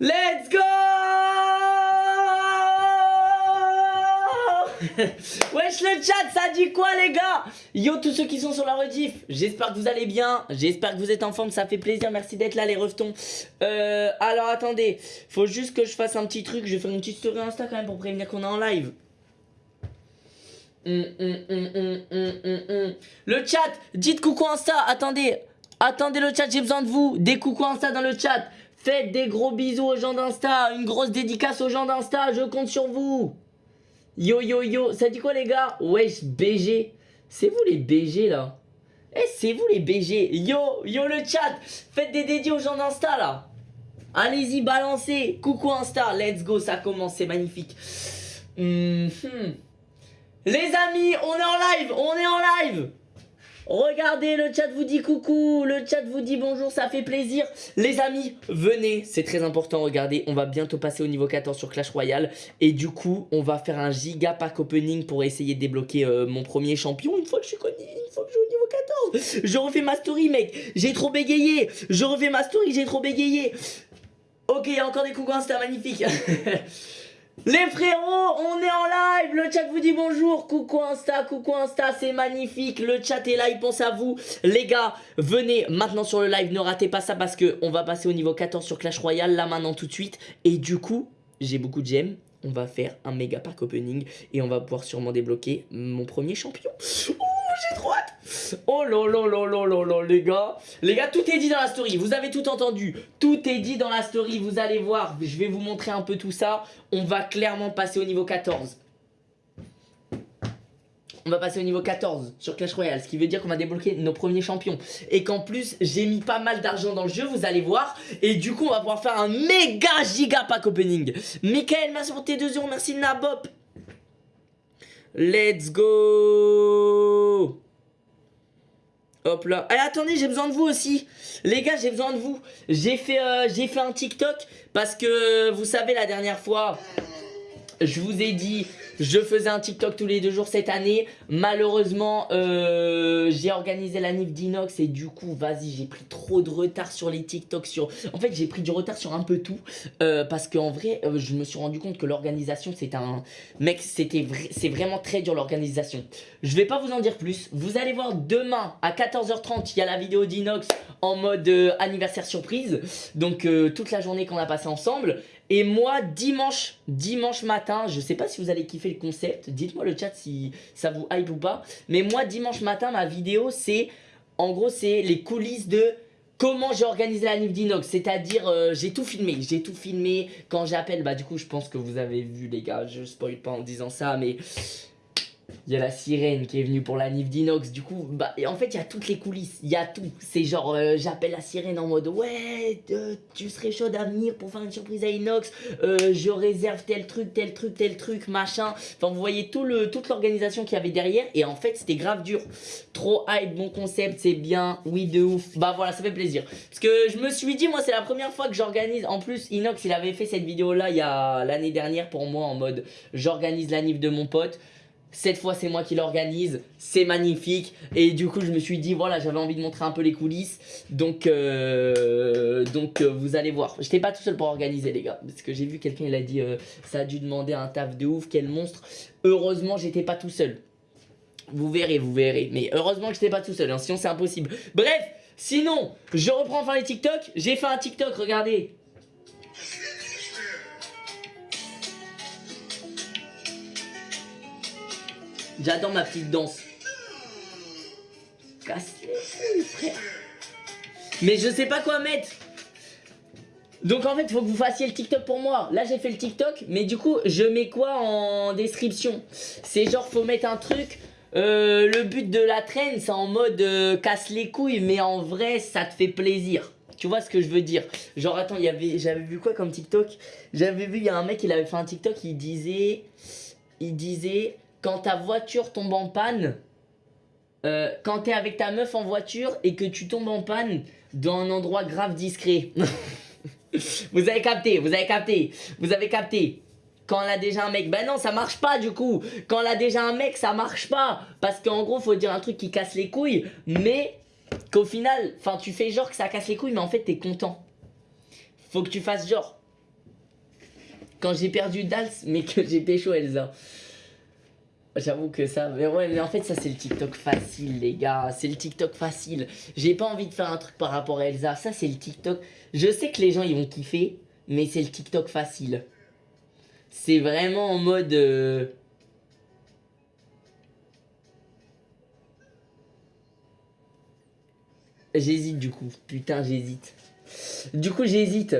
Let's go! Wesh le chat, ça dit quoi les gars? Yo tous ceux qui sont sur la rediff, j'espère que vous allez bien, j'espère que vous êtes en forme, ça fait plaisir, merci d'être là les reftons. Euh, alors attendez, faut juste que je fasse un petit truc, je vais faire une petite story Insta quand même pour prévenir qu'on est en live. Hum, hum, hum, le chat, dites coucou Insta, attendez, attendez le chat, j'ai besoin de vous, des coucou Insta dans le chat. Faites des gros bisous aux gens d'Insta, une grosse dédicace aux gens d'Insta, je compte sur vous. Yo yo yo, ça dit quoi les gars? Wesh BG, c'est vous les BG là. Eh c'est vous les BG, yo yo le chat, faites des dédiés aux gens d'Insta là. Allez-y balancez, coucou Insta, let's go, ça commence, c'est magnifique. Mhm. Les amis, on est en live, on est en live Regardez, le chat vous dit coucou, le chat vous dit bonjour, ça fait plaisir. Les amis, venez, c'est très important, regardez, on va bientôt passer au niveau 14 sur Clash Royale. Et du coup, on va faire un giga pack opening pour essayer de débloquer euh, mon premier champion une fois que je suis connu, une fois que je suis au niveau 14. Je refais ma story, mec, j'ai trop bégayé. Je refais ma story, j'ai trop bégayé. Ok, encore des coucou, c'était magnifique. Les frérots, on est en live, le chat vous dit bonjour, coucou Insta, coucou Insta, c'est magnifique, le chat est là, il pense à vous. Les gars, venez maintenant sur le live, ne ratez pas ça parce que on va passer au niveau 14 sur Clash Royale, là maintenant tout de suite. Et du coup, j'ai beaucoup de gemmes, on va faire un méga pack opening et on va pouvoir sûrement débloquer mon premier champion. Oh, j'ai Oh là là là là là les gars Les gars, tout est dit dans la story, vous avez tout entendu. Tout est dit dans la story, vous allez voir. Je vais vous montrer un peu tout ça. On va clairement passer au niveau 14. On va passer au niveau 14 sur Clash Royale, ce qui veut dire qu'on va débloquer nos premiers champions. Et qu'en plus, j'ai mis pas mal d'argent dans le jeu, vous allez voir. Et du coup, on va pouvoir faire un méga giga pack opening. Michael, merci pour tes 2 euros, merci Nabop. Let's go Hop là. Allez, attendez, j'ai besoin de vous aussi. Les gars, j'ai besoin de vous. J'ai fait, euh, fait un TikTok parce que, vous savez, la dernière fois, je vous ai dit je faisais un TikTok tous les deux jours cette année. Malheureusement, euh, j'ai organisé la NIF d'Inox et du coup, vas-y, j'ai pris trop de retard sur les TikTok. Sur... En fait, j'ai pris du retard sur un peu tout. Euh, parce qu'en vrai, euh, je me suis rendu compte que l'organisation, c'est un... Mec, c'était c'est vraiment très dur l'organisation. Je vais pas vous en dire plus. Vous allez voir demain à 14h30, il y a la vidéo d'Inox en mode anniversaire surprise. Donc, toute la journée qu'on a passé ensemble. Et moi, dimanche, dimanche matin, je sais pas si vous allez kiffer le concept, dites-moi le chat si ça vous hype ou pas. Mais moi, dimanche matin, ma vidéo, c'est, en gros, c'est les coulisses de comment j'ai organisé la Nif d'Inox. C'est-à-dire, euh, j'ai tout filmé, j'ai tout filmé. Quand j'appelle, bah du coup, je pense que vous avez vu les gars, je spoil pas en disant ça, mais il y a la sirène qui est venue pour la Nif d'Inox. Du coup, bah, en fait, il y a toutes les coulisses. Il y a tout. C'est genre, euh, j'appelle la sirène en mode Ouais, euh, tu serais chaud à venir pour faire une surprise à Inox. Euh, je réserve tel truc, tel truc, tel truc, machin. Enfin, vous voyez tout le, toute l'organisation qu'il y avait derrière. Et en fait, c'était grave dur. Trop hype, bon concept, c'est bien. Oui, de ouf. Bah voilà, ça fait plaisir. Parce que je me suis dit, moi, c'est la première fois que j'organise. En plus, Inox, il avait fait cette vidéo-là il y a l'année dernière pour moi en mode J'organise la Nif de mon pote. Cette fois, c'est moi qui l'organise. C'est magnifique. Et du coup, je me suis dit, voilà, j'avais envie de montrer un peu les coulisses. Donc, euh, donc euh, vous allez voir. J'étais pas tout seul pour organiser, les gars. Parce que j'ai vu quelqu'un, il a dit, euh, ça a dû demander un taf de ouf, quel monstre. Heureusement, j'étais pas tout seul. Vous verrez, vous verrez. Mais heureusement que j'étais pas tout seul, hein, sinon c'est impossible. Bref, sinon, je reprends enfin les TikTok. J'ai fait un TikTok, regardez. J'adore ma petite danse. Casse frère. Mais je sais pas quoi mettre. Donc en fait, faut que vous fassiez le TikTok pour moi. Là, j'ai fait le TikTok, mais du coup, je mets quoi en description? C'est genre, faut mettre un truc... Euh, le but de la traîne, c'est en mode euh, casse les couilles, mais en vrai, ça te fait plaisir. Tu vois ce que je veux dire? Genre, attends, j'avais vu quoi comme TikTok? J'avais vu, il y a un mec, il avait fait un TikTok, il disait... Il disait quand ta voiture tombe en panne, euh, quand t'es avec ta meuf en voiture et que tu tombes en panne dans un endroit grave discret. vous avez capté, vous avez capté, vous avez capté. Quand elle a déjà un mec, ben non, ça marche pas du coup. Quand elle a déjà un mec, ça marche pas. Parce qu'en gros, faut dire un truc qui casse les couilles, mais qu'au final, enfin, tu fais genre que ça casse les couilles, mais en fait, t'es content. Faut que tu fasses genre. quand j'ai perdu Dals, mais que j'ai pécho Elsa. J'avoue que ça, mais ouais, mais en fait, ça c'est le TikTok facile, les gars. C'est le TikTok facile. J'ai pas envie de faire un truc par rapport à Elsa. Ça, c'est le TikTok. Je sais que les gens ils vont kiffer, mais c'est le TikTok facile. C'est vraiment en mode. Euh, j'hésite du coup. Putain, j'hésite. Du coup, j'hésite.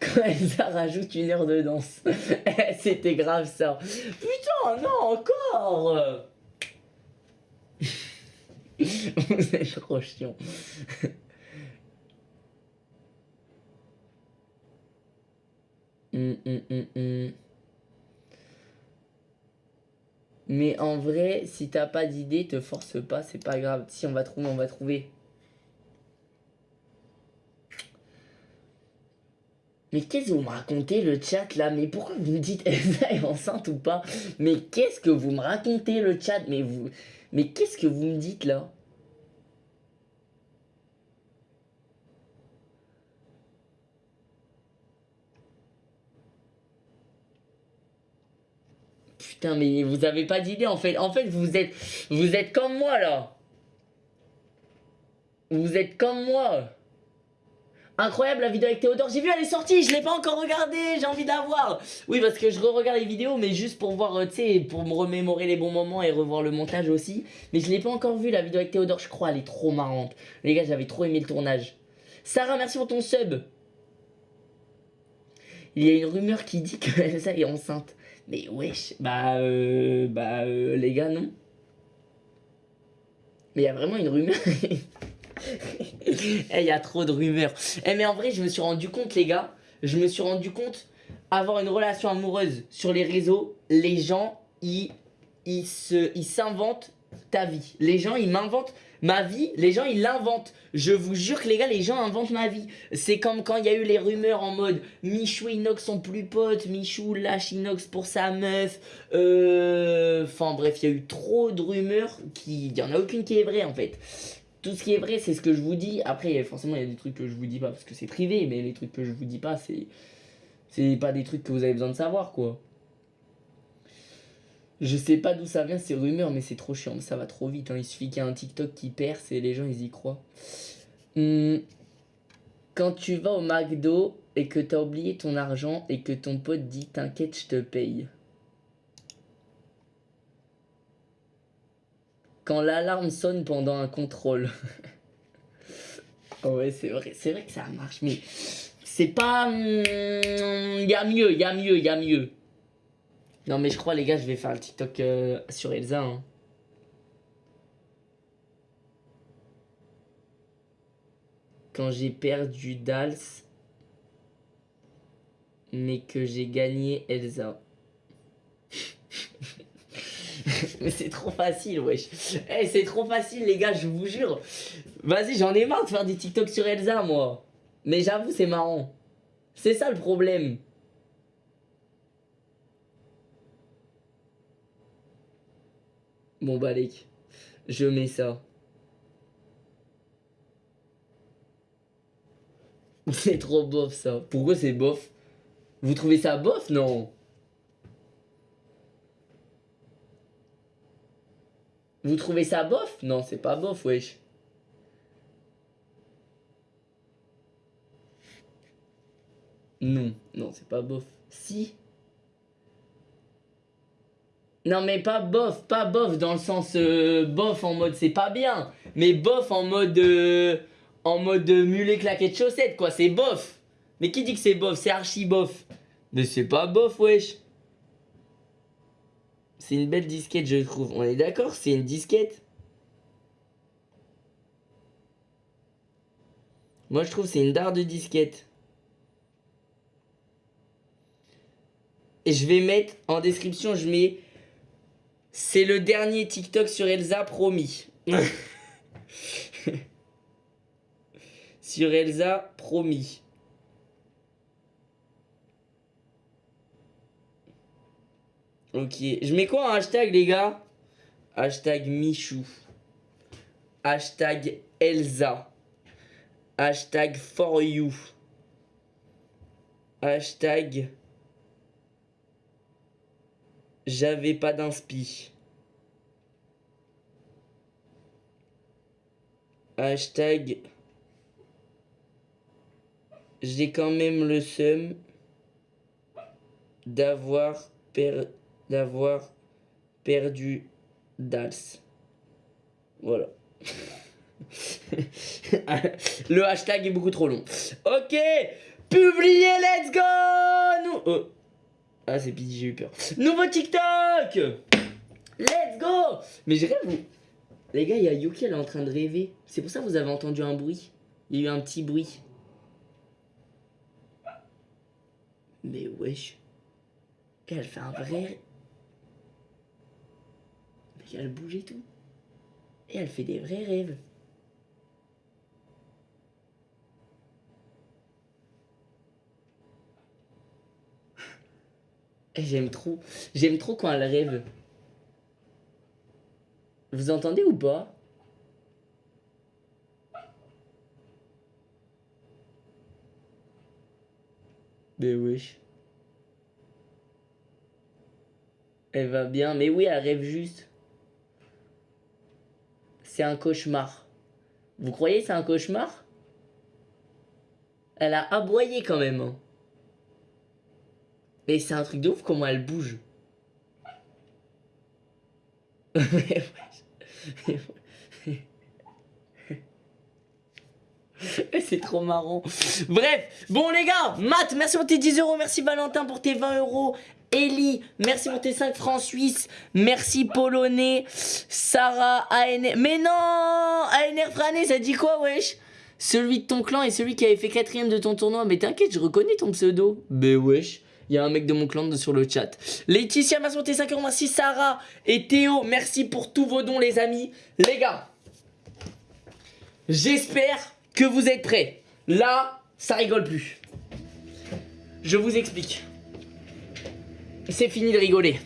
Quand Elsa rajoute une heure de danse. C'était grave ça. Putain, non, encore Vous êtes trop chiant. Hum, hum, hum, Mais en vrai, si t'as pas d'idée, te force pas, c'est pas grave. Si on va trouver, on va trouver. Mais qu'est-ce que vous me racontez le chat là? Mais pourquoi vous me dites Elsa est enceinte ou pas? Mais qu'est-ce que vous me racontez le chat? Mais vous... Mais qu'est-ce que vous me dites là? Putain mais vous avez pas d'idée en fait. En fait vous êtes... Vous êtes comme moi là. Vous êtes comme moi. Incroyable la vidéo avec Théodore. J'ai vu, elle est sortie, je l'ai pas encore regardée, j'ai envie d'avoir. Oui, parce que je re-regarde les vidéos, mais juste pour voir, euh, tu sais, pour me remémorer les bons moments et revoir le montage aussi. Mais je l'ai pas encore vu la vidéo avec Théodore, je crois, elle est trop marrante. Les gars, j'avais trop aimé le tournage. Sarah, merci pour ton sub. Il y a une rumeur qui dit que ça est enceinte. Mais wesh, bah, euh, bah, euh, les gars, non. Mais il y a vraiment une rumeur. Eh, il y a trop de rumeurs. Eh, mais en vrai, je me suis rendu compte, les gars, je me suis rendu compte, avoir une relation amoureuse sur les réseaux, les gens, ils s'inventent ta vie. Les gens, ils m'inventent ma vie, les gens, ils l'inventent. Je vous jure que les gars, les gens inventent ma vie. C'est comme quand il y a eu les rumeurs en mode Michou et Inox sont plus potes, Michou lâche Inox pour sa meuf. Euh, enfin bref, il y a eu trop de rumeurs, il n'y en a aucune qui est vraie en fait tout ce qui est vrai, c'est ce que je vous dis. Après, forcément, il y a des trucs que je vous dis pas parce que c'est privé, mais les trucs que je vous dis pas, c'est. C'est pas des trucs que vous avez besoin de savoir, quoi. Je sais pas d'où ça vient ces rumeurs, mais c'est trop chiant, ça va trop vite. Hein. Il suffit qu'il y ait un TikTok qui perce et les gens ils y croient. Hum, quand tu vas au McDo et que t'as oublié ton argent et que ton pote dit t'inquiète, je te paye. Quand l'alarme sonne pendant un contrôle. ouais, c'est vrai, c'est vrai que ça marche, mais c'est pas... Il hmm, y a mieux, il y a mieux, il y a mieux. Non, mais je crois, les gars, je vais faire le TikTok euh, sur Elsa. Hein. Quand j'ai perdu Dals, mais que j'ai gagné Elsa. Mais c'est trop facile, wesh. Eh, c'est trop facile, les gars, je vous jure. Vas-y, j'en ai marre de faire des TikTok sur Elsa, moi. Mais j'avoue, c'est marrant. C'est ça le problème. Bon, bah, je mets ça. C'est trop bof, ça. Pourquoi c'est bof Vous trouvez ça bof Non? Vous trouvez ça bof? Non, c'est pas bof, wesh. Non, non, c'est pas bof. Si. Non, mais pas bof, pas bof dans le sens euh, bof en mode c'est pas bien. Mais bof en mode. Euh, en mode mulet claquette chaussette, quoi. C'est bof. Mais qui dit que c'est bof? C'est archi bof. Mais c'est pas bof, wesh. C'est une belle disquette, je trouve. On est d'accord C'est une disquette Moi, je trouve c'est une dard de disquette. Et je vais mettre en description, je mets... C'est le dernier TikTok sur Elsa, promis. sur Elsa, promis. Ok. Je mets quoi en hashtag, les gars? Hashtag Michou. Hashtag Elsa. Hashtag for you. Hashtag J'avais pas d'inspi. Hashtag. J'ai quand même le seum d'avoir per... d'avoir perdu Dals. Voilà. le hashtag est beaucoup trop long. Ok, publiez, let's go. Oh. Ah, c'est pitié, j'ai eu peur. Nouveau TikTok Let's go Mais je rêve, Les gars, il y a Yuki, elle est en train de rêver. C'est pour ça que vous avez entendu un bruit. Il y a eu un petit bruit. Mais wesh. Elle fait un vrai... Elle bouge et tout. Et elle fait des vrais rêves. J'aime trop. J'aime trop quand elle rêve. Vous entendez ou pas? Mais wesh. Elle va bien. Mais oui, elle rêve juste. C'est un cauchemar. Vous croyez c'est un cauchemar? Elle a aboyé quand même. Hein. Mais c'est un truc de ouf comment elle bouge. c'est trop marrant. Bref, bon les gars, Matt, merci pour tes 10 euros, merci Valentin pour tes 20 euros. Ellie, merci pour tes 5 francs suisses. Merci Polonais. Sarah, ANR. Mais non ANR Frané, ça dit quoi, wesh? Celui de ton clan et celui qui avait fait quatrième de ton tournoi. Mais t'inquiète, je reconnais ton pseudo. Mais wesh. Il y a un mec de mon clan sur le chat. Laetitia, merci pour tes 5 euros. Merci Sarah et Théo. Merci pour tous vos dons, les amis. Les gars, j'espère que vous êtes prêts. Là, ça rigole plus. Je vous explique. C'est fini de rigoler.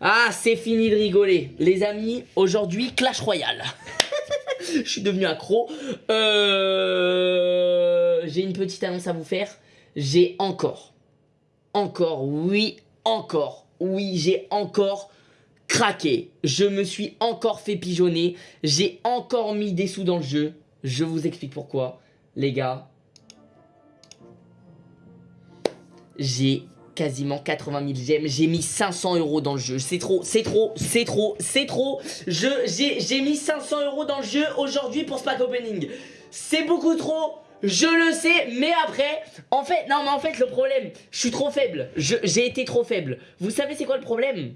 Ah, c'est fini de rigoler. Les amis, aujourd'hui, Clash Royale. Je suis devenu accro. Euh... J'ai une petite annonce à vous faire. J'ai encore encore, oui, encore, oui, j'ai encore craqué. Je me suis encore fait pigeonner. J'ai encore mis des sous dans le jeu. Je vous explique pourquoi. Les gars, j'ai quasiment 80 000 gemmes. J'ai mis 500 euros dans le jeu. C'est trop, c'est trop, c'est trop, c'est trop. J'ai mis 500 euros dans le jeu aujourd'hui pour Spack Opening. C'est beaucoup trop. Je le sais, mais après, en fait, non mais en fait le problème, je suis trop faible, j'ai été trop faible. Vous savez c'est quoi le problème?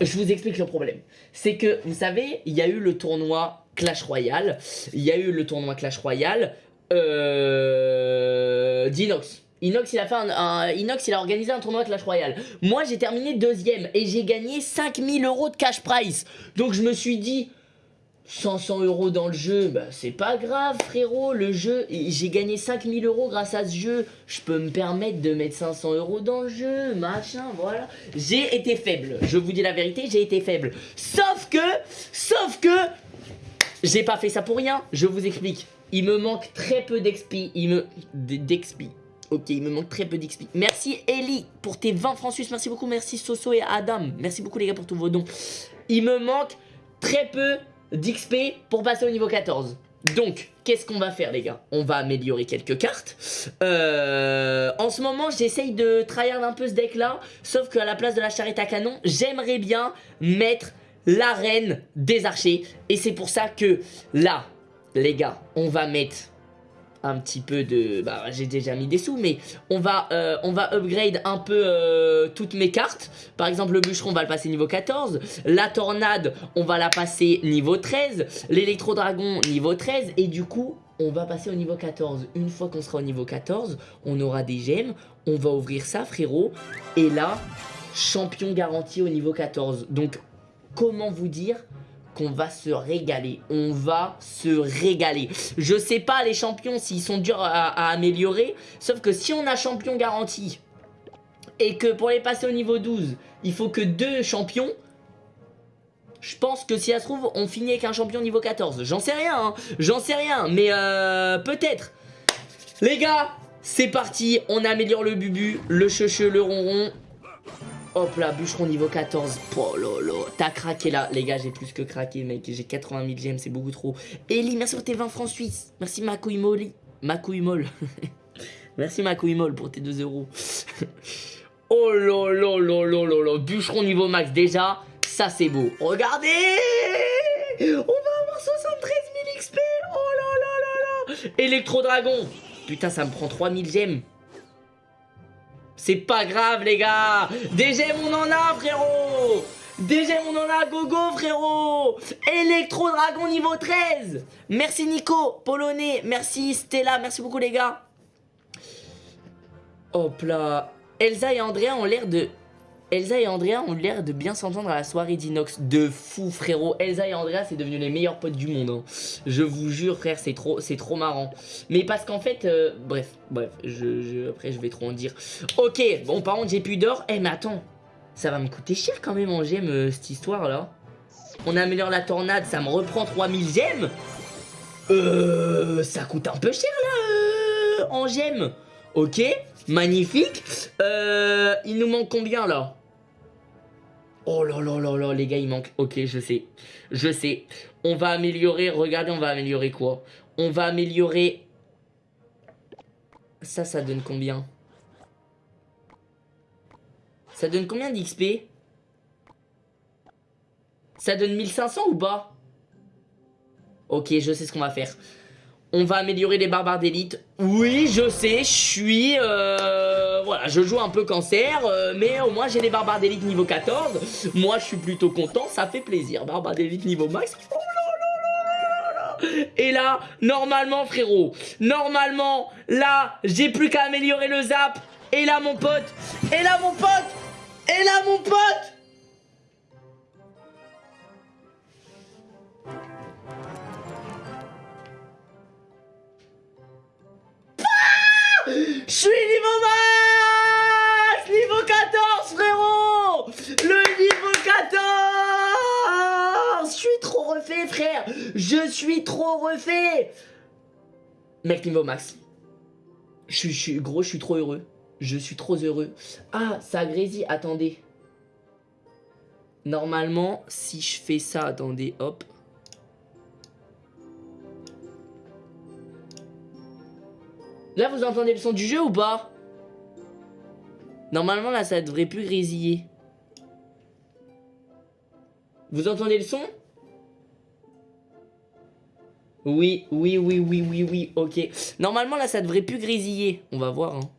Je vous explique le problème. C'est que, vous savez, il y a eu le tournoi Clash Royale, il y a eu le tournoi Clash Royale euh, d'Inox. Inox il a organisé un tournoi Clash Royale. Moi j'ai terminé deuxième et j'ai gagné 5000 euros de cash price. Donc je me suis dit 500 euros dans le jeu, bah c'est pas grave frérot, le jeu, j'ai gagné 5000 euros grâce à ce jeu, je peux me permettre de mettre 500 euros dans le jeu, machin, voilà. J'ai été faible, je vous dis la vérité, j'ai été faible. Sauf que, sauf que, j'ai pas fait ça pour rien, je vous explique. Il me manque très peu d'expi, il me... d'expi. Ok, il me manque très peu d'expi. Merci Ellie pour tes 20 francs suisses, merci beaucoup, merci Soso et Adam. Merci beaucoup les gars pour tous vos dons. Il me manque très peu d'XP pour passer au niveau 14. Donc, qu'est-ce qu'on va faire les gars? On va améliorer quelques cartes. Euh, en ce moment, j'essaye de tryhard un peu ce deck là. Sauf qu'à la place de la charrette à canon, j'aimerais bien mettre l'arène des archers. Et c'est pour ça que là, les gars, on va mettre un petit peu de... Bah, j'ai déjà mis des sous, mais on va, euh, on va upgrade un peu euh, toutes mes cartes. Par exemple, le bûcheron, on va le passer niveau 14. La tornade, on va la passer niveau 13. L'électro-dragon, niveau 13. Et du coup, on va passer au niveau 14. Une fois qu'on sera au niveau 14, on aura des gemmes. On va ouvrir ça, frérot. Et là, champion garanti au niveau 14. Donc, comment vous dire qu'on va se régaler. On va se régaler. Je sais pas les champions s'ils sont durs à, améliorer. Sauf que si on a champion garanti et que pour les passer au niveau 12, il faut que deux champions. Je pense que si ça se trouve, on finit avec un champion niveau 14. J'en sais rien, hein. J'en sais rien, mais euh, peut-être. Les gars, c'est parti. On améliore le bubu, le checheux, le ronron. Hop là, bûcheron niveau 14. Oh lolo. T'as craqué là. Les gars, j'ai plus que craqué, mec. J'ai 80 000 gemmes, c'est beaucoup trop. Ellie, merci pour tes 20 francs suisses. Merci ma couille molle. Ma molle. merci ma couille molle pour tes 2 euros. oh lolo lolo lolo. Bûcheron niveau max. Déjà, ça c'est beau. Regardez On va avoir 73 000 XP. Oh là là là là. Électro-dragon. Putain, ça me prend 3000 gemmes. C'est pas grave, les gars. Des gemmes, on en a, frérot. Des on en a. Gogo, frérot. Electro-dragon niveau 13. Merci, Nico. Polonais. Merci, Stella. Merci beaucoup, les gars. Hop là. Elsa et Andrea ont l'air de Elsa et Andrea ont l'air de bien s'entendre à la soirée d'Inox. De fou, frérot. Elsa et Andrea, c'est devenu les meilleurs potes du monde. Hein. Je vous jure, frère, c'est trop, trop marrant. Mais parce qu'en fait, euh, bref, bref, je, après, je vais trop en dire. Ok, bon, par contre, j'ai plus d'or. Eh, mais attends, ça va me coûter cher quand même en gemmes, euh, cette histoire-là. On améliore la tornade, ça me reprend 3000 gemmes. Euh, ça coûte un peu cher, là, euh, en gemmes. Ok, magnifique. Euh, il nous manque combien, là? Oh là là là là, les gars, il manque. Ok, je sais. Je sais. On va améliorer. Regardez, on va améliorer quoi? On va améliorer... Ça, ça donne combien? Ça donne combien d'XP Ça donne 1500 ou pas? Ok, je sais ce qu'on va faire. On va améliorer les barbares d'élite. Oui, je sais, je suis... Euh, voilà, je joue un peu cancer, euh, mais au moins j'ai les barbares d'élite niveau 14. Moi, je suis plutôt content, ça fait plaisir. Barbares d'élite niveau max. Oh Et là, normalement, frérot, normalement, là, j'ai plus qu'à améliorer le zap. Et là, mon pote, et là, mon pote, et là, mon pote Je suis niveau max Niveau 14, frérot Le niveau 14 Je suis trop refait, frère Je suis trop refait Mec, niveau max. Je suis, gros, je suis trop heureux. Je suis trop heureux. Ah, ça grésille, attendez. Normalement, si je fais ça, attendez, hop. Là, vous entendez le son du jeu ou pas? Normalement, là, ça devrait plus grésiller. Vous entendez le son? Oui, oui, oui, oui, oui, oui, ok. Normalement, là, ça devrait plus grésiller. On va voir, hein.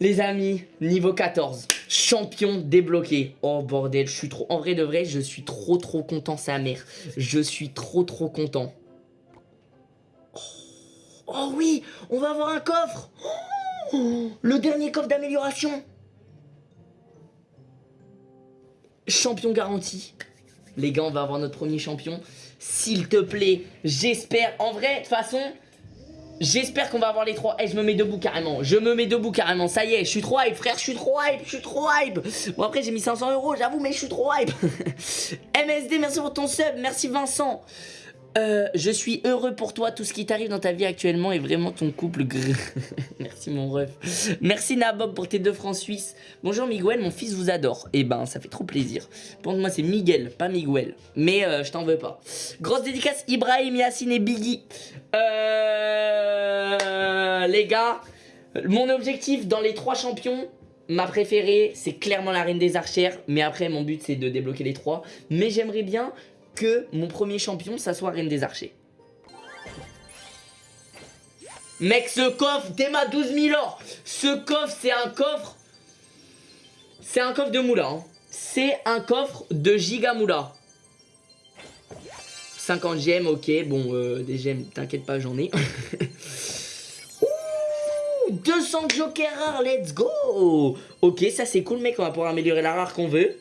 Les amis, niveau 14. Champion débloqué. Oh bordel, je suis trop... En vrai de vrai, je suis trop trop content, sa mère. Je suis trop trop content. Oh oui, on va avoir un coffre Le dernier coffre d'amélioration Champion garanti. Les gars, on va avoir notre premier champion. S'il te plaît, j'espère. En vrai, de toute façon, j'espère qu'on va avoir les trois. Eh, je me mets debout carrément. Je me mets debout carrément. Ça y est, je suis trop hype, frère. Je suis trop hype. Je suis trop hype. Bon, après, j'ai mis 500 euros, j'avoue, mais je suis trop hype. MSD, merci pour ton sub. Merci Vincent. Euh, je suis heureux pour toi, tout ce qui t'arrive dans ta vie actuellement est vraiment ton couple Merci mon ref. Merci Nabob pour tes deux francs suisses. Bonjour Miguel, mon fils vous adore. Eh ben, ça fait trop plaisir. Pour moi, c'est Miguel, pas Miguel. Mais euh, je t'en veux pas. Grosse dédicace, Ibrahim, Yassine et Biggie. Euh, les gars, mon objectif dans les trois champions, Ma préférée, c'est clairement la Reine des Archères. Mais après, mon but, c'est de débloquer les trois. Mais j'aimerais bien que mon premier champion, ça soit Reine des Archers. Mec, ce coffre, t'es ma 12 000 or. Ce coffre, c'est un coffre... C'est un coffre de moula. Hein. C'est un coffre de giga moula. 50 gemmes, ok. Bon, euh, des gemmes, t'inquiète pas, j'en ai. Ouh, 200 jokers rares, let's go Ok, ça c'est cool, mec. On va pouvoir améliorer la rare qu'on veut.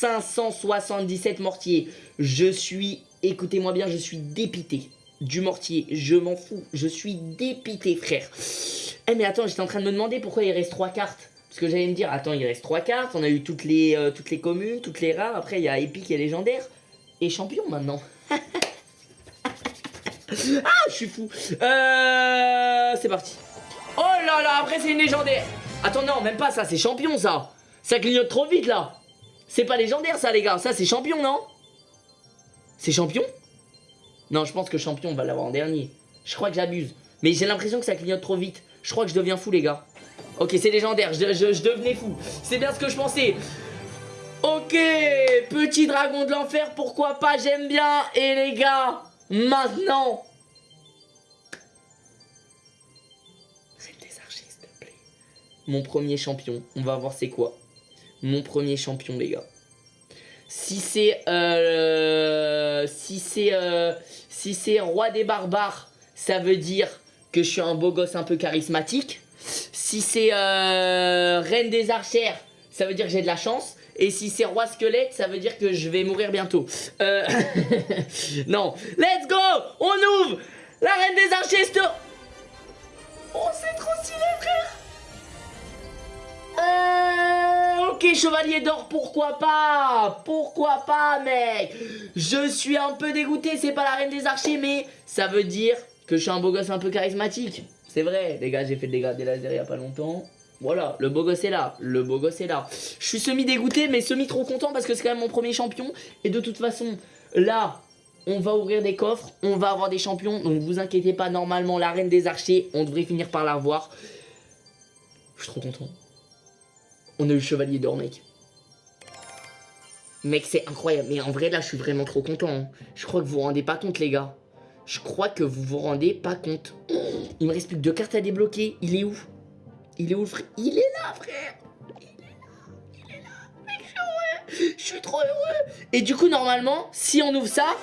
577 mortiers. Je suis, écoutez-moi bien, je suis dépité du mortier. Je m'en fous. Je suis dépité, frère. Eh mais attends, j'étais en train de me demander pourquoi il reste 3 cartes. Parce que j'allais me dire, attends, il reste 3 cartes. On a eu toutes les, euh, communes, toutes les rares. Après, il y a épique et légendaire. Et champion maintenant. ah, je suis fou. Euh, c'est parti. Oh là là, après c'est une légendaire. Attends, non, même pas ça, c'est champion ça. Ça clignote trop vite là. C'est pas légendaire ça les gars, ça c'est champion non? C'est champion? Non, je pense que champion on va l'avoir en dernier. Je crois que j'abuse. Mais j'ai l'impression que ça clignote trop vite. Je crois que je deviens fou les gars. Ok, c'est légendaire, je, je devenais fou. C'est bien ce que je pensais. Ok, petit dragon de l'enfer, pourquoi pas, j'aime bien. Et les gars, maintenant, Mon premier champion. On va voir c'est quoi. Mon premier champion, les gars. Si c'est... Euh, si c'est... Euh, si c'est roi des barbares, ça veut dire que je suis un beau gosse un peu charismatique. Si c'est euh, reine des archères, ça veut dire que j'ai de la chance. Et si c'est roi squelette, ça veut dire que je vais mourir bientôt. Euh... non. Let's go On ouvre La reine des archères Oh, c'est trop stylé, frère euh, ok, chevalier d'or, pourquoi pas? Pourquoi pas, mec? Je suis un peu dégoûté, c'est pas la reine des archers, mais ça veut dire que je suis un beau gosse un peu charismatique. C'est vrai, les gars, j'ai fait le dégât des lasers il y a pas longtemps. Voilà, le beau gosse est là, le beau gosse est là. Je suis semi dégoûté, mais semi trop content parce que c'est quand même mon premier champion. Et de toute façon, là, on va ouvrir des coffres, on va avoir des champions. Donc vous inquiétez pas, normalement, la reine des archers, on devrait finir par la revoir. Je suis trop content. On a eu Chevalier d'Or, mec. Mec, c'est incroyable. Mais en vrai, là, je suis vraiment trop content. Hein. Je crois que vous vous rendez pas compte, les gars. Je crois que vous vous rendez pas compte. Il me reste plus que deux cartes à débloquer. Il est où? Il est où, frère? Il est là, frère Il est là Il est là Mec, je suis Je suis trop heureux Et du coup, normalement, si on ouvre ça...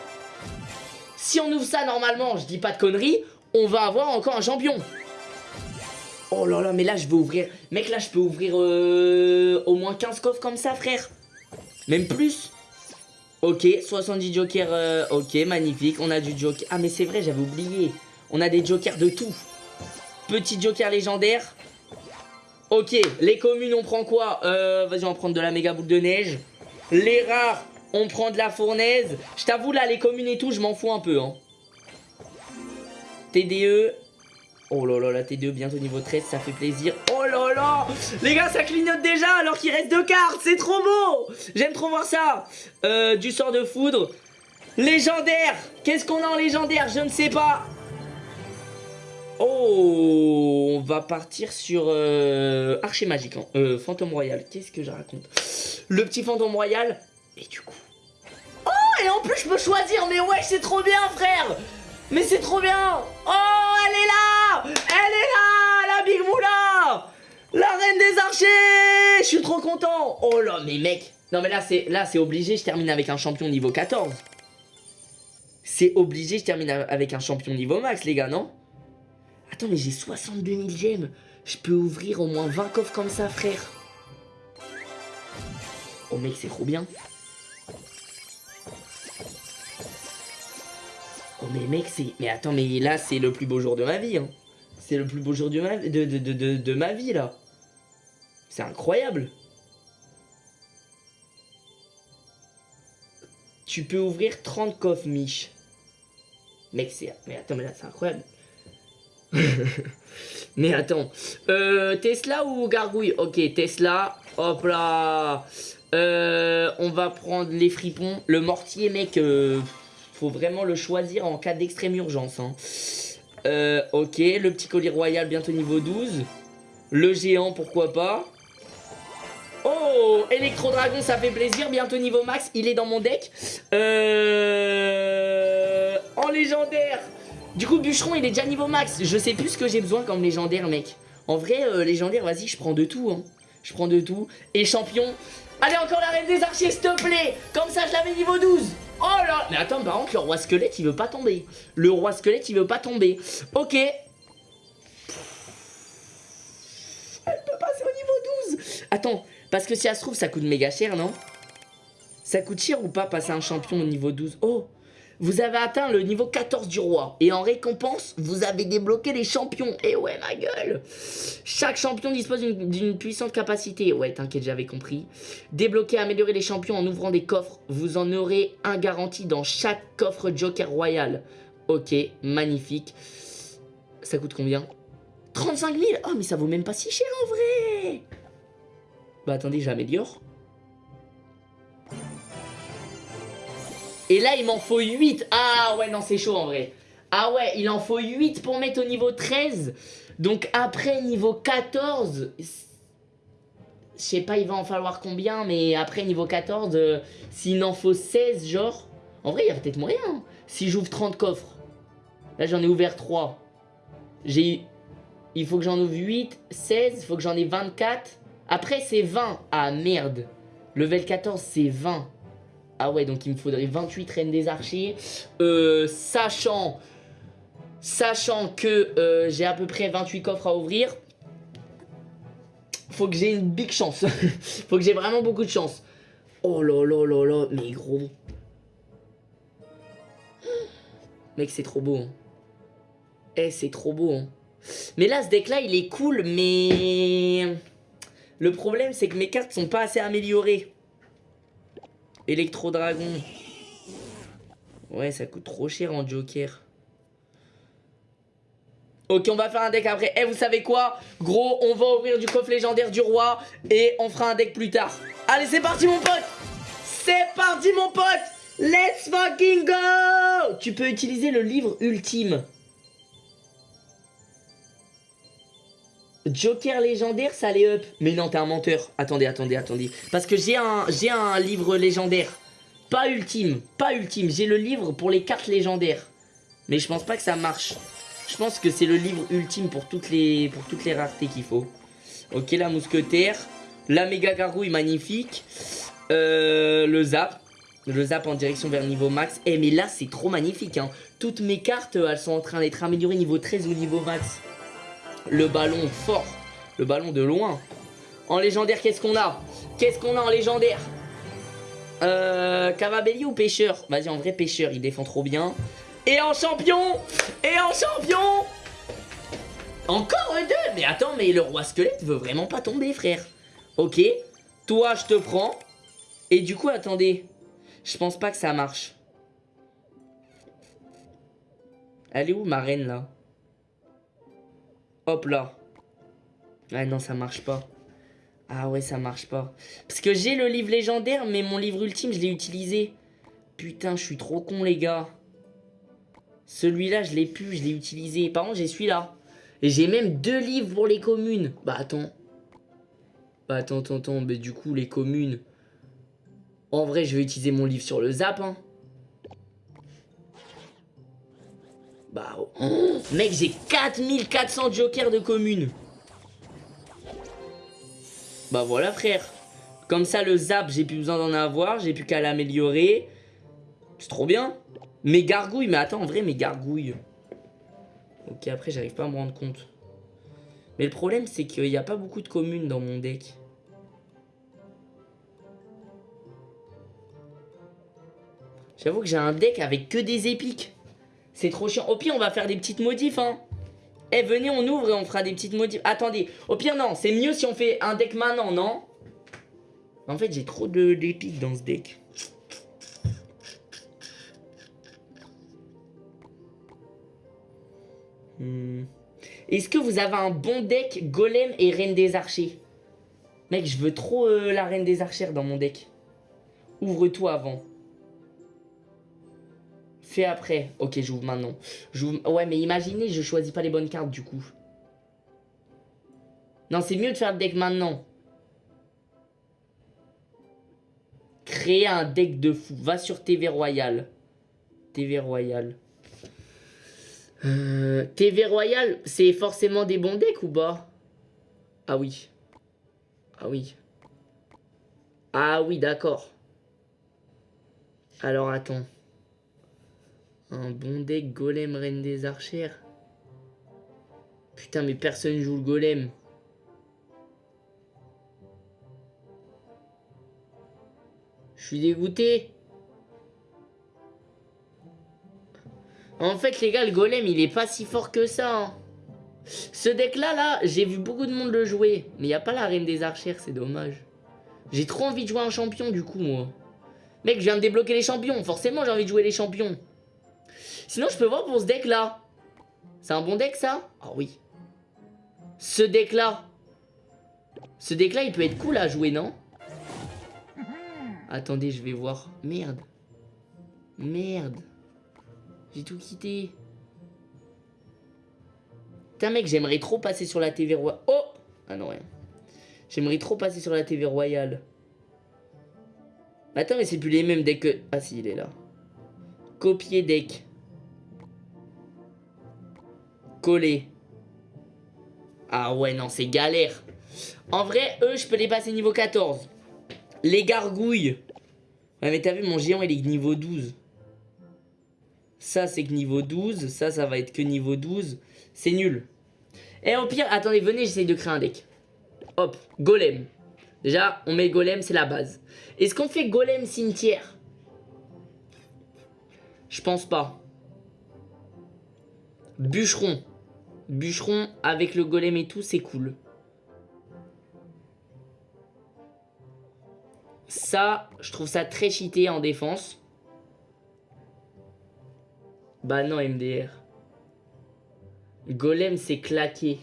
Si on ouvre ça, normalement, je dis pas de conneries, on va avoir encore un champion. Oh là là, mais là, je vais ouvrir... Mec, là, je peux ouvrir euh, au moins 15 coffres comme ça, frère. Même plus. Ok, 70 jokers. Euh, ok, magnifique. On a du joker. Ah, mais c'est vrai, j'avais oublié. On a des jokers de tout. Petit joker légendaire. Ok, les communes, on prend quoi? Euh, Vas-y, on va prendre de la méga boule de neige. Les rares, on prend de la fournaise. Je t'avoue, là, les communes et tout, je m'en fous un peu. Hein. TDE, Oh là là, la T2 bientôt niveau 13, ça fait plaisir. Oh là là Les gars, ça clignote déjà alors qu'il reste deux cartes. C'est trop beau J'aime trop voir ça. Euh, du sort de foudre. Légendaire Qu'est-ce qu'on a en légendaire Je ne sais pas. Oh On va partir sur euh, Archer Magique. Hein. Euh, fantôme Royal. Qu'est-ce que je raconte Le petit fantôme Royal. Et du coup... Oh Et en plus, je peux choisir. Mais ouais, c'est trop bien, frère Mais c'est trop bien Oh, elle est là elle est là La Big Moula La reine des archers Je suis trop content Oh là, mais mec Non mais là, c'est là c'est obligé, je termine avec un champion niveau 14. C'est obligé, je termine avec un champion niveau max, les gars, non? Attends, mais j'ai 62 000 gemmes. Je peux ouvrir au moins 20 coffres comme ça, frère. Oh mec, c'est trop bien. Oh mais mec, c'est... Mais attends, mais là, c'est le plus beau jour de ma vie, hein. C'est le plus beau jour de ma, vie, là. C'est incroyable. Tu peux ouvrir 30 coffres, Mich. Mec, c'est... Mais attends, mais là, c'est incroyable. mais attends. Euh, Tesla ou Gargouille? Ok, Tesla. Hop là. Euh, on va prendre les fripons. Le mortier, mec, euh, faut vraiment le choisir en cas d'extrême urgence. Hein. Euh, ok, le petit colis royal bientôt niveau 12. Le géant, pourquoi pas. Oh, Electro-Dragon, ça fait plaisir. Bientôt niveau max, il est dans mon deck. Euh... En légendaire. Du coup, Bûcheron, il est déjà niveau max. Je sais plus ce que j'ai besoin comme légendaire, mec. En vrai, euh, légendaire, vas-y, je prends de tout. Hein. Je prends de tout. Et champion. Allez, encore la reine des archers, s'il te plaît. Comme ça, je l'avais niveau 12. Oh là Mais attends, par contre, le roi squelette, il veut pas tomber. Le roi squelette, il veut pas tomber. Ok. Elle peut passer au niveau 12. Attends, parce que si elle se trouve, ça coûte méga cher, non? Ça coûte cher ou pas passer un champion au niveau 12 Oh vous avez atteint le niveau 14 du roi. Et en récompense, vous avez débloqué les champions. Et eh ouais, ma gueule Chaque champion dispose d'une puissante capacité. Ouais, t'inquiète, j'avais compris. Débloquer, améliorer les champions en ouvrant des coffres. Vous en aurez un garanti dans chaque coffre Joker Royal. Ok, magnifique. Ça coûte combien? 35 000 Oh, mais ça vaut même pas si cher en vrai Bah attendez, j'améliore. Et là, il m'en faut 8. Ah ouais, non, c'est chaud en vrai. Ah ouais, il en faut 8 pour mettre au niveau 13. Donc après, niveau 14... Je sais pas, il va en falloir combien, mais après, niveau 14, euh, s'il en faut 16, genre... En vrai, il y a peut-être moyen. Hein. Si j'ouvre 30 coffres. Là, j'en ai ouvert 3. J'ai... Il faut que j'en ouvre 8, 16, il faut que j'en ai 24. Après, c'est 20. Ah, merde. Level 14, c'est 20. Ah ouais, donc il me faudrait 28 reines des archers. Euh, sachant... Sachant que euh, j'ai à peu près 28 coffres à ouvrir. Faut que j'ai une big chance. faut que j'ai vraiment beaucoup de chance. Oh là là là là, mais gros. Mec, c'est trop beau. Hein. Eh, c'est trop beau. Hein. Mais là, ce deck-là, il est cool, mais... Le problème, c'est que mes cartes sont pas assez améliorées. Electro-dragon. Ouais, ça coûte trop cher en joker. Ok, on va faire un deck après. Eh, vous savez quoi? Gros, on va ouvrir du coffre légendaire du roi et on fera un deck plus tard. Allez, c'est parti, mon pote C'est parti, mon pote Let's fucking go Tu peux utiliser le livre ultime. Joker légendaire, ça allait up. Mais non, t'es un menteur. Attendez, attendez, attendez. Parce que j'ai un, un livre légendaire. Pas ultime, pas ultime. J'ai le livre pour les cartes légendaires. Mais je pense pas que ça marche. Je pense que c'est le livre ultime pour toutes les, pour toutes les raretés qu'il faut. Ok, la mousquetaire. La méga gargouille, magnifique. Euh, le zap. Le zap en direction vers niveau max. Eh, mais là, c'est trop magnifique. Hein. Toutes mes cartes, elles sont en train d'être améliorées niveau 13 ou niveau max. Le ballon fort. Le ballon de loin. En légendaire, qu'est-ce qu'on a? Qu'est-ce qu'on a en légendaire? Euh, Cavabelli ou pêcheur? Vas-y, en vrai, pêcheur, il défend trop bien. Et en champion Et en champion Encore deux Mais attends, mais le roi squelette veut vraiment pas tomber, frère. Ok, toi, je te prends. Et du coup, attendez. Je pense pas que ça marche. Elle est où ma reine, là? Hop là. Ah non, ça marche pas. Ah ouais, ça marche pas. Parce que j'ai le livre légendaire, mais mon livre ultime, je l'ai utilisé. Putain, je suis trop con, les gars. Celui-là, je l'ai pu, je l'ai utilisé. Par contre, j'ai celui-là. Et j'ai même deux livres pour les communes. Bah, attends. Bah, attends, attends, attends. Mais du coup, les communes... En vrai, je vais utiliser mon livre sur le zap, hein. Bah, oh. mec, j'ai 4400 jokers de communes. Bah voilà, frère. Comme ça, le zap, j'ai plus besoin d'en avoir. J'ai plus qu'à l'améliorer. C'est trop bien. Mes gargouilles, mais attends, en vrai, mes gargouilles. Ok, après, j'arrive pas à me rendre compte. Mais le problème, c'est qu'il n'y a pas beaucoup de communes dans mon deck. J'avoue que j'ai un deck avec que des épiques. C'est trop chiant. Au pire, on va faire des petites modifs, hein. Eh, venez, on ouvre et on fera des petites modifs. Attendez. Au pire, non. C'est mieux si on fait un deck maintenant, non? En fait, j'ai trop d'épiques dans ce deck. Hmm. Est-ce que vous avez un bon deck Golem et Reine des Archers? Mec, je veux trop euh, la Reine des Archères dans mon deck. Ouvre-toi avant. Fais après. Ok, j'ouvre maintenant. Ouais, mais imaginez, je choisis pas les bonnes cartes du coup. Non, c'est mieux de faire le deck maintenant. Créer un deck de fou. Va sur TV Royal. TV Royal. Euh, TV Royal, c'est forcément des bons decks ou pas? Ah oui. Ah oui. Ah oui, d'accord. Alors attends. Un bon deck golem reine des archères. Putain mais personne joue le golem. Je suis dégoûté. En fait les gars le golem il est pas si fort que ça. Hein. Ce deck là là j'ai vu beaucoup de monde le jouer. Mais il a pas la reine des archères c'est dommage. J'ai trop envie de jouer un champion du coup moi. Mec je viens de débloquer les champions. Forcément j'ai envie de jouer les champions. Sinon, je peux voir pour ce deck-là. C'est un bon deck, ça? Ah oui. Ce deck-là. Ce deck-là, il peut être cool à jouer, non? Attendez, je vais voir. Merde. Merde. J'ai tout quitté. Putain, mec, j'aimerais trop passer sur la TV royale. Oh Ah non, rien. J'aimerais trop passer sur la TV royale. Attends, mais c'est plus les mêmes decks que... Ah si, il est là. Copier deck. Coller. Ah ouais, non, c'est galère. En vrai, eux, je peux les passer niveau 14. Les gargouilles. Ouais, mais t'as vu, mon géant, il est niveau 12. Ça, c'est que niveau 12. Ça, ça va être que niveau 12. C'est nul. Et au pire, attendez, venez, j'essaye de créer un deck. Hop, golem. Déjà, on met golem, c'est la base. Est-ce qu'on fait golem cimetière? Je pense pas. Bûcheron. Bûcheron avec le golem et tout, c'est cool. Ça, je trouve ça très cheaté en défense. Bah non, MDR. Golem, c'est claqué.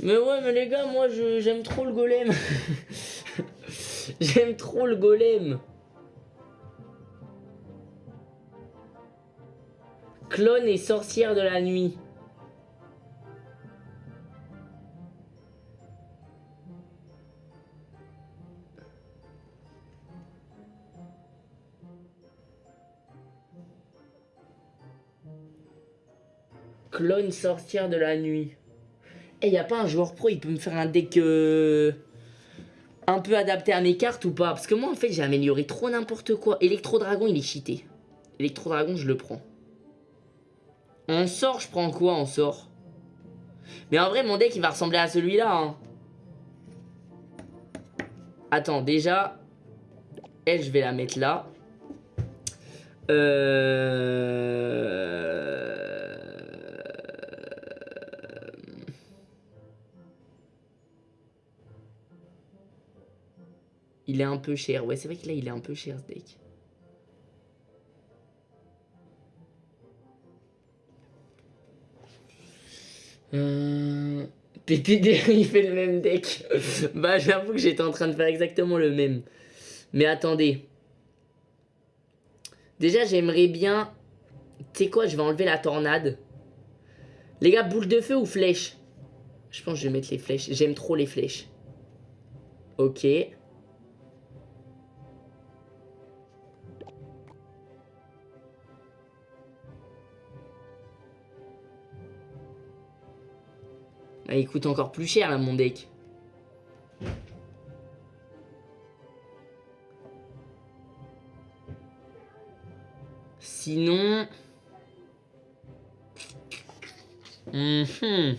Mais ouais, mais les gars, moi, j'aime trop le golem. j'aime trop le golem. Clone et sorcière de la nuit. Clone sorcière de la nuit. Et y a pas un joueur pro, il peut me faire un deck euh, un peu adapté à mes cartes ou pas? Parce que moi, en fait, j'ai amélioré trop n'importe quoi. Electro-dragon, il est cheaté. Electro-dragon, je le prends. En sort, je prends quoi en sort? Mais en vrai, mon deck, il va ressembler à celui-là. Hein. Attends, déjà... Elle, je vais la mettre là. Euh... Il est un peu cher. Ouais, c'est vrai que là, il est un peu cher, ce deck. Euh... Il fait le même deck. bah, j'avoue que j'étais en train de faire exactement le même. Mais attendez. Déjà, j'aimerais bien... Tu sais quoi, je vais enlever la tornade. Les gars, boule de feu ou flèche? Je pense que je vais mettre les flèches. J'aime trop les flèches. Ok. Il coûte encore plus cher là mon deck. Sinon... Mhm.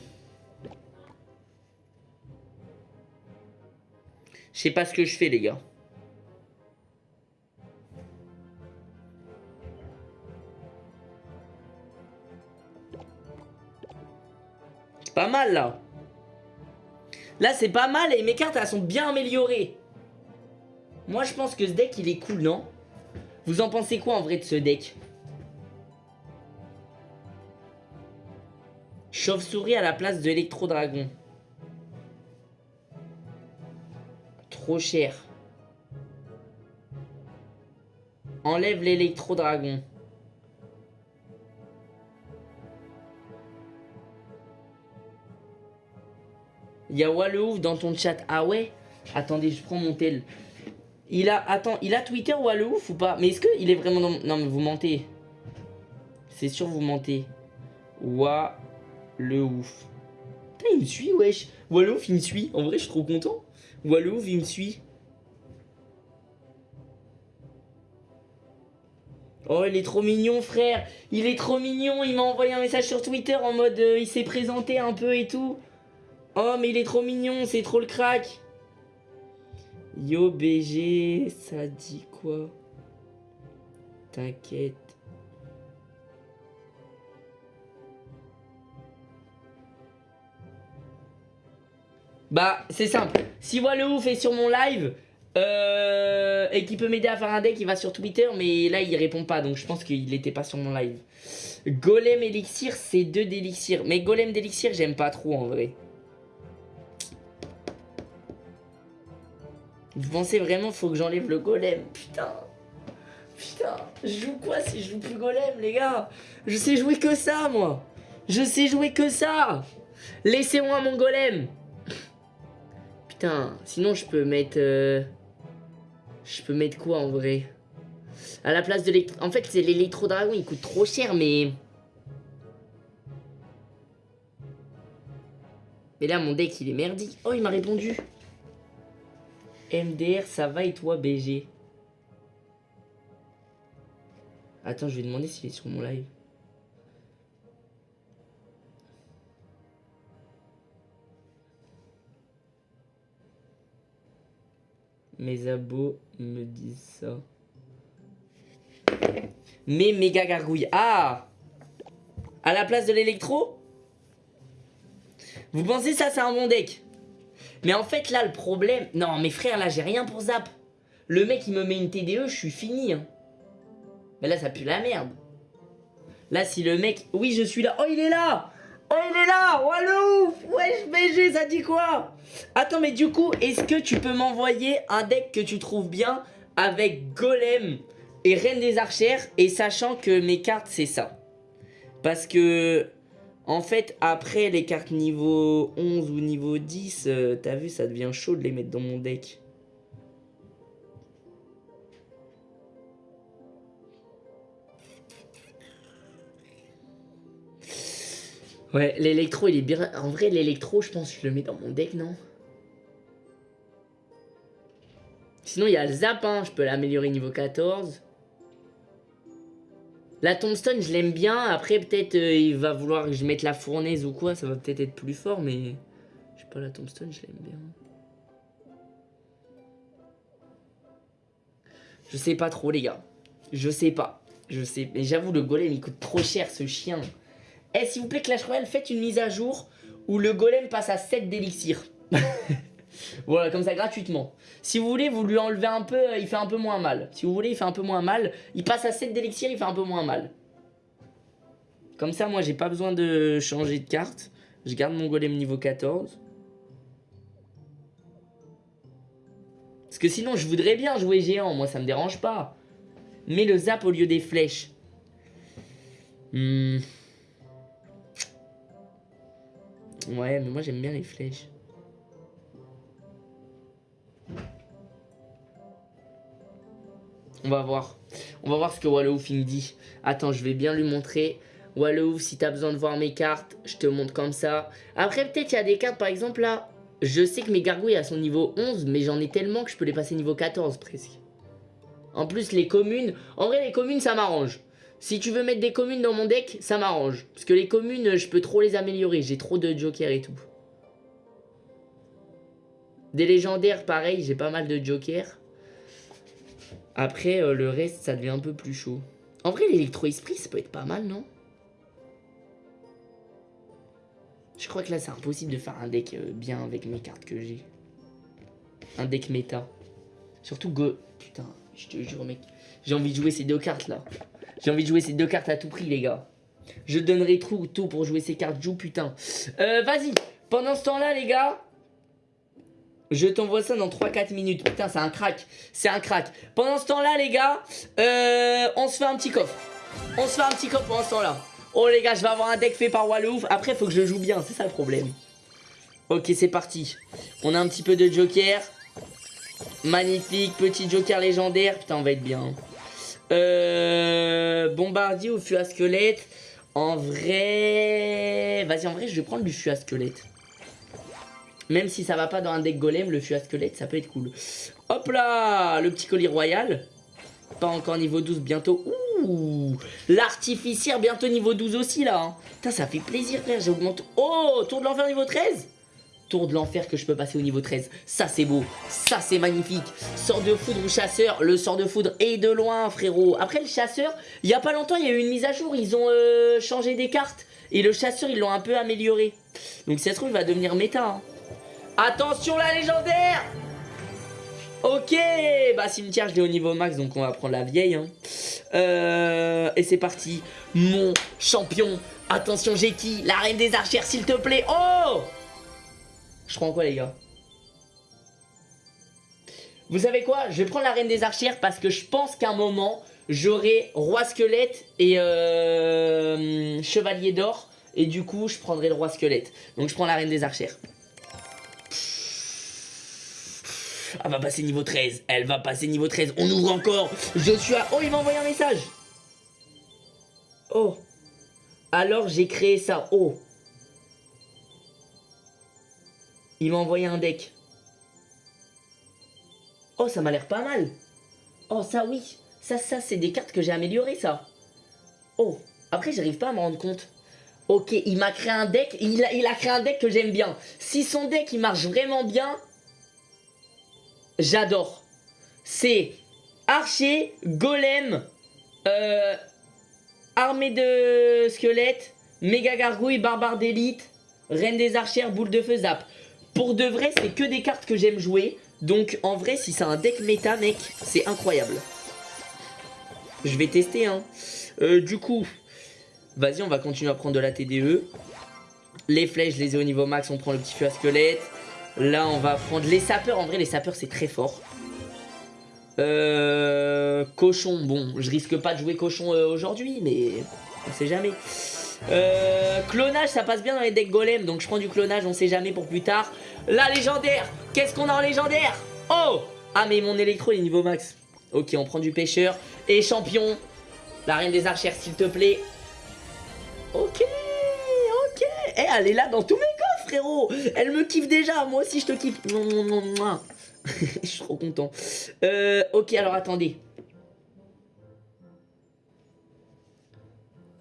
Je sais pas ce que je fais les gars. Pas mal là. Là, c'est pas mal et mes cartes, elles sont bien améliorées. Moi, je pense que ce deck, il est cool, non? Vous en pensez quoi, en vrai, de ce deck? Chauve-souris à la place de Electro-Dragon. Trop cher. Enlève l'électro-dragon. Il y a Wallouf dans ton chat. Ah ouais? Attendez, je prends mon tel. Il a... Attends, il a Twitter Wallouf ou pas? Mais est-ce qu'il est vraiment dans... Non, mais vous mentez. C'est sûr, vous mentez. Wallouf. Putain, il me suit, wesh. Wallouf, il me suit. En vrai, je suis trop content. Wallouf, il me suit. Oh, il est trop mignon, frère. Il est trop mignon. Il m'a envoyé un message sur Twitter en mode... Euh, il s'est présenté un peu et tout. Oh, mais il est trop mignon, c'est trop le crack. Yo, BG, ça dit quoi? T'inquiète. Bah, c'est simple. Si le ouf est sur mon live euh, et qu'il peut m'aider à faire un deck, il va sur Twitter, mais là, il répond pas, donc je pense qu'il était pas sur mon live. Golem Elixir, c'est deux d'élixir. Mais Golem d'élixir, j'aime pas trop en vrai. Vous pensez vraiment faut que j'enlève le golem Putain. Putain, je joue quoi si je joue plus golem, les gars? Je sais jouer que ça, moi. Je sais jouer que ça. Laissez-moi mon golem. Putain, sinon je peux mettre... Euh, je peux mettre quoi, en vrai? À la place de l'électro... En fait, c'est l'électro-dragon, il coûte trop cher, mais... Mais là, mon deck, il est merdique. Oh, il m'a répondu. MDR, ça va et toi, BG Attends, je vais demander s'il est sur mon live. Mes abos me disent ça. Mais méga gargouille. Ah À la place de l'électro? Vous pensez ça, c'est un bon deck? Mais en fait, là, le problème... Non, mes frères, là, j'ai rien pour zap. Le mec, il me met une TDE, je suis fini. Hein. Mais là, ça pue la merde. Là, si le mec... Oui, je suis là. Oh, il est là Oh, il est là Oh, le ouf Wesh, BG, ça dit quoi? Attends, mais du coup, est-ce que tu peux m'envoyer un deck que tu trouves bien avec Golem et Reine des Archères et sachant que mes cartes, c'est ça? Parce que... En fait, après les cartes niveau 11 ou niveau 10, euh, t'as vu, ça devient chaud de les mettre dans mon deck. Ouais, l'électro, il est bien... En vrai, l'électro, je pense que je le mets dans mon deck, non? Sinon, il y a le zap, hein. je peux l'améliorer niveau 14. La tombstone, je l'aime bien. Après, peut-être, euh, il va vouloir que je mette la fournaise ou quoi. Ça va peut-être être plus fort, mais... Je sais pas, la tombstone, je l'aime bien. Je sais pas trop, les gars. Je sais pas. Je sais. Mais j'avoue, le golem, il coûte trop cher, ce chien. Eh, s'il vous plaît, Clash Royale, faites une mise à jour où le golem passe à 7 d'élixir. voilà, comme ça, gratuitement. Si vous voulez, vous lui enlevez un peu, euh, il fait un peu moins mal. Si vous voulez, il fait un peu moins mal. Il passe à 7 d'élixir, il fait un peu moins mal. Comme ça, moi, j'ai pas besoin de changer de carte. Je garde mon golem niveau 14. Parce que sinon, je voudrais bien jouer géant. Moi, ça me dérange pas. Mais le zap au lieu des flèches. Hmm... Ouais, mais moi j'aime bien les flèches. On va voir. On va voir ce que Wallowouf me dit. Attends, je vais bien lui montrer. Wallowouf, si t'as besoin de voir mes cartes, je te montre comme ça. Après, peut-être il y a des cartes, par exemple là. Je sais que mes gargouilles, à son niveau 11, mais j'en ai tellement que je peux les passer niveau 14 presque. En plus, les communes... En vrai, les communes, ça m'arrange. Si tu veux mettre des communes dans mon deck, ça m'arrange. Parce que les communes, je peux trop les améliorer. J'ai trop de jokers et tout. Des légendaires, pareil, j'ai pas mal de jokers. Après, euh, le reste, ça devient un peu plus chaud. En vrai, l'électro-esprit, ça peut être pas mal, non? Je crois que là, c'est impossible de faire un deck euh, bien avec mes cartes que j'ai. Un deck méta. Surtout Go... Putain, je te jure, mec. J'ai envie de jouer ces deux cartes, là. J'ai envie de jouer ces deux cartes à tout prix, les gars. Je donnerai tout, tout pour jouer ces cartes. Joue, putain. Euh, vas-y. Pendant ce temps-là, les gars, je t'envoie ça dans 3-4 minutes. Putain, c'est un crack. C'est un crack. Pendant ce temps-là, les gars, euh, on se fait un petit coffre. On se fait un petit coffre pendant ce temps-là. Oh, les gars, je vais avoir un deck fait par Wallouf. Après, il faut que je joue bien. C'est ça le problème. Ok, c'est parti. On a un petit peu de joker. Magnifique. Petit joker légendaire. Putain, on va être bien. Euh, bombardier ou fût à squelette En vrai... Vas-y, en vrai, je vais prendre du fût à squelette. Même si ça va pas dans un deck golem, le fût à squelette, ça peut être cool. Hop là Le petit colis royal. Pas encore niveau 12, bientôt. Ouh L'artificière, bientôt niveau 12 aussi, là. Hein. Putain, ça fait plaisir, frère. J'augmente... Oh Tour de l'enfer niveau 13 Tour de l'enfer que je peux passer au niveau 13. Ça, c'est beau. Ça, c'est magnifique. Sort de foudre ou chasseur. Le sort de foudre est de loin, frérot. Après, le chasseur, il y a pas longtemps, il y a eu une mise à jour. Ils ont euh, changé des cartes. Et le chasseur, ils l'ont un peu amélioré. Donc, si ça se trouve, il va devenir méta. Hein. Attention, la légendaire Ok Bah, cimetière, je l'ai au niveau max, donc on va prendre la vieille. Hein. Euh, et c'est parti. Mon champion. Attention, j'ai qui? La reine des archères, s'il te plaît. Oh je prends quoi les gars? Vous savez quoi? Je vais prendre la reine des archères parce que je pense qu'à un moment, j'aurai roi squelette et euh, chevalier d'or. Et du coup, je prendrai le roi squelette. Donc je prends la reine des archères. Elle va passer niveau 13. Elle va passer niveau 13. On ouvre encore. Je suis à... Oh, il m'a envoyé un message. Oh. Alors, j'ai créé ça. Oh. Il m'a envoyé un deck. Oh, ça m'a l'air pas mal. Oh, ça, oui. Ça, ça, c'est des cartes que j'ai améliorées, ça. Oh. Après, j'arrive pas à me rendre compte. Ok, il m'a créé un deck. Il a, il a créé un deck que j'aime bien. Si son deck, il marche vraiment bien, j'adore. C'est archer, golem, euh, armée de squelettes, méga gargouille, barbare d'élite, reine des archères, boule de feu, zap. Pour de vrai, c'est que des cartes que j'aime jouer. Donc en vrai, si c'est un deck méta, mec, c'est incroyable. Je vais tester, hein. Euh, du coup, vas-y, on va continuer à prendre de la TDE. Les flèches, je les ai au niveau max, on prend le petit feu à squelette. Là, on va prendre les sapeurs. En vrai, les sapeurs, c'est très fort. Euh, cochon, bon, je risque pas de jouer cochon euh, aujourd'hui, mais on sait jamais. Euh, clonage, ça passe bien dans les decks golem, donc je prends du clonage, on sait jamais pour plus tard. La légendaire, qu'est-ce qu'on a en légendaire? Oh Ah, mais mon électro est niveau max. Ok, on prend du pêcheur. Et champion, la reine des archères, s'il te plaît. Ok, ok. Eh, elle est là dans tous mes frérot Elle me kiffe déjà, moi aussi je te kiffe. je suis trop content. Euh, ok, alors attendez.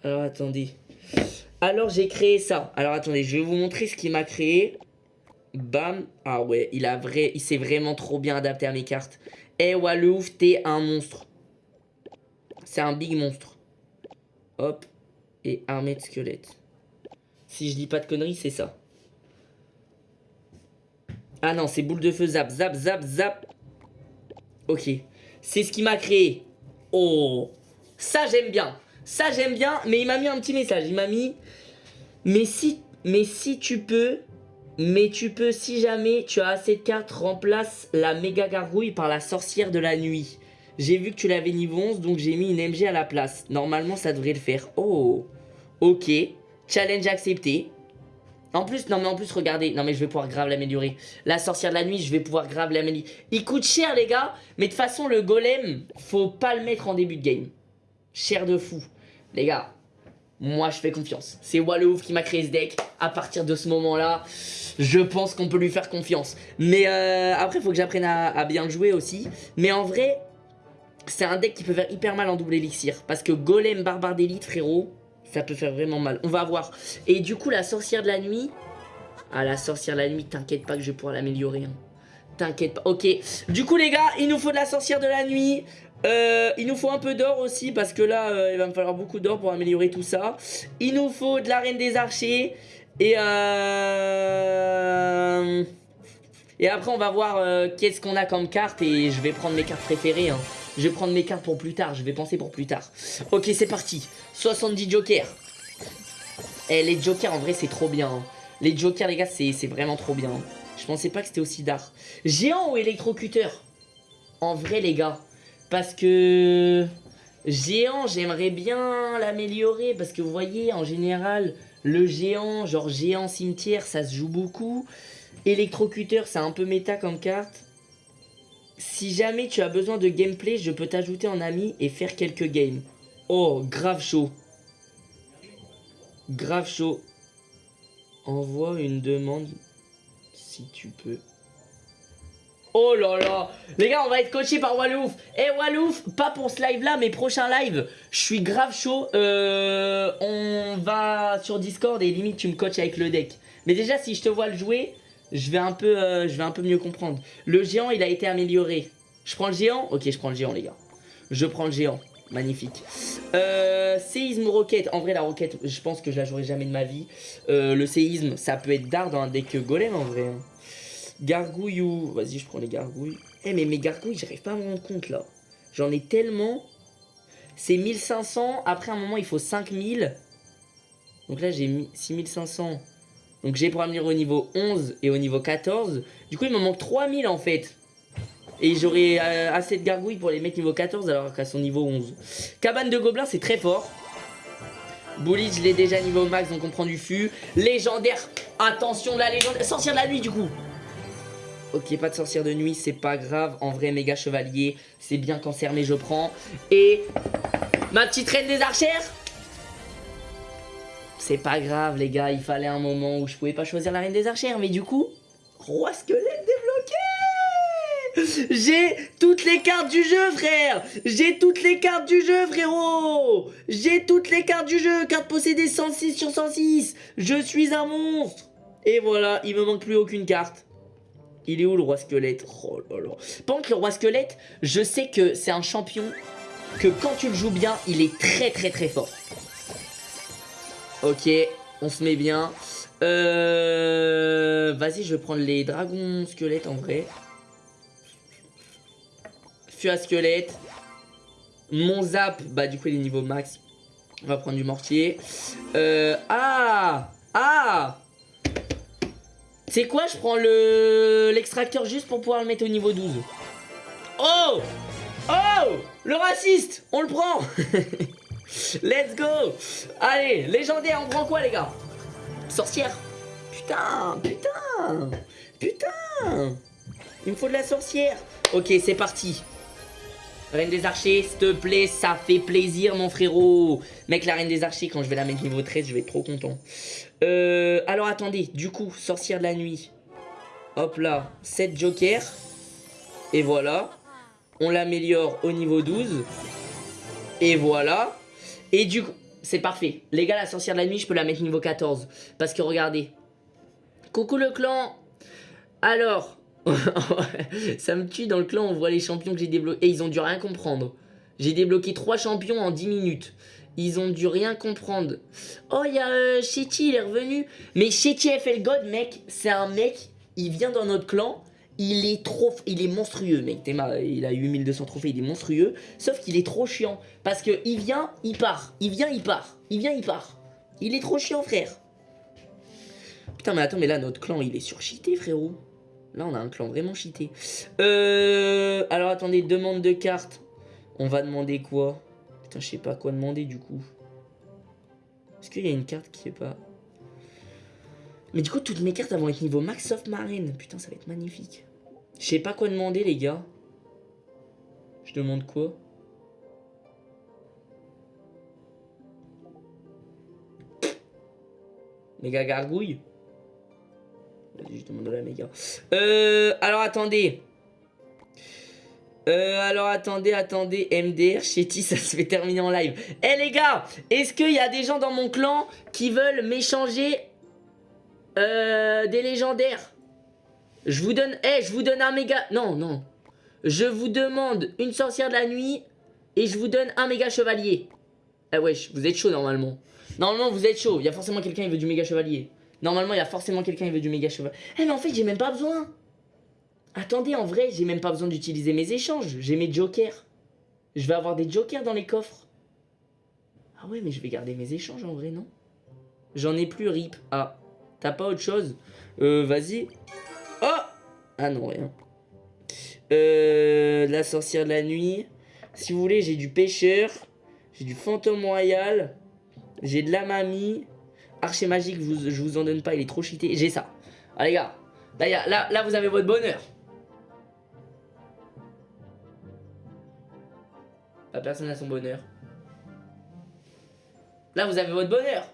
Alors attendez. Alors j'ai créé ça. Alors attendez, je vais vous montrer ce qu'il m'a créé. Bam. Ah ouais, il a vrai, il s'est vraiment trop bien adapté à mes cartes. Eh Walouf, t'es un monstre. C'est un big monstre. Hop. Et armée de squelettes. Si je dis pas de conneries, c'est ça. Ah non, c'est boule de feu, zap, zap, zap, zap. Ok. C'est ce qui m'a créé. Oh. Ça, j'aime bien. Ça, j'aime bien. Mais il m'a mis un petit message. Il m'a mis... Mais si, mais si tu peux... Mais tu peux, si jamais tu as assez de cartes, remplace la méga gargouille par la sorcière de la nuit. J'ai vu que tu l'avais niveau 11, donc j'ai mis une MG à la place. Normalement, ça devrait le faire. Oh. Ok. Challenge accepté. En plus, non mais en plus, regardez. Non mais je vais pouvoir grave l'améliorer. La sorcière de la nuit, je vais pouvoir grave l'améliorer. Il coûte cher, les gars. Mais de toute façon, le golem, faut pas le mettre en début de game. Cher de fou. Les gars, moi, je fais confiance. C'est Wallouf qui m'a créé ce deck. À partir de ce moment-là, je pense qu'on peut lui faire confiance. Mais euh, après, faut que j'apprenne à, bien jouer aussi. Mais en vrai, c'est un deck qui peut faire hyper mal en double élixir. Parce que golem, barbare d'élite, frérot ça peut faire vraiment mal. On va voir. Et du coup, la sorcière de la nuit. Ah, la sorcière de la nuit, t'inquiète pas que je vais pouvoir l'améliorer. Hein. T'inquiète pas. Ok. Du coup, les gars, il nous faut de la sorcière de la nuit. Euh, il nous faut un peu d'or aussi parce que là, euh, il va me falloir beaucoup d'or pour améliorer tout ça. Il nous faut de la reine des archers. Et euh... Et après, on va voir euh, qu'est-ce qu'on a comme carte et je vais prendre mes cartes préférées. Hein. Je vais prendre mes cartes pour plus tard. Je vais penser pour plus tard. Ok, c'est parti. 70 jokers. Eh, les jokers, en vrai, c'est trop bien. Hein. Les jokers, les gars, c'est vraiment trop bien. Hein. Je pensais pas que c'était aussi d'art. Géant ou électrocuteur? En vrai, les gars. Parce que... Géant, j'aimerais bien l'améliorer. Parce que vous voyez, en général, le géant, genre géant cimetière, ça se joue beaucoup. Électrocuteur, c'est un peu méta comme carte. Si jamais tu as besoin de gameplay, je peux t'ajouter en ami et faire quelques games. Oh, grave chaud. Grave chaud. Envoie une demande si tu peux. Oh là là Les gars, on va être coaché par Walouf Eh Walouf, pas pour ce live là, mais prochain live, je suis grave chaud. Euh, on va sur Discord et limite tu me coaches avec le deck. Mais déjà, si je te vois le jouer, je vais un peu, euh, je mieux comprendre. Le géant, il a été amélioré. Je prends le géant? Ok, je prends le géant, les gars. Je prends le géant. Magnifique. Euh, séisme roquette. En vrai, la roquette, je pense que je la jouerai jamais de ma vie. Euh, le séisme, ça peut être dard dans un deck golem, en vrai. Hein. Gargouille ou... Vas-y, je prends les gargouilles. Eh, mais mes gargouilles, j'arrive pas à me rendre compte, là. J'en ai tellement... C'est 1500. Après, un moment, il faut 5000. Donc là, j'ai 6500. Donc j'ai pour améliorer au niveau 11 et au niveau 14. Du coup, il me manque 3000 en fait. Et j'aurai euh, assez de gargouilles pour les mettre niveau 14 alors qu'à son niveau 11. Cabane de gobelins, c'est très fort. Bully, je l'ai déjà niveau max, donc on prend du fût. Légendaire, attention la légende. Sorcière de la nuit du coup. Ok, pas de sorcière de nuit, c'est pas grave. En vrai, méga chevalier, c'est bien cancer, mais je prends. Et ma petite reine des archères. C'est pas grave, les gars, il fallait un moment où je pouvais pas choisir la reine des archères. Mais du coup, roi squelette débloqué J'ai toutes les cartes du jeu, frère J'ai toutes les cartes du jeu, frérot J'ai toutes les cartes du jeu Carte possédée 106 sur 106 Je suis un monstre Et voilà, il me manque plus aucune carte. Il est où le roi squelette? Oh là là. Pendant que le roi squelette, je sais que c'est un champion que quand tu le joues bien, il est très très très fort. Ok, on se met bien. Euh... Vas-y, je vais prendre les dragons squelettes en vrai. Fût à squelette. Mon zap, bah du coup il est niveau max. On va prendre du mortier. Euh... Ah Ah c'est quoi Je prends le l'extracteur juste pour pouvoir le mettre au niveau 12. Oh Oh Le raciste On le prend Let's go Allez, légendaire, on prend quoi les gars? Sorcière Putain Putain Putain Il me faut de la sorcière Ok, c'est parti Reine des archers, s'il te plaît, ça fait plaisir mon frérot Mec, la reine des archers, quand je vais la mettre niveau 13, je vais être trop content. Euh, alors attendez, du coup, sorcière de la nuit. Hop là, 7 jokers. Et voilà. On l'améliore au niveau 12. Et voilà. Et du coup, c'est parfait. Les gars, la sorcière de la nuit, je peux la mettre niveau 14. Parce que regardez. Coucou le clan Alors, ça me tue dans le clan, on voit les champions que j'ai débloqués. Et ils ont dû rien comprendre. J'ai débloqué 3 champions en 10 minutes. Ils ont dû rien comprendre. Oh, il y a euh, il est revenu. Mais Shetty FL God, mec, c'est un mec, il vient dans notre clan. Il est trop... Il est monstrueux, mec. Il a 8200 trophées, il est monstrueux. Sauf qu'il est trop chiant. Parce que il vient, il part. Il vient, il part. Il vient, il part. Il est trop chiant, frère. Putain, mais attends, mais là, notre clan, il est surcheaté, frérot. Là, on a un clan vraiment cheaté. Euh, alors, attendez, demande de carte. On va demander quoi? Putain, je sais pas quoi demander, du coup. Est-ce qu'il y a une carte qui est pas... Mais du coup, toutes mes cartes vont être niveau max of marine. Putain, ça va être magnifique. Je sais pas quoi demander, les gars. Je demande quoi? Méga gargouille? Vas-y, je demande de la méga. Euh, alors attendez. Euh, alors attendez, attendez, MDR, Chetty, ça se fait terminer en live. Eh les gars, est-ce qu'il y a des gens dans mon clan qui veulent m'échanger euh, des légendaires Je vous donne, eh, je vous donne un méga, non, non. Je vous demande une sorcière de la nuit et je vous donne un méga chevalier. Eh wesh, vous êtes chaud normalement. Normalement vous êtes chaud, il y a forcément quelqu'un qui veut du méga chevalier. Normalement, il y a forcément quelqu'un qui veut du méga cheval. Eh, mais en fait, j'ai même pas besoin. Attendez, en vrai, j'ai même pas besoin d'utiliser mes échanges. J'ai mes jokers. Je vais avoir des jokers dans les coffres. Ah ouais, mais je vais garder mes échanges en vrai, non? J'en ai plus, rip. Ah, t'as pas autre chose Euh, vas-y. Oh Ah non, rien. Euh, la sorcière de la nuit. Si vous voulez, j'ai du pêcheur. J'ai du fantôme royal. J'ai de la mamie. Archer magique, je vous en donne pas, il est trop cheaté. J'ai ça. Ah les gars, là, là, là vous avez votre bonheur. La personne a son bonheur. Là vous avez votre bonheur.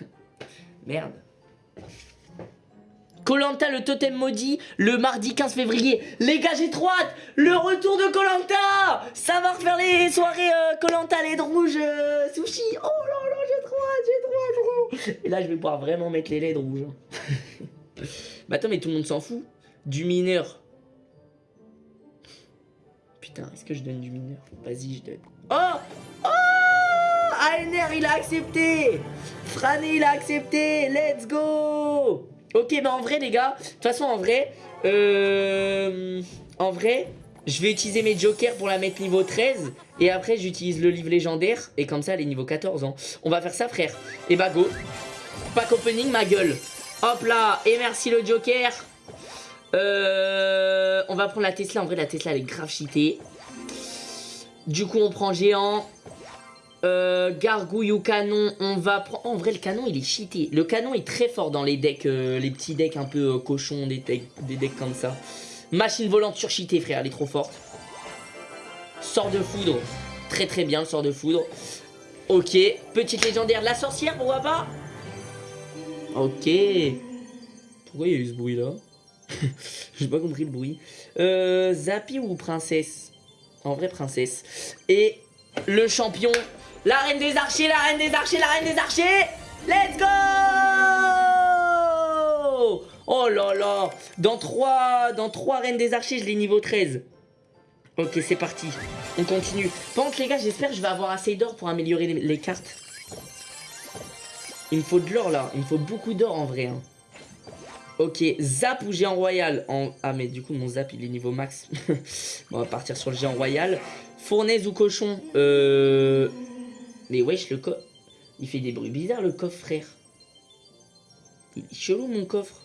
Merde. Colanta le totem maudit le mardi 15 février. Les gars, j'ai trop hâte. Le retour de Colanta. Ça va refaire les soirées Colanta euh, LED rouge euh, sushi. Oh là là, j'ai trop hâte, j'ai trop hâte. Et là, je vais pouvoir vraiment mettre les LED rouges. Hein. mais attends, mais tout le monde s'en fout. Du mineur. Putain, est-ce que je donne du mineur? Vas-y, je donne. Oh Oh ANR, il a accepté Frané, il a accepté Let's go Ok, bah en vrai, les gars, de toute façon, en vrai, euh, en vrai, je vais utiliser mes jokers pour la mettre niveau 13. Et après, j'utilise le livre légendaire. Et comme ça, elle est niveau 14. Hein. On va faire ça, frère. Et bah, go. Pack opening, ma gueule. Hop là. Et merci le joker. Euh, on va prendre la Tesla. En vrai, la Tesla, elle est grave cheatée. Du coup, on prend géant. Euh, gargouille ou canon, on va prendre... en vrai, le canon, il est cheaté. Le canon est très fort dans les decks, euh, les petits decks un peu euh, cochons, des decks, comme ça. Machine volante surcheatée, frère, elle est trop forte. Sort de foudre. Très très bien, le sort de foudre. Ok. Petite légendaire, la sorcière, pourquoi pas Ok. Pourquoi il y a eu ce bruit là J'ai pas compris le bruit. Euh, Zappy ou princesse? En vrai, princesse. Et le champion, la reine des archers, la reine des archers, la reine des archers Let's go Oh là là Dans 3, dans 3 reines des archers, je l'ai niveau 13. Ok, c'est parti. On continue. Par les gars, j'espère que je vais avoir assez d'or pour améliorer les, cartes. Il me faut de l'or, là. Il me faut beaucoup d'or, en vrai. hein. Ok, zap ou géant royal. Ah mais du coup mon zap il est niveau max. bon, on va partir sur le géant royal. Fournaise ou cochon Euh... Mais wesh le coffre... Il fait des bruits bizarres le coffre frère. Il est chelou mon coffre.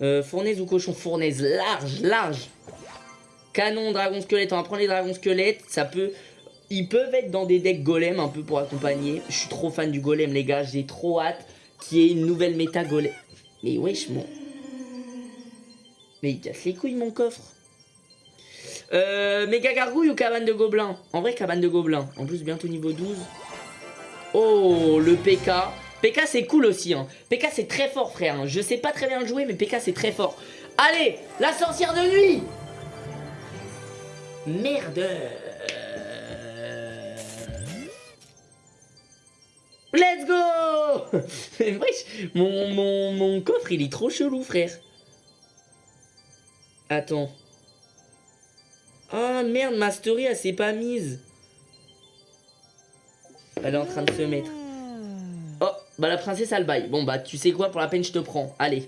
Euh, fournaise ou cochon? Fournaise, large, large. Canon, dragon squelette, on va prendre les dragons squelettes. Ça peut... Ils peuvent être dans des decks golem un peu pour accompagner. Je suis trop fan du golem les gars, j'ai trop hâte qu'il y ait une nouvelle méta golem. Mais wesh, mon... Mais il casse les couilles, mon coffre. Euh, méga gargouille ou cabane de gobelins En vrai, cabane de gobelins. En plus, bientôt niveau 12. Oh, le PK. PK, c'est cool aussi. Hein. PK, c'est très fort, frère. hein. Je sais pas très bien le jouer, mais PK, c'est très fort. Allez, la sorcière de nuit Merde Let's go mon, mon, mon coffre, il est trop chelou, frère. Attends. Ah merde, ma story, elle s'est pas mise. Elle est en train de se mettre. Oh, bah la princesse, elle baille. Bon, bah tu sais quoi, pour la peine, je te prends. Allez.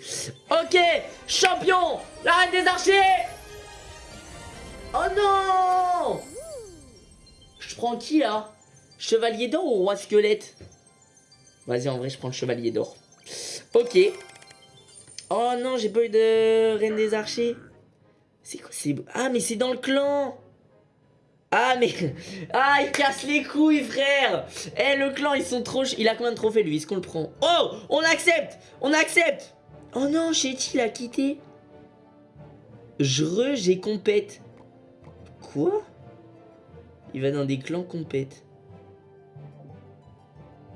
Ok, champion La reine des archers Oh non Je prends qui, là? Chevalier d'or ou roi squelette? Vas-y, en vrai, je prends le chevalier d'or. Ok. Oh non, j'ai pas eu de reine des archers. C'est quoi c'est... Ah, mais c'est dans le clan Ah, mais... Ah, il casse les couilles, frère Eh, le clan, ils sont trop... Il a combien de trophées, lui? Est-ce qu'on le prend? Oh On accepte On accepte Oh non, Chetty, il a quitté. Je re, j'ai compète. Quoi? Il va dans des clans compète.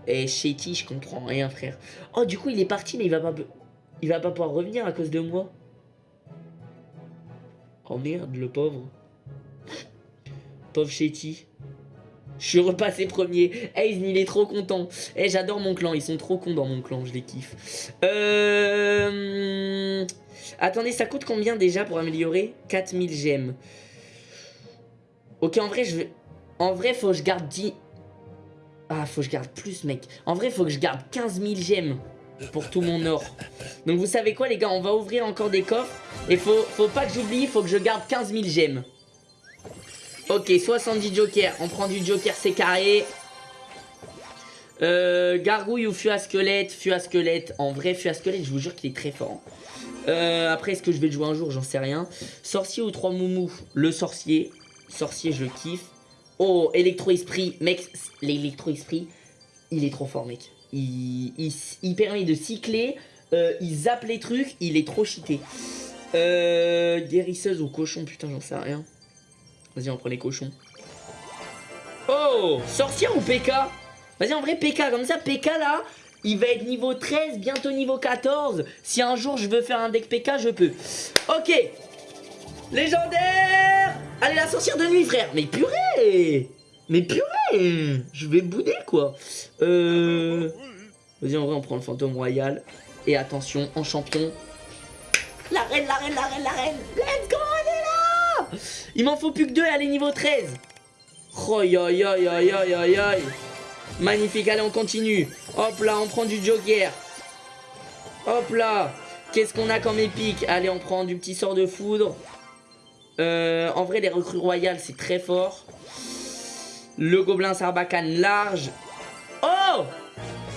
Eh, Chetty, je comprends rien, frère. Oh, du coup, il est parti, mais il va pas... Il va pas pouvoir revenir à cause de moi. Oh merde, le pauvre. Pauvre Chetty. Je suis repassé premier. Hey, il est trop content. Eh, j'adore mon clan. Ils sont trop cons dans mon clan. Je les kiffe. Euh... Attendez, ça coûte combien déjà pour améliorer 4000 gemmes? Ok, en vrai, je. En vrai, faut que je garde 10... Ah, faut que je garde plus, mec. En vrai, faut que je garde 15 000 gemmes pour tout mon or. Donc, vous savez quoi, les gars On va ouvrir encore des coffres. Et faut, pas que j'oublie, faut que je garde 15 000 gemmes. Ok, 70 jokers. On prend du joker, c'est carré. Euh, gargouille ou fût à squelette Fût à squelette. En vrai, fût à squelette, je vous jure qu'il est très fort. Euh, après, est-ce que je vais le jouer un jour? J'en sais rien. Sorcier ou trois moumous? Le sorcier. Sorcier, je kiffe. Oh, électro-esprit. Mec, l'électro-esprit, il est trop fort, mec. Il, permet de cycler. euh, il zappe les trucs. Il est trop cheaté. Euh, guérisseuse ou cochon Putain, j'en sais rien. Vas-y, on prend les cochons. Oh Sorcière ou PK Vas-y, en vrai, PK. Comme ça, PK, là, il va être niveau 13, bientôt niveau 14. Si un jour, je veux faire un deck PK, je peux. Ok Légendaire Allez, la sorcière de nuit, frère Mais purée Mais purée Je vais bouder, quoi. Euh... Vas-y, en vrai, on prend le fantôme royal. Et attention, en champion... La reine, la reine, la reine, la reine Let's go, elle est là Il m'en faut plus que deux et est niveau 13 Oh, aïe, aïe, aïe, aïe, aïe, aïe Magnifique, allez, on continue. Hop là, on prend du joker. Hop là. Qu'est-ce qu'on a comme épique? Allez, on prend du petit sort de foudre. Euh, en vrai, les recrues royales, c'est très fort. Le gobelin sarbacane large. Oh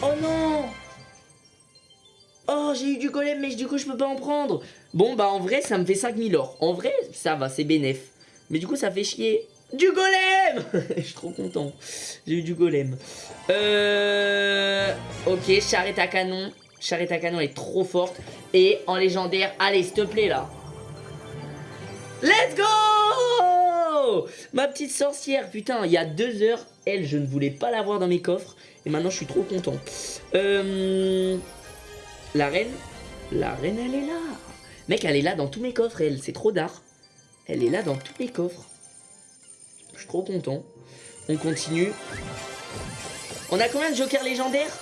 Oh non Oh, j'ai eu du golem, mais du coup, je peux pas en prendre. Bon, bah, en vrai, ça me fait 5000 or. En vrai, ça va, c'est bénef. Mais du coup, ça fait chier. Du golem Je suis trop content. J'ai eu du golem. Euh... Ok, charrette à canon. Charrette à canon est trop forte. Et en légendaire, allez, s'il te plaît, là. Let's go Ma petite sorcière, putain, il y a deux heures, elle, je ne voulais pas l'avoir dans mes coffres. Et maintenant, je suis trop content. Euh... La reine La reine, elle est là. Mec, elle est là dans tous mes coffres, elle. C'est trop d'art. Elle est là dans tous mes coffres. Je suis trop content. On continue. On a combien de jokers légendaires?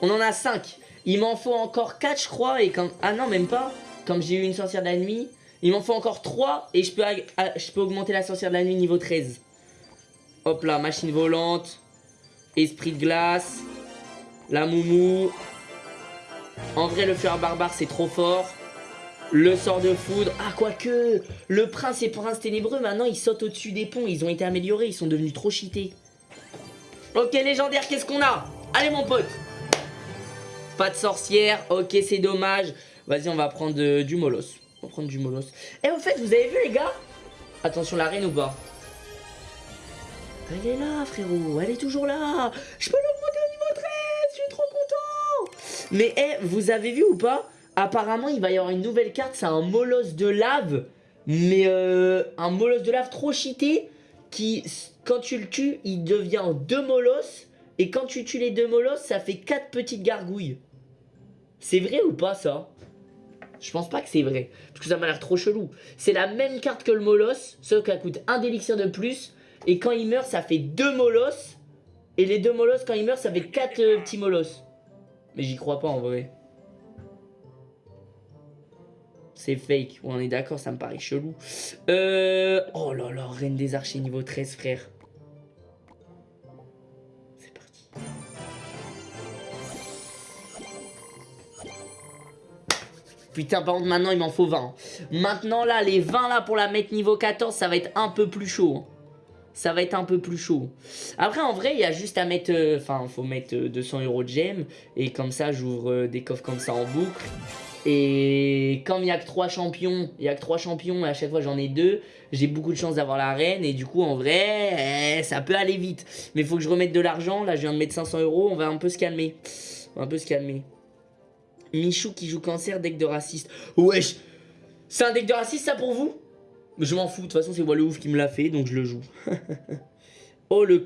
On en a 5. Il m'en faut encore 4, je crois. Et quand... Ah non, même pas. Comme j'ai eu une sorcière de la nuit. Il m'en faut encore 3. Et je peux, je peux augmenter la sorcière de la nuit niveau 13. Hop là, machine volante. Esprit de glace. La moumou. En vrai, le fleur barbare, c'est trop fort. Le sort de foudre. Ah, quoique. Le prince et prince ténébreux, maintenant, ils sautent au-dessus des ponts. Ils ont été améliorés. Ils sont devenus trop cheatés. Ok, légendaire, qu'est-ce qu'on a? Allez, mon pote. Pas de sorcière. Ok, c'est dommage. Vas-y, on va prendre du molos. On va prendre du molos. Et eh, au fait, vous avez vu, les gars? Attention, la reine ou pas? Elle est là, frérot. Elle est toujours là. Je peux l'augmenter au niveau 13. Je suis trop content. Mais, eh, vous avez vu ou pas? Apparemment, il va y avoir une nouvelle carte. C'est un molosse de lave. Mais euh, un molosse de lave trop cheaté. Qui, quand tu le tues, il devient deux molosses. Et quand tu tues les deux molosses, ça fait quatre petites gargouilles. C'est vrai ou pas ça? Je pense pas que c'est vrai. Parce que ça m'a l'air trop chelou. C'est la même carte que le molosse. Sauf qu'elle coûte un d'élixir de plus. Et quand il meurt, ça fait deux molosses. Et les deux molosses, quand il meurt, ça fait quatre euh, petits molosses. Mais j'y crois pas en vrai. C'est fake. on est d'accord, ça me paraît chelou. Euh... Oh là là, Reine des Archers niveau 13, frère. Putain, par contre, maintenant, il m'en faut 20. Maintenant, là, les 20, là, pour la mettre niveau 14, ça va être un peu plus chaud. Hein. Ça va être un peu plus chaud. Après, en vrai, il y a juste à mettre... Euh, enfin, il faut mettre 200 euh, euros de gemmes. Et comme ça, j'ouvre euh, des coffres comme ça en boucle. Et comme il n'y a que 3 champions, il y a que 3 champions et à chaque fois j'en ai 2, j'ai beaucoup de chance d'avoir la reine et du coup en vrai, eh, ça peut aller vite. Mais il faut que je remette de l'argent, là je viens de mettre 500 euros, on va un peu se calmer. On va un peu se calmer. Michou qui joue cancer, deck de raciste. Wesh C'est un deck de raciste ça pour vous? Je m'en fous, de toute façon c'est Wallouf qui me l'a fait donc je le joue. Oh, le,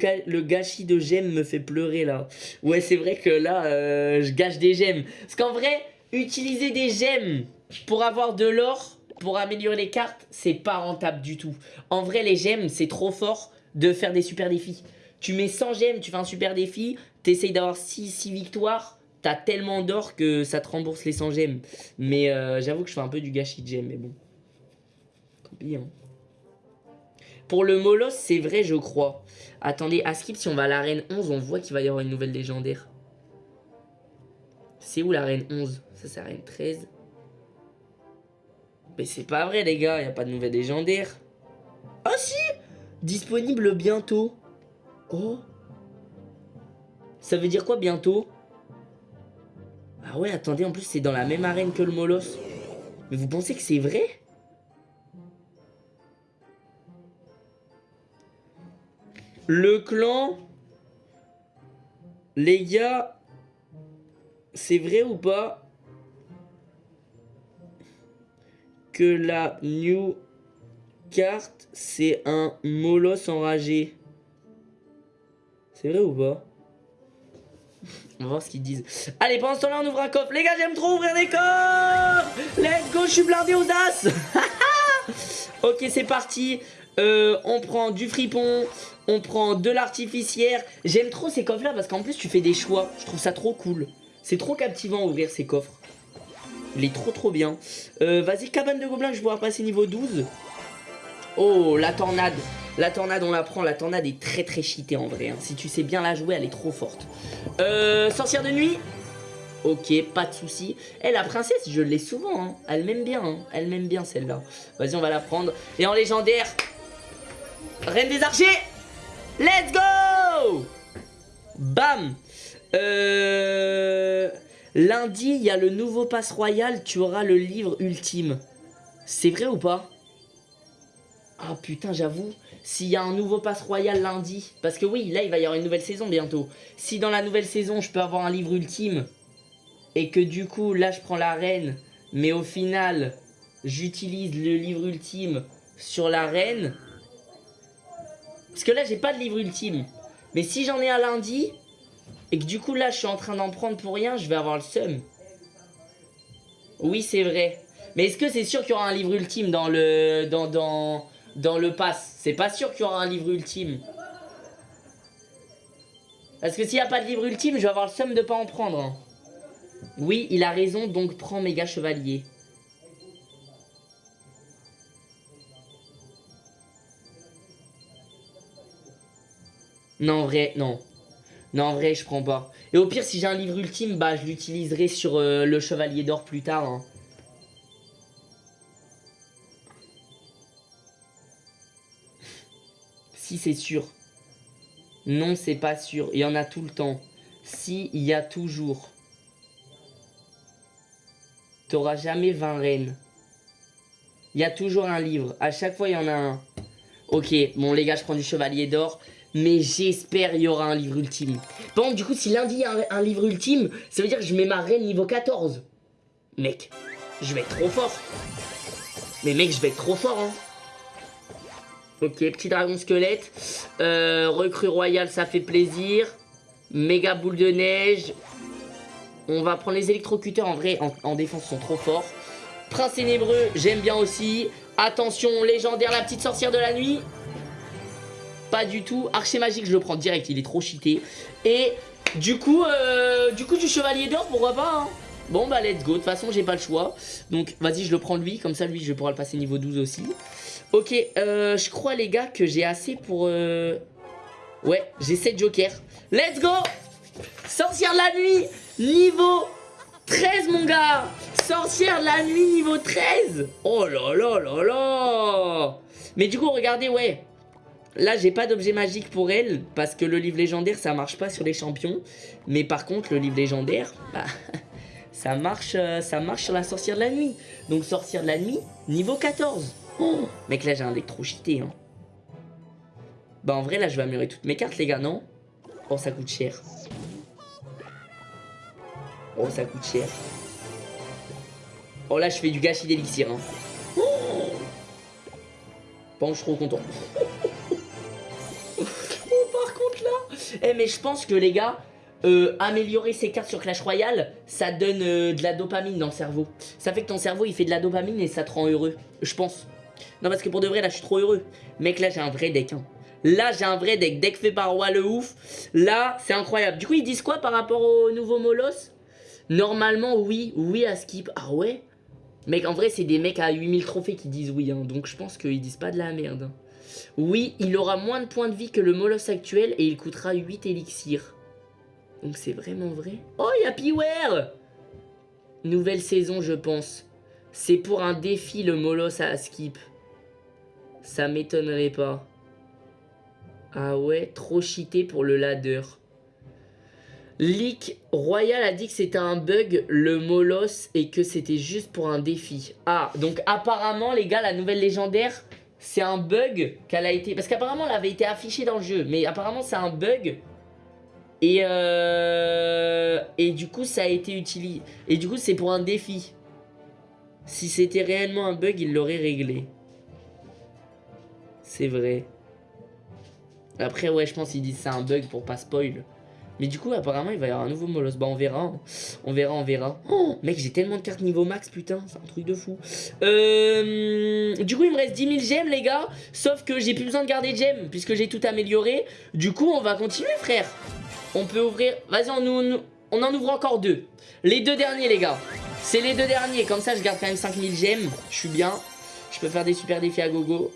gâchis de gemmes me fait pleurer là. Ouais, c'est vrai que là, euh, je gâche des gemmes. Parce qu'en vrai, utiliser des gemmes pour avoir de l'or, pour améliorer les cartes, c'est pas rentable du tout. En vrai, les gemmes, c'est trop fort de faire des super défis. Tu mets 100 gemmes, tu fais un super défi, t'essayes d'avoir 6, 6 victoires, t'as tellement d'or que ça te rembourse les 100 gemmes. Mais euh, j'avoue que je fais un peu du gâchis de gemmes, mais bon. Tant pis, hein. Pour le Molos, c'est vrai, je crois. Attendez, à Skip, si on va à l'arène 11, on voit qu'il va y avoir une nouvelle légendaire. C'est où l'arène 11 Ça, c'est l'arène 13. Mais c'est pas vrai, les gars. Il a pas de nouvelle légendaire. Ah, si Disponible bientôt. Oh. Ça veut dire quoi, bientôt? Ah ouais, attendez, en plus, c'est dans la même arène que le Molos. Mais vous pensez que c'est vrai? Le clan... Les gars, c'est vrai ou pas que la new carte, c'est un molosse enragé? C'est vrai ou pas? On va voir ce qu'ils disent. Allez, pendant ce temps-là, on ouvre un coffre. Les gars, j'aime trop ouvrir des coffres Let's go, je suis blindé aux as Ok, c'est parti. Euh, on prend du fripon, on prend de l'artificière. J'aime trop ces coffres-là parce qu'en plus, tu fais des choix. Je trouve ça trop cool. C'est trop captivant ouvrir ces coffres. Il est trop trop bien. Euh, Vas-y, cabane de gobelins, je vais pouvoir passer niveau 12. Oh, la tornade. La tornade, on la prend. La tornade est très très cheatée en vrai. Hein. Si tu sais bien la jouer, elle est trop forte. Euh, sorcière de nuit? Ok, pas de souci. Eh, la princesse, je l'ai souvent. Hein. Elle m'aime bien. Hein. Elle m'aime bien celle-là. Vas-y, on va la prendre. Et en légendaire, Reine des archers. Let's go Bam euh... Lundi, il y a le nouveau pass royal, tu auras le livre ultime. C'est vrai ou pas? Ah putain, j'avoue, s'il y a un nouveau pass royal lundi, parce que oui, là, il va y avoir une nouvelle saison bientôt. Si dans la nouvelle saison, je peux avoir un livre ultime, et que du coup, là, je prends l'arène, mais au final, j'utilise le livre ultime sur l'arène. Parce que là, j'ai pas de livre ultime. Mais si j'en ai un lundi, et que du coup là je suis en train d'en prendre pour rien, je vais avoir le seum. Oui c'est vrai. Mais est-ce que c'est sûr qu'il y aura un livre ultime dans le dans, dans, dans le pass C'est pas sûr qu'il y aura un livre ultime. Parce que s'il n'y a pas de livre ultime, je vais avoir le seum de pas en prendre. Hein. Oui, il a raison, donc prends méga chevalier. Non, en vrai, non. Non, en vrai, je prends pas. Et au pire, si j'ai un livre ultime, bah, je l'utiliserai sur euh, le Chevalier d'Or plus tard. Hein. C'est sûr. Non, c'est pas sûr. Il y en a tout le temps. Si, il y a toujours. T'auras jamais 20 reines. Il y a toujours un livre. À chaque fois, il y en a un. Ok, bon les gars, je prends du Chevalier d'Or. Mais j'espère il y aura un livre ultime. Bon, du coup, si lundi il y a un, livre ultime, ça veut dire que je mets ma reine niveau 14. Mec, je vais être trop fort. Mais mec, je vais être trop fort, hein. Ok, petit dragon squelette. Euh, recrue royale, ça fait plaisir. Méga boule de neige. On va prendre les électrocuteurs. En vrai, en, en défense, sont trop forts. Prince ténébreux, j'aime bien aussi. Attention, légendaire, la petite sorcière de la nuit. Pas du tout. Archer magique, je le prends direct. Il est trop cheaté. Et du coup, euh, du coup, du chevalier d'or, pourquoi pas hein. Bon bah let's go, de toute façon j'ai pas le choix Donc vas-y je le prends lui, comme ça lui je pourrai le passer niveau 12 aussi Ok, euh, je crois les gars que j'ai assez pour... Euh... Ouais, j'ai 7 jokers Let's go Sorcière de la nuit, niveau 13 mon gars Sorcière de la nuit niveau 13 Oh là là là là Mais du coup regardez ouais Là, j'ai pas d'objet magique pour elle, parce que le livre légendaire, ça marche pas sur les champions. Mais par contre, le livre légendaire, bah, ça marche, euh, ça marche sur la sorcière de la nuit. Donc, sorcière de la nuit, niveau 14. Oh, mec, là, j'ai un cheaté, hein. Bah, en vrai, là, je vais améliorer toutes mes cartes, les gars, non? Oh, ça coûte cher. Oh, ça coûte cher. Oh, là, je fais du gâchis d'élixir, hein. Oh bon, je suis trop content. Eh mais je pense que les gars, euh, améliorer ses cartes sur Clash Royale, ça donne euh, de la dopamine dans le cerveau. Ça fait que ton cerveau il fait de la dopamine et ça te rend heureux. Je pense. Non parce que pour de vrai là je suis trop heureux. Mec là j'ai un vrai deck. Hein. Là j'ai un vrai deck. Deck fait par Roi. Là c'est incroyable. Du coup ils disent quoi par rapport au nouveau Molos? Normalement oui, oui à skip. Ah ouais? Mec en vrai c'est des mecs à 8000 trophées qui disent oui. Hein. Donc je pense qu'ils disent pas de la merde. Oui, il aura moins de points de vie que le Molos actuel et il coûtera 8 élixirs. Donc c'est vraiment vrai? Oh, il Nouvelle saison, je pense. C'est pour un défi, le Molos à skip. Ça m'étonnerait pas. Ah ouais, trop cheaté pour le ladder. Leak Royal a dit que c'était un bug, le Molos, et que c'était juste pour un défi. Ah, donc apparemment, les gars, la nouvelle légendaire, c'est un bug qu'elle a été... Parce qu'apparemment, elle avait été affichée dans le jeu. Mais apparemment, c'est un bug. Et, euh... et du coup, ça a été utilisé. Et du coup, c'est pour un défi. Si c'était réellement un bug, il l'aurait réglé. C'est vrai. Après, ouais, je pense qu'ils disent c'est un bug pour pas spoil. Mais du coup, apparemment, il va y avoir un nouveau Molos. Bah, on verra. Hein. On verra, on verra. Oh, mec, j'ai tellement de cartes niveau max, putain. C'est un truc de fou. Euh, du coup, il me reste 10 000 gemmes, les gars. Sauf que j'ai plus besoin de garder de gemmes, puisque j'ai tout amélioré. Du coup, on va continuer, frère. On peut ouvrir... Vas-y, on, on en ouvre encore deux. Les deux derniers, les gars. C'est les deux derniers. Comme ça, je garde quand même 5000 gemmes. Je suis bien. Je peux faire des super défis à gogo.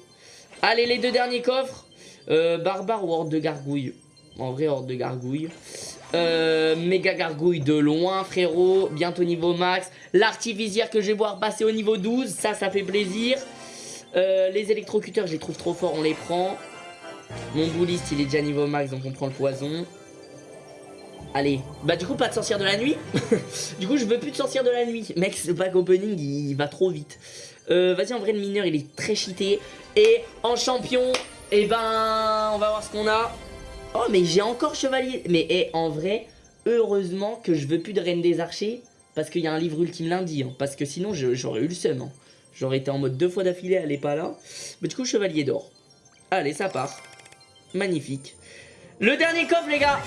Allez, les deux derniers coffres. Euh, barbare ou horde de gargouille en vrai, horde de gargouille. Euh, méga gargouille de loin, frérot. Bientôt niveau max. L'artificière que je vais voir passer au niveau 12. Ça, ça fait plaisir. Euh, les électrocuteurs, je les trouve trop forts. On les prend. Mon bouliste, il est déjà niveau max, donc on prend le poison. Allez, bah du coup pas de sorcière de la nuit. Du coup je veux plus de sorcière de la nuit. Mec ce pack opening il, va trop vite. Euh, Vas-y en vrai le mineur il est très cheaté. Et en champion Et eh ben on va voir ce qu'on a. Oh mais j'ai encore chevalier. Mais eh, en vrai heureusement que je veux plus de reine des archers Parce qu'il y a un livre ultime lundi hein, Parce que sinon j'aurais eu le seum hein. J'aurais été en mode deux fois d'affilée elle est pas là. Mais du coup chevalier d'or. Allez ça part. Magnifique. Le dernier coffre les gars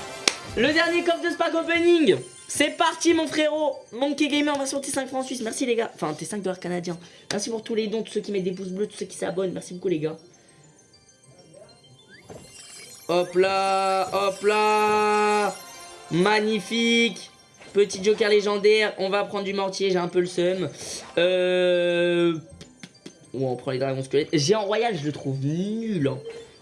le dernier coffre de Spark Opening. C'est parti mon frérot. Monkey Gamer version T5 francs suisse Merci les gars. Enfin T5 dollars canadiens. Merci pour tous les dons, tous ceux qui mettent des pouces bleus, tous ceux qui s'abonnent. Merci beaucoup les gars. Hop là Hop là. Magnifique. Petit joker légendaire. On va prendre du mortier, j'ai un peu le seum. Euh... on prend les dragons squelettes. Géant royal je le trouve nul hein.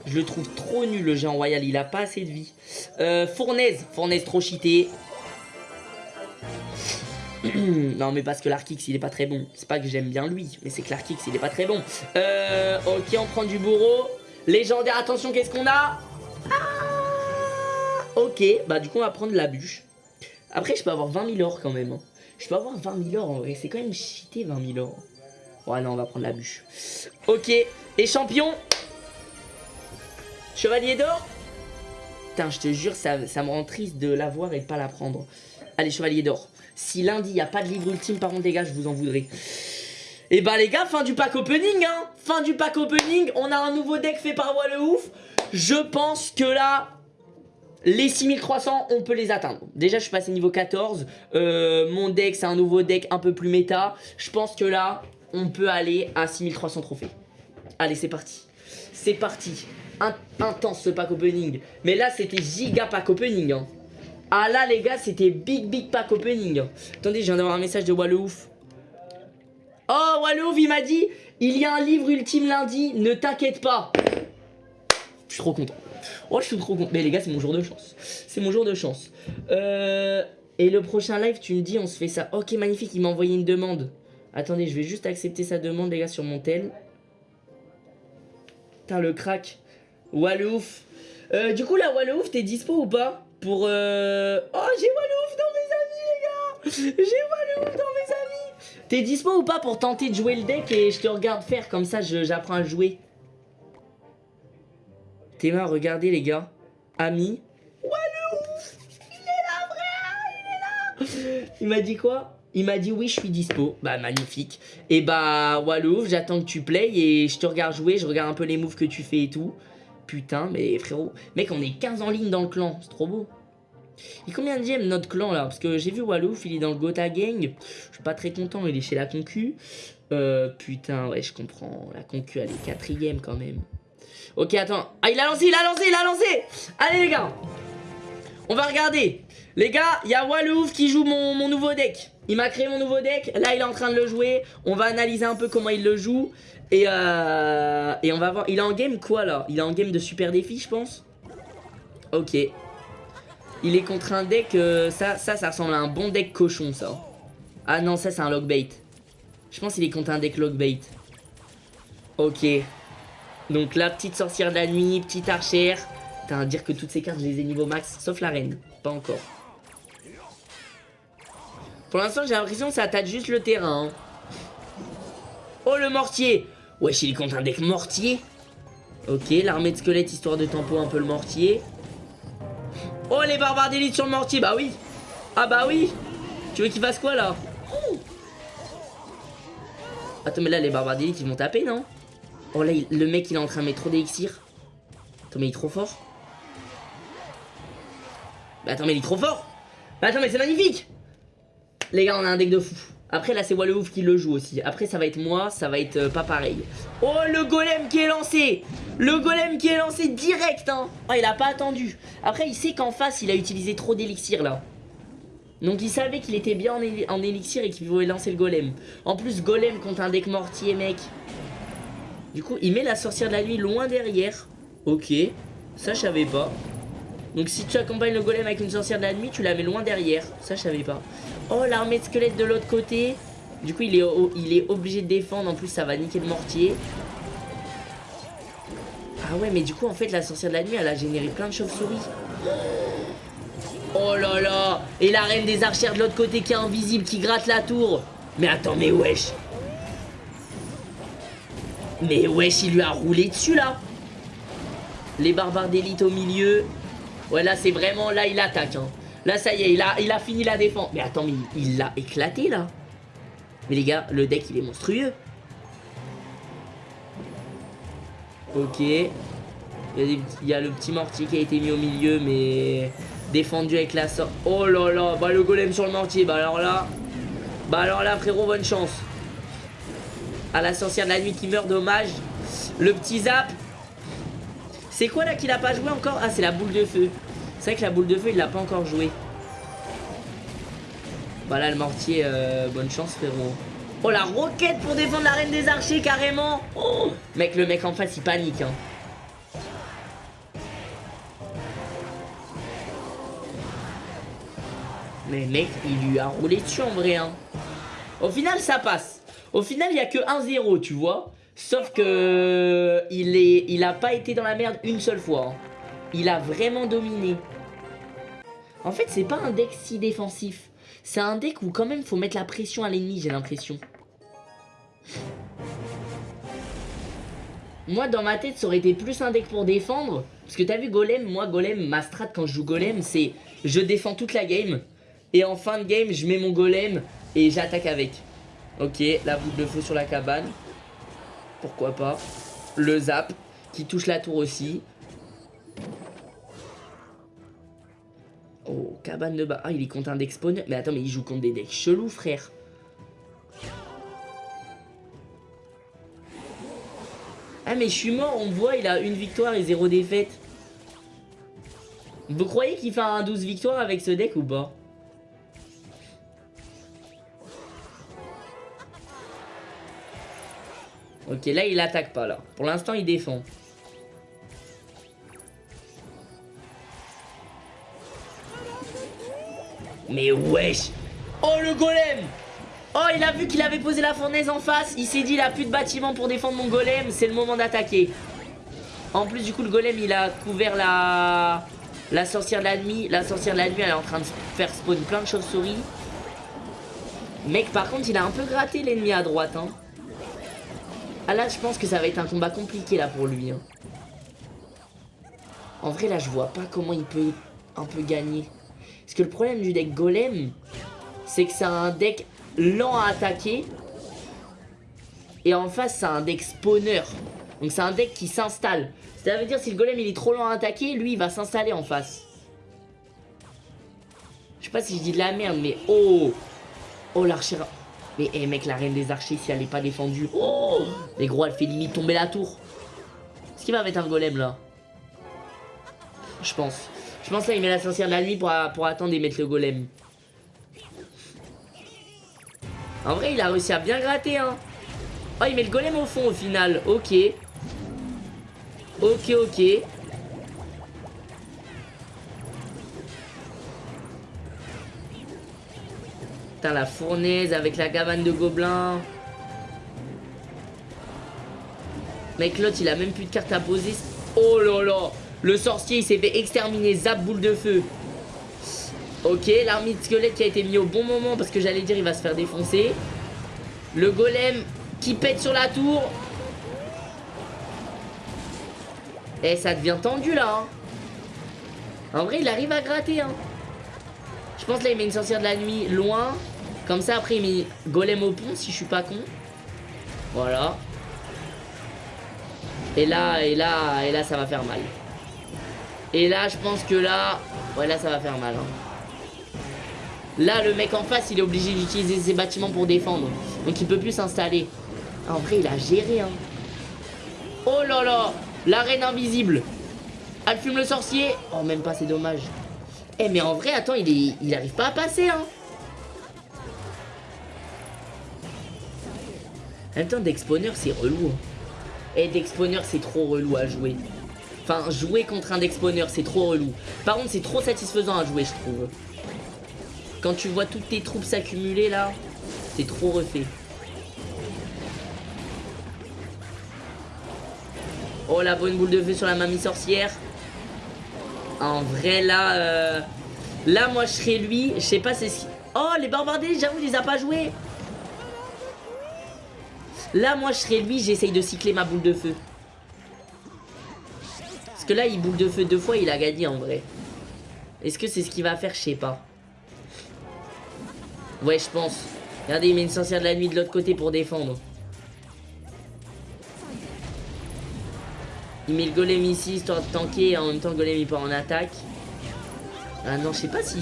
Je le trouve trop nul le géant royal, il a pas assez de vie. Euh, Fournaise, Fournaise trop cheaté. non mais parce que l'Arkix il est pas très bon. C'est pas que j'aime bien lui, mais c'est que l'Arkix il est pas très bon. Euh, ok on prend du bourreau. Légendaire, attention qu'est-ce qu'on a? Ah Ok, bah du coup on va prendre la bûche. Après je peux avoir 20 000 or quand même. Hein. Je peux avoir 20 000 or en vrai, c'est quand même cheaté 20 000 or. Ouais non on va prendre la bûche. Ok, et champion Chevalier d'or Putain, je te jure, ça, me rend triste de l'avoir et de pas la prendre. Allez, chevalier d'or. Si lundi, il n'y a pas de livre ultime, par contre, les gars, je vous en voudrais. Et eh bah, les gars, fin du pack opening, hein Fin du pack opening. On a un nouveau deck fait par Voix le Ouf. Je pense que là, les 6300, on peut les atteindre. Déjà, je suis passé niveau 14. Euh, mon deck, c'est un nouveau deck un peu plus méta. Je pense que là, on peut aller à 6300 trophées. Allez, c'est parti. C'est parti intense ce pack opening. Mais là, c'était giga pack opening. Hein. Ah là, les gars, c'était big, big pack opening. Attendez, je viens d'avoir un message de Wallouf. Oh, Wallouf, il m'a dit, il y a un livre ultime lundi, ne t'inquiète pas. Je suis trop content. Oh, je suis trop content. Mais les gars, c'est mon jour de chance. C'est mon jour de chance. Euh, et le prochain live, tu me dis, on se fait ça. Ok, magnifique, il m'a envoyé une demande. Attendez, je vais juste accepter sa demande, les gars, sur mon tel. Putain, le crack. Wallouf. Euh, du coup, là, Wallouf, t'es dispo ou pas Pour. Euh... Oh, j'ai Wallouf dans mes amis, les gars J'ai Wallouf dans mes amis T'es dispo ou pas pour tenter de jouer le deck et je te regarde faire Comme ça, j'apprends à jouer. Théma, regardez, les gars. Ami. Wallouf Il est là, frère Il est là Il m'a dit quoi? Il m'a dit oui je suis dispo, bah magnifique Et bah Wallouf j'attends que tu play et je te regarde jouer, je regarde un peu les moves que tu fais et tout Putain, mais frérot, mec, on est 15 en ligne dans le clan, c'est trop beau. Est combien de GM notre clan là? Parce que j'ai vu Wallouf, il est dans le Gotha Gang. Je suis pas très content, il est chez la concu. Euh, putain, ouais, je comprends. La concu, elle est quatrième quand même. Ok, attends. Ah, il a lancé, il a lancé, il a lancé Allez les gars On va regarder. Les gars, il y a Wallouf qui joue mon, mon nouveau deck. Il m'a créé mon nouveau deck. Là, il est en train de le jouer. On va analyser un peu comment il le joue. Et, euh, et on va voir. Il est en game quoi là? Il est en game de super défi, je pense. Ok. Il est contre un deck. Euh, ça, ça, ça ressemble à un bon deck cochon, ça. Ah non, ça, c'est un logbait. Je pense qu'il est contre un deck logbait. Ok. Donc la petite sorcière de la nuit, petite archère. À dire que toutes ces cartes, je les ai niveau max, sauf la reine. Pas encore. Pour l'instant, j'ai l'impression que ça attaque juste le terrain. Hein. Oh, le mortier Wesh, il contre un deck mortier. Ok, l'armée de squelettes, histoire de tempo un peu le mortier. Oh, les barbares d'élite sur le mortier, bah oui. Ah bah oui. Tu veux qu'il fasse quoi, là? Attends, mais là, les barbares d'élite, ils vont taper, non? Oh, là, le mec, il est en train de mettre trop d'élixir. Attends, mais il est trop fort. Bah, attends, mais il est trop fort. Bah, attends, mais c'est magnifique. Les gars, on a un deck de fou. Après là c'est Wallouf qui le joue aussi. Après ça va être moi, ça va être euh, pas pareil. Oh le golem qui est lancé. Le golem qui est lancé direct hein. Oh il a pas attendu. Après il sait qu'en face il a utilisé trop d'élixir là. Donc il savait qu'il était bien en, élixir et qu'il voulait lancer le golem. En plus golem contre un deck mortier mec. Du coup il met la sorcière de la nuit loin derrière. Ok. Ça je savais pas donc si tu accompagnes le golem avec une sorcière de la nuit, tu la mets loin derrière. Ça, je savais pas. Oh, l'armée de squelettes de l'autre côté. Du coup, il est, il est obligé de défendre. En plus, ça va niquer le mortier. Ah ouais, mais du coup, en fait, la sorcière de la nuit, elle a généré plein de chauves-souris. Oh là là Et la reine des archères de l'autre côté qui est invisible, qui gratte la tour. Mais attends, mais wesh. Mais wesh, il lui a roulé dessus là. Les barbares d'élite au milieu. Ouais, là, c'est vraiment... Là, il attaque. Hein. Là, ça y est, il a, il a fini la défense. Mais attends, mais il l'a éclaté là. Mais les gars, le deck, il est monstrueux. Ok. Il y, a le petit mortier qui a été mis au milieu, mais défendu avec la sorte. Oh là là, bah le golem sur le mortier, bah alors là... Bah alors là, frérot, bonne chance. À la sorcière de la nuit qui meurt, dommage. Le petit zap. C'est quoi là qu'il a pas joué encore? Ah, c'est la boule de feu. C'est vrai que la boule de feu, il l'a pas encore joué. Bah là, le mortier, euh, bonne chance, frérot. Oh, la roquette pour défendre la reine des archers, carrément. Oh Mec, le mec en face, il panique, hein. Mais mec, il lui a roulé dessus en vrai. Hein. Au final, ça passe. Au final, il n'y a que 1-0, tu vois. Sauf que il, est, a pas été dans la merde une seule fois. Hein. Il a vraiment dominé. En fait, c'est pas un deck si défensif. C'est un deck où quand même faut mettre la pression à l'ennemi, j'ai l'impression. Moi, dans ma tête, ça aurait été plus un deck pour défendre. Parce que t'as vu Golem, moi, Golem, ma strat quand je joue Golem, c'est je défends toute la game. Et en fin de game, je mets mon golem et j'attaque avec. Ok, la boule de feu sur la cabane. Pourquoi pas. Le zap qui touche la tour aussi. Oh, cabane de bas. Ah, il est contre un deck spawn. Mais attends, mais il joue contre des decks chelous, frère. Ah, mais je suis mort, on voit, il a une victoire et zéro défaite. Vous croyez qu'il fait un 12 victoires avec ce deck ou pas? Ok, là, il attaque pas, là. Pour l'instant, il défend. Mais wesh Oh, le golem Oh, il a vu qu'il avait posé la fournaise en face. Il s'est dit, il a plus de bâtiment pour défendre mon golem. C'est le moment d'attaquer. En plus, du coup, le golem, il a couvert la... La sorcière de la nuit. La sorcière de la nuit, elle est en train de faire spawn plein de chauves-souris. Mec, par contre, il a un peu gratté l'ennemi à droite, hein. Ah là, je pense que ça va être un combat compliqué là pour lui. Hein. En vrai, là, je vois pas comment il peut un peu gagner. Parce que le problème du deck Golem, c'est que c'est un deck lent à attaquer. Et en face, c'est un deck spawner. Donc c'est un deck qui s'installe. Ça veut dire si le golem il est trop lent à attaquer, lui il va s'installer en face. Je sais pas si je dis de la merde, mais oh Oh l'archer mais eh, mec, la reine des archers, si elle est pas défendue. Oh Mais gros, elle fait limite tomber la tour. Est-ce qu'il va mettre un golem là Je pense. Je pense là, il met la sorcière de la nuit pour, pour attendre et mettre le golem. En vrai, il a réussi à bien gratter, hein. Oh, il met le golem au fond au final. Ok. Ok, ok. Putain, la fournaise avec la cabane de gobelins. Mec, l'autre, il a même plus de cartes à poser. Oh là là Le sorcier, il s'est fait exterminer. Zap, boule de feu. Ok, l'armée de squelette qui a été mis au bon moment parce que j'allais dire il va se faire défoncer. Le golem qui pète sur la tour. Eh, ça devient tendu là. Hein. En vrai, il arrive à gratter. Hein. Je pense là, il met une sorcière de la nuit loin. Comme ça, après, il met golem au pont, si je suis pas con. Voilà. Et là, et là, et là, ça va faire mal. Et là, je pense que là... Ouais, là, ça va faire mal. Hein. Là, le mec en face, il est obligé d'utiliser ses bâtiments pour défendre. Donc, il peut plus s'installer. En vrai, il a géré, hein. Oh là là La reine invisible. Elle fume le sorcier. Oh, même pas, c'est dommage. Eh mais en vrai, attends, il, est, il arrive pas à passer, hein. En même temps, Dexponer, c'est relou. Et hein. Dexponer, c'est trop relou à jouer. Enfin, jouer contre un Dexponer, c'est trop relou. Par contre, c'est trop satisfaisant à jouer, je trouve. Quand tu vois toutes tes troupes s'accumuler, là, c'est trop refait. Oh, la bonne boule de feu sur la mamie sorcière. En vrai, là... Euh, Là, moi, je serais lui. Je sais pas, c'est... Oh, les barbardés, j'avoue, il les a pas joués. Là, moi, je serais lui. J'essaye de cycler ma boule de feu. Parce que là, il boule de feu deux fois, il a gagné, en vrai. Est-ce que c'est ce qu'il va faire? Je sais pas. Ouais, je pense. Regardez, il met une sorcière de la nuit de l'autre côté pour défendre. Il met le golem ici histoire de tanker en même temps le golem il part en attaque. Ah non, je sais pas si...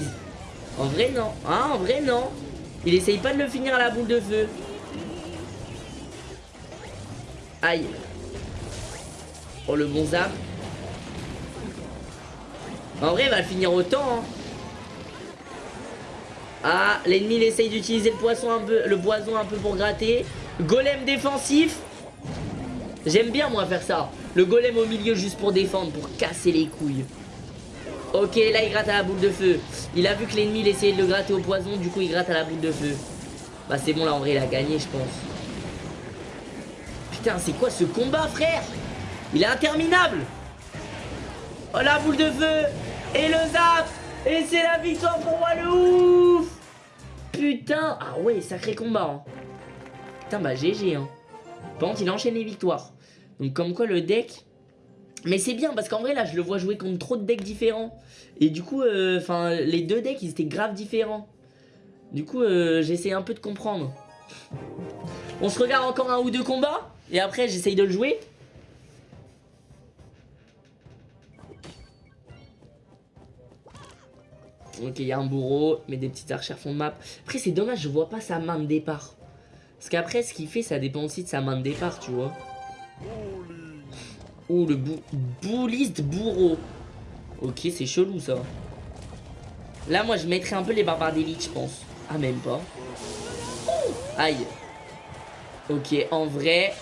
En vrai, non. Ah, en vrai, non. Il essaye pas de le finir à la boule de feu. Aïe. Oh, le bon zap. En vrai, il va le finir autant. Hein. Ah, l'ennemi il essaye d'utiliser le le poison un peu pour gratter. Golem défensif. J'aime bien moi faire ça. Le golem au milieu juste pour défendre, pour casser les couilles. Ok, là il gratte à la boule de feu. Il a vu que l'ennemi il essayait de le gratter au poison, du coup il gratte à la boule de feu. Bah c'est bon là en vrai il a gagné je pense. Putain c'est quoi ce combat frère? Il est interminable Oh la boule de feu Et le zap Et c'est la victoire pour moi le ouf Putain Ah ouais sacré combat hein. Putain bah GG hein. Contre il enchaîne les victoires. Donc comme quoi le deck mais c'est bien parce qu'en vrai là je le vois jouer contre trop de decks différents. Et du coup, euh, enfin les deux decks ils étaient grave différents. Du coup euh, j'essaie un peu de comprendre. On se regarde encore un ou deux combats et après j'essaye de le jouer. Ok, il y a un bourreau, mais des petites archères fond de map. Après, c'est dommage, je vois pas sa main de départ. Parce qu'après, ce qu'il fait, ça dépend aussi de sa main de départ, tu vois. Oh, le bou bouliste bourreau. Ok, c'est chelou, ça. Là, moi, je mettrais un peu les barbares d'élite, je pense. Ah, même pas. Aïe. Ok, en vrai,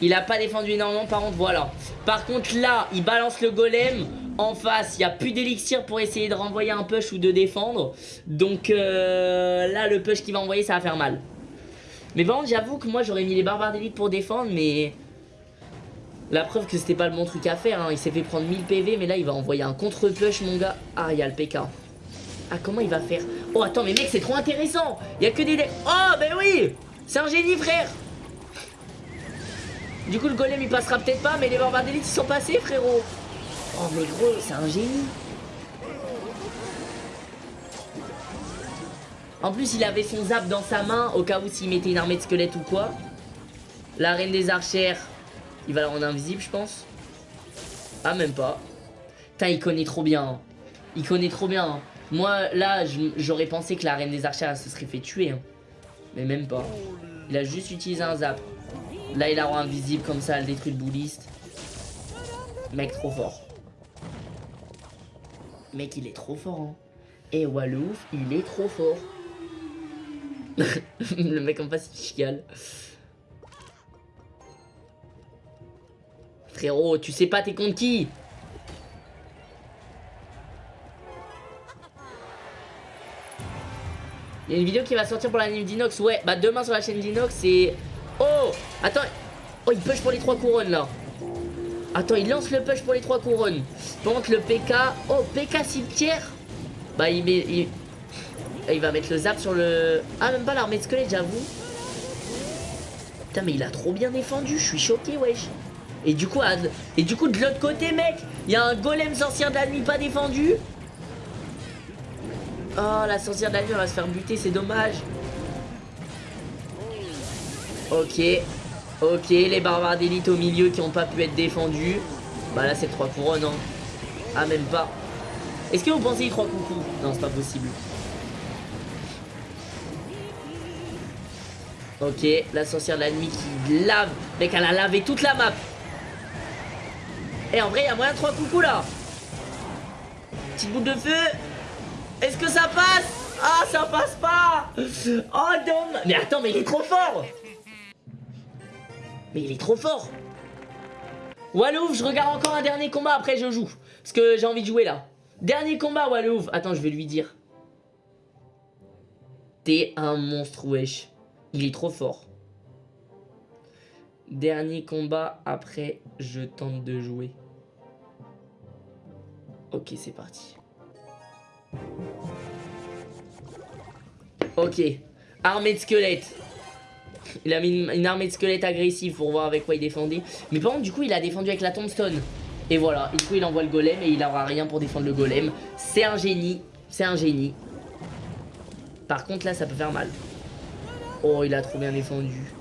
il a pas défendu énormément, par contre, voilà. Par contre, là, il balance le golem. En face, il n'y a plus d'élixir pour essayer de renvoyer un push ou de défendre. Donc, euh, là, le push qu'il va envoyer, ça va faire mal. Mais contre, j'avoue que moi, j'aurais mis les barbares d'élite pour défendre, mais... La preuve que c'était pas le bon truc à faire. Hein. Il s'est fait prendre 1000 PV, mais là, il va envoyer un contre-push, mon gars. Ah, il y a le PK. Ah, comment il va faire? Oh, attends, mais mec, c'est trop intéressant. Il y a que des... Oh, ben oui C'est un génie, frère Du coup, le golem, il passera peut-être pas, mais les barbares d'élite, ils sont passés, frérot. Oh, mais gros, c'est un génie. En plus, il avait son zap dans sa main, au cas où s'il mettait une armée de squelettes ou quoi. La reine des archères, il va la rendre invisible, je pense. Ah, même pas. Putain, il connaît trop bien. Hein. Il connaît trop bien. Hein. Moi, là, j'aurais pensé que la reine des archères se serait fait tuer. Hein. Mais même pas. Il a juste utilisé un zap. Là, il la rend invisible comme ça, elle détruit le bouliste. Mec, trop fort. Mec, il est trop fort. Hein. Et Walouf, il est trop fort. le mec en face, il chiale. Frérot, tu sais pas t'es contre qui? Il y a une vidéo qui va sortir pour la d'Inox. Ouais, bah demain sur la chaîne d'Inox, c'est... Oh Attends Oh, il push pour les trois couronnes, là. Attends, il lance le push pour les trois couronnes. Par contre, le PK... Oh, PK cimetière? Bah, il met... Il... il va mettre le zap sur le... Ah, même pas l'armée de squelette, j'avoue. Putain, mais il a trop bien défendu. Je suis choqué, wesh. Et du coup, et du coup de l'autre côté, mec, il y a un golem sorcière de la nuit pas défendu. Oh, la sorcière de la nuit, elle va se faire buter, c'est dommage. Ok. Ok, les barbares d'élite au milieu qui ont pas pu être défendus. Bah là, c'est trois couronnes, hein. Ah, même pas. Est-ce que vous pensez y trois coucou Non, c'est pas possible. Ok, la sorcière de la nuit qui lave. Mec, elle a lavé toute la map. Et en vrai, il y a moyen de trois coucou là. Petite boule de feu. Est-ce que ça passe? Ah, ça passe pas Oh, non Mais attends, mais il est trop fort Mais il est trop fort Wallouf, je regarde encore un dernier combat, après je joue. Parce que j'ai envie de jouer là. Dernier combat, Wallouf. Attends, je vais lui dire. T'es un monstre, wesh. Il est trop fort. Dernier combat, après je tente de jouer. Ok, c'est parti. Ok. Armée de squelettes. Il a mis une, armée de squelettes agressive pour voir avec quoi il défendait. Mais par contre, du coup, il a défendu avec la tombstone. Et voilà, du coup, il envoie le golem et il aura rien pour défendre le golem. C'est un génie. C'est un génie. Par contre, là, ça peut faire mal. Oh, il a trop bien défendu.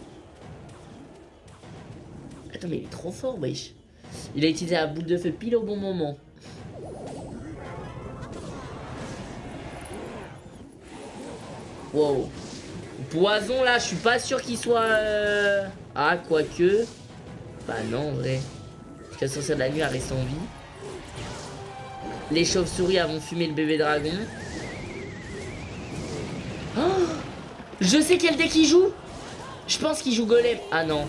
Attends, mais il est trop fort, wesh. Il a utilisé la boule de feu pile au bon moment. Wow. Poison là, je suis pas sûr qu'il soit... Euh, ah, quoique... Bah non, en vrai. Jusqu'à sortir de la nuit à rester en vie. Les chauves-souris vont fumé le bébé dragon. Oh je sais quel deck il joue Je pense qu'il joue golem. Ah non.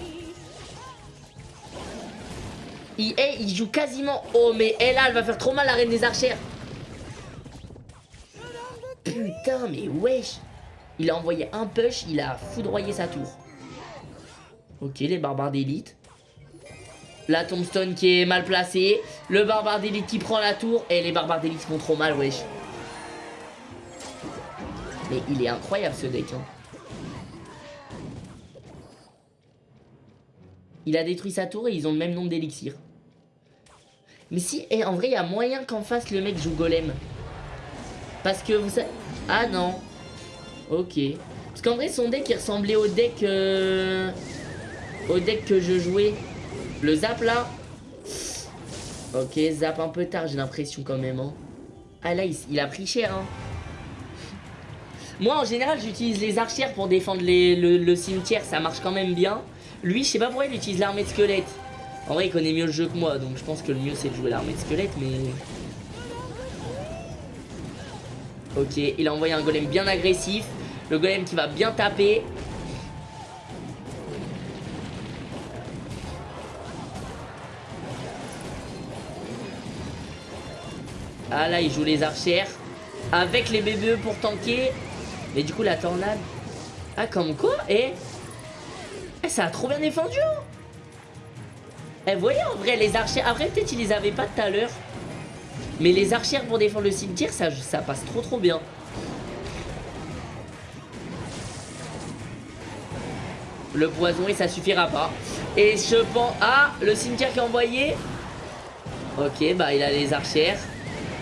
Il, est, il joue quasiment... Oh mais elle elle va faire trop mal la reine des archères. Putain, mais wesh. Il a envoyé un push, il a foudroyé sa tour. Ok, les barbares d'élite. La tombstone qui est mal placée. Le barbare d'élite qui prend la tour. Et les barbares d'élite font trop mal, wesh. Mais il est incroyable ce deck. Hein. Il a détruit sa tour et ils ont le même nombre d'élixirs. Mais si, et en vrai, il y a moyen qu'en face le mec joue golem. Parce que vous savez... Ah non. Ok. Parce qu'en vrai, son deck, il ressemblait au deck... Euh, au deck que je jouais. Le zap, là. Ok, zap un peu tard, j'ai l'impression quand même. Hein. Ah là, il, a pris cher. Hein. Moi, en général, j'utilise les archères pour défendre le, cimetière. Ça marche quand même bien. Lui, je sais pas pourquoi il utilise l'armée de squelette. En vrai, il connaît mieux le jeu que moi. Donc, je pense que le mieux, c'est de jouer l'armée de squelette. Mais... Ok, il a envoyé un golem bien agressif. Le golem qui va bien taper. Ah là, il joue les archères. Avec les BBE pour tanker. Mais du coup, la tornade... Ah, comme quoi Et... Eh, ça a trop bien défendu hein Eh, voyez, en vrai, les archères... Après, peut-être, ils les avaient pas tout à l'heure. Mais les archères pour défendre le cimetière, ça, passe trop trop bien. Le poison et ça suffira pas. Et je pense... Ah, le cimetière qui est envoyé. Ok, bah il a les archères.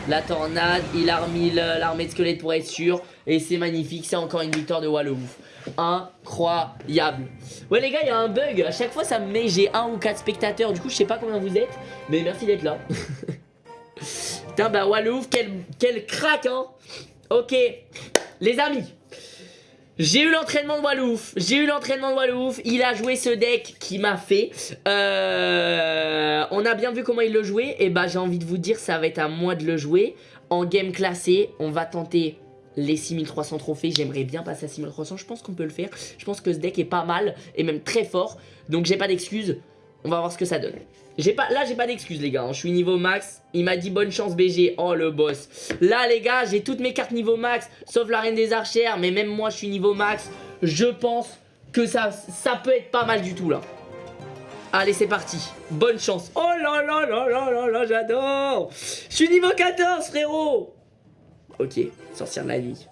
La tornade, il a remis l'armée de squelettes pour être sûr. Et c'est magnifique, c'est encore une victoire de Wallouf. Incroyable. Ouais les gars, il y a un bug. À chaque fois, ça me met, j'ai un ou quatre spectateurs. Du coup, je sais pas combien vous êtes. Mais merci d'être là. Putain, bah Wallouf, quel, quel crack, hein. Ok, les amis. J'ai eu l'entraînement de Wallouf, j'ai eu l'entraînement de Wallouf, il a joué ce deck qui m'a fait. Euh, on a bien vu comment il le jouait, et bah j'ai envie de vous dire, ça va être à moi de le jouer. En game classé, on va tenter les 6300 trophées, j'aimerais bien passer à 6300, je pense qu'on peut le faire. Je pense que ce deck est pas mal, et même très fort, donc j'ai pas d'excuses, on va voir ce que ça donne. Pas, là, j'ai pas d'excuses, les gars. Hein. Je suis niveau max. Il m'a dit bonne chance, BG. Oh, le boss. Là, les gars, j'ai toutes mes cartes niveau max. Sauf la reine des archères. Mais même moi, je suis niveau max. Je pense que ça, ça peut être pas mal du tout, là. Allez, c'est parti. Bonne chance. Oh là là là là là là, j'adore. Je suis niveau 14, frérot. Ok, sortir de la nuit.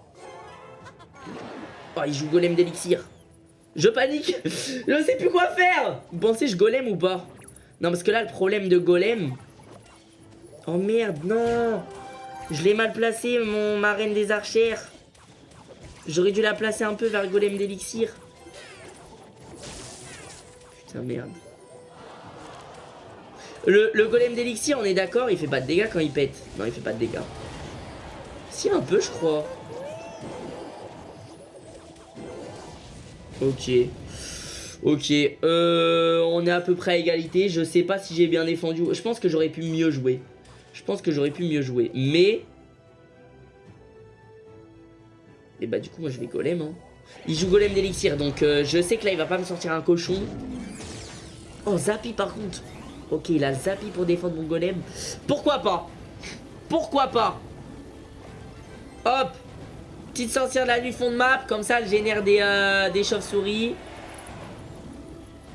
Oh, il joue golem d'élixir. Je panique. Je sais plus quoi faire. Vous pensez je golem ou pas? Non, parce que là, le problème de golem... Oh merde, non Je l'ai mal placé, mon marraine des archères. J'aurais dû la placer un peu vers le golem d'élixir. Putain, merde. Le, le golem d'élixir, on est d'accord, il fait pas de dégâts quand il pète. Non, il fait pas de dégâts. Si, un peu, je crois. Ok. Ok, euh, on est à peu près à égalité. Je sais pas si j'ai bien défendu. Je pense que j'aurais pu mieux jouer. Je pense que j'aurais pu mieux jouer. Mais... Et bah du coup, moi je vais golem. Hein. Il joue golem d'élixir. Donc euh, je sais que là, il va pas me sortir un cochon. Oh, Zappy par contre. Ok, il a Zappy pour défendre mon golem. Pourquoi pas? Pourquoi pas? Hop Petite sorcière de la nuit fond de map. Comme ça, elle génère des, euh, des chauves-souris.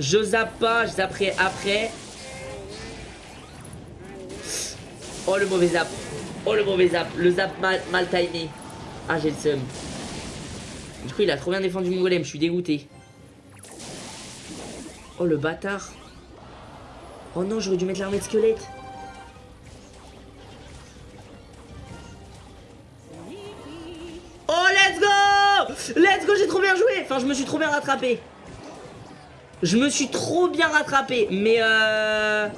Je zappe pas, je zapperai après. Oh le mauvais zap. Oh le mauvais zap. Le zap mal, timé. Ah j'ai le seum. Du coup, il a trop bien défendu mon golem, je suis dégoûté. Oh, le bâtard. Oh non, j'aurais dû mettre l'armée de squelette. Oh, let's go Let's go, j'ai trop bien joué Enfin, je me suis trop bien rattrapé. Je me suis trop bien rattrapé, mais euh...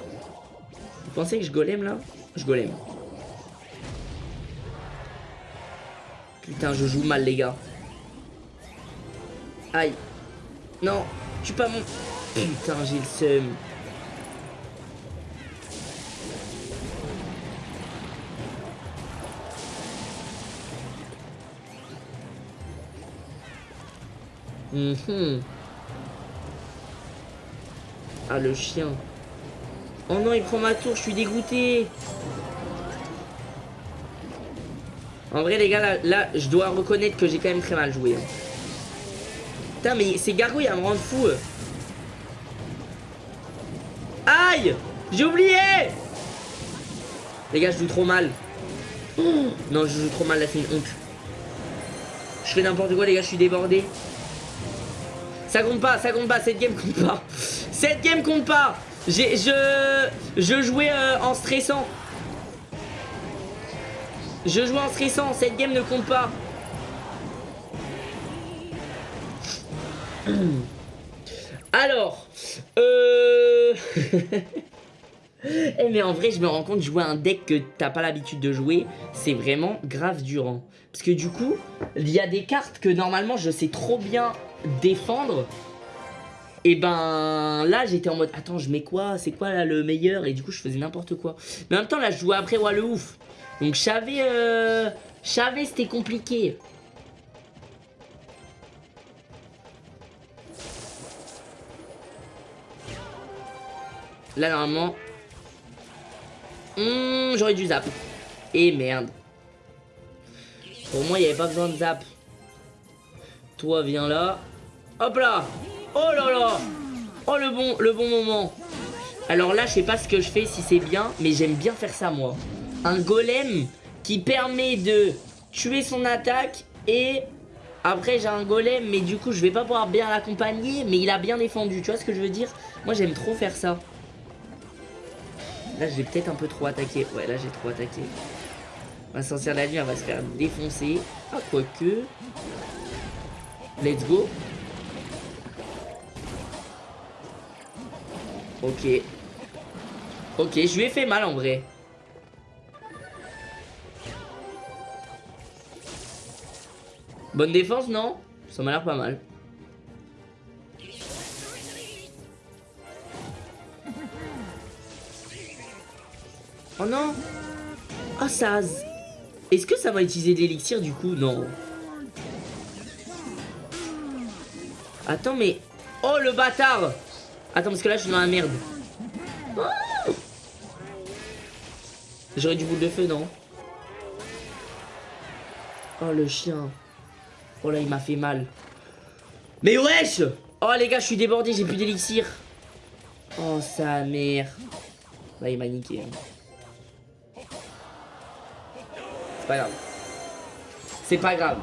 Vous pensez que je golem, là? Je golem. Putain, je joue mal, les gars. Aïe. Non, tu pas mon... Putain, j'ai le seum. Mhm. Ah, le chien. Oh non, il prend ma tour, je suis dégoûté. En vrai, les gars, là, je dois reconnaître que j'ai quand même très mal joué. Hein. Putain, mais ces gargouilles, elles me rendent fou. Aïe J'ai oublié Les gars, je joue trop mal. non, je joue trop mal, là, c'est une honte. Je fais n'importe quoi, les gars, je suis débordé. Ça compte pas, ça compte pas, cette game compte pas. Cette game compte pas. Je, je jouais euh, en stressant. Je jouais en stressant, cette game ne compte pas. Alors, euh... eh mais en vrai, je me rends compte, jouer un deck que t'as pas l'habitude de jouer, c'est vraiment grave durant. Parce que du coup, il y a des cartes que normalement je sais trop bien défendre. Et ben là j'étais en mode attends je mets quoi? C'est quoi là le meilleur? Et du coup je faisais n'importe quoi. Mais en même temps là je jouais après ouais le ouf. Donc je savais euh, je c'était compliqué. Là normalement hmm, j'aurais dû zap. Et merde. Pour moi il n'y avait pas besoin de zap. Toi viens là. Hop là Oh là là Oh le bon, le bon moment Alors là, je sais pas ce que je fais, si c'est bien, mais j'aime bien faire ça, moi. Un golem qui permet de tuer son attaque et... Après, j'ai un golem, mais du coup, je vais pas pouvoir bien l'accompagner, mais il a bien défendu. Tu vois ce que je veux dire? Moi, j'aime trop faire ça. Là, j'ai peut-être un peu trop attaqué. Ouais, là, j'ai trop attaqué. Ma sorcière de la nuit, elle va se faire défoncer. Ah, quoique... Let's go. Ok. Ok, je lui ai fait mal en vrai. Bonne défense, non? Ça m'a l'air pas mal. Oh non Oh ça Est-ce que ça va utiliser l'élixir du coup? Non. Attends mais... Oh le bâtard Attends, parce que là, je suis dans la merde. J'aurais du boule de feu, non? Oh, le chien. Oh là, il m'a fait mal. Mais wesh Oh, les gars, je suis débordé, j'ai plus d'élixir. Oh, sa mère. Là, il m'a niqué. Hein. C'est pas grave. C'est pas grave.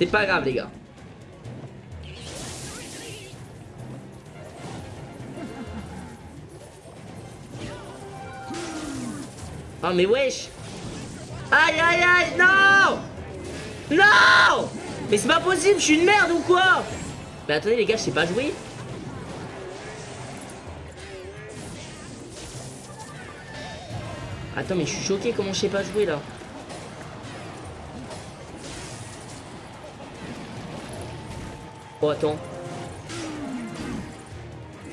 C'est pas grave, les gars. Oh, mais wesh. Aïe, aïe, aïe Non. Non. Mais c'est pas possible, je suis une merde ou quoi? Mais attendez, les gars, je sais pas jouer. Attends, mais je suis choqué, comment je sais pas jouer, là Oh, attends.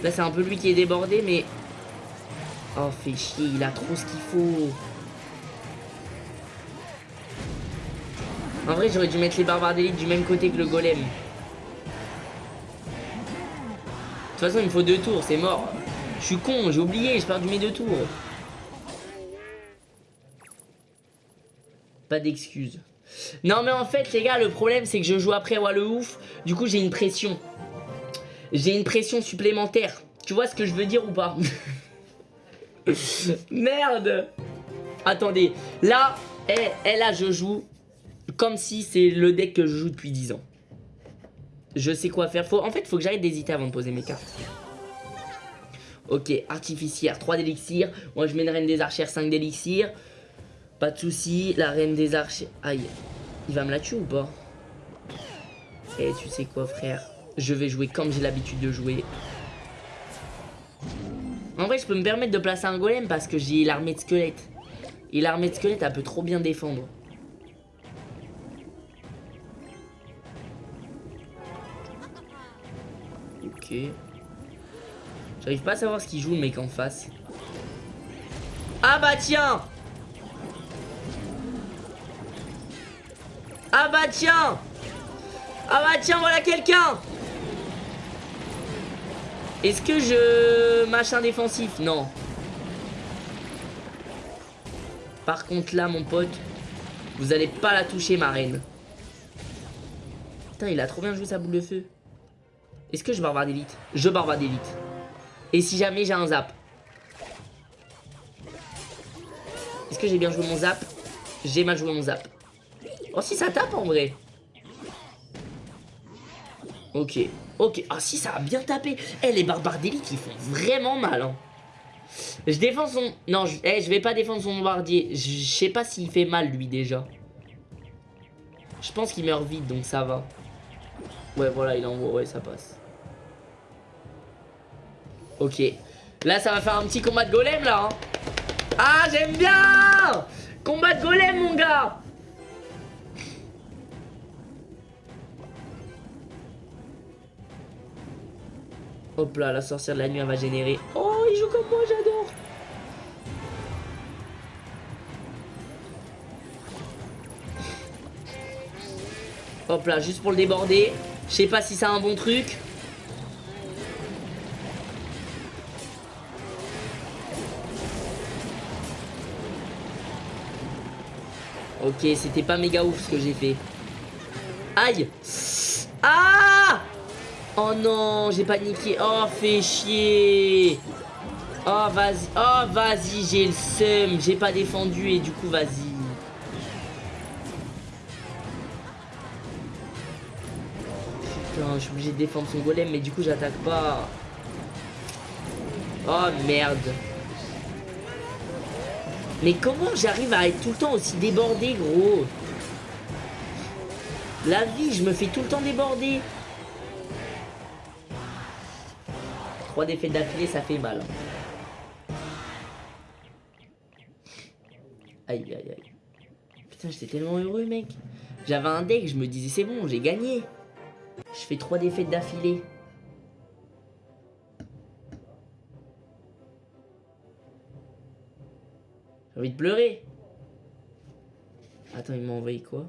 Là, c'est un peu lui qui est débordé, mais... Oh, fait chier, il a trop ce qu'il faut. En vrai, j'aurais dû mettre les barbares d'élite du même côté que le golem. De toute façon, il me faut deux tours, c'est mort. Je suis con, j'ai oublié, j'ai perdu mes deux tours. Pas d'excuses. Non mais en fait les gars le problème c'est que je joue après Wall le ouf Du coup j'ai une pression J'ai une pression supplémentaire Tu vois ce que je veux dire ou pas? Merde Attendez, là, eh, eh, là, je joue comme si c'est le deck que je joue depuis 10 ans. Je sais quoi faire. Faut, en fait, faut que j'arrête d'hésiter avant de poser mes cartes. Ok, artificière, 3 d'élixir. Moi, je mets une reine des archères, 5 d'élixir. Pas de soucis. La reine des archères... Aïe. Il va me la tuer ou pas? Eh, tu sais quoi, frère? Je vais jouer comme j'ai l'habitude de jouer. En vrai, je peux me permettre de placer un golem parce que j'ai l'armée de squelettes. Et l'armée de squelettes, elle peut trop bien défendre. Ok. J'arrive pas à savoir ce qu'il joue le mec en face. Ah bah tiens Ah bah tiens Ah bah tiens, voilà quelqu'un Est-ce que je... Machin défensif? Non. Par contre là, mon pote, vous allez pas la toucher, ma reine. Putain, il a trop bien joué sa boule de feu. Est-ce que je barbare d'élite Je barbare d'élite. Et si jamais j'ai un zap? Est-ce que j'ai bien joué mon zap? J'ai mal joué mon zap. Oh si ça tape en vrai. Ok. Ok. Ah si ça a bien tapé. Eh les barbares d'élite ils font vraiment mal. Hein. Je défends son... Non, je... Eh, je vais pas défendre son bombardier. Je sais pas s'il fait mal lui déjà. Je pense qu'il meurt vite donc ça va. Ouais voilà il envoie. Ouais ça passe. Ok. Là, ça va faire un petit combat de golem, là. Hein. Ah, j'aime bien Combat de golem, mon gars Hop là, la sorcière de la nuit, elle va générer. Oh, il joue comme moi, j'adore Hop là, juste pour le déborder. Je sais pas si c'est un bon truc. Ok, c'était pas méga ouf ce que j'ai fait. Aïe Ah Oh non, j'ai paniqué. Oh, fais chier. Oh, vas-y. Oh, vas-y, j'ai le seum. J'ai pas défendu et du coup, vas-y. Putain, je suis obligé de défendre son golem, mais du coup, j'attaque pas. Oh, merde. Mais comment j'arrive à être tout le temps aussi débordé, gros? La vie, je me fais tout le temps déborder. Trois défaites d'affilée, ça fait mal. Aïe, aïe, aïe. Putain, j'étais tellement heureux, mec. J'avais un deck, je me disais, c'est bon, j'ai gagné. Je fais trois défaites d'affilée. J'ai envie de pleurer. Attends, il m'a envoyé quoi?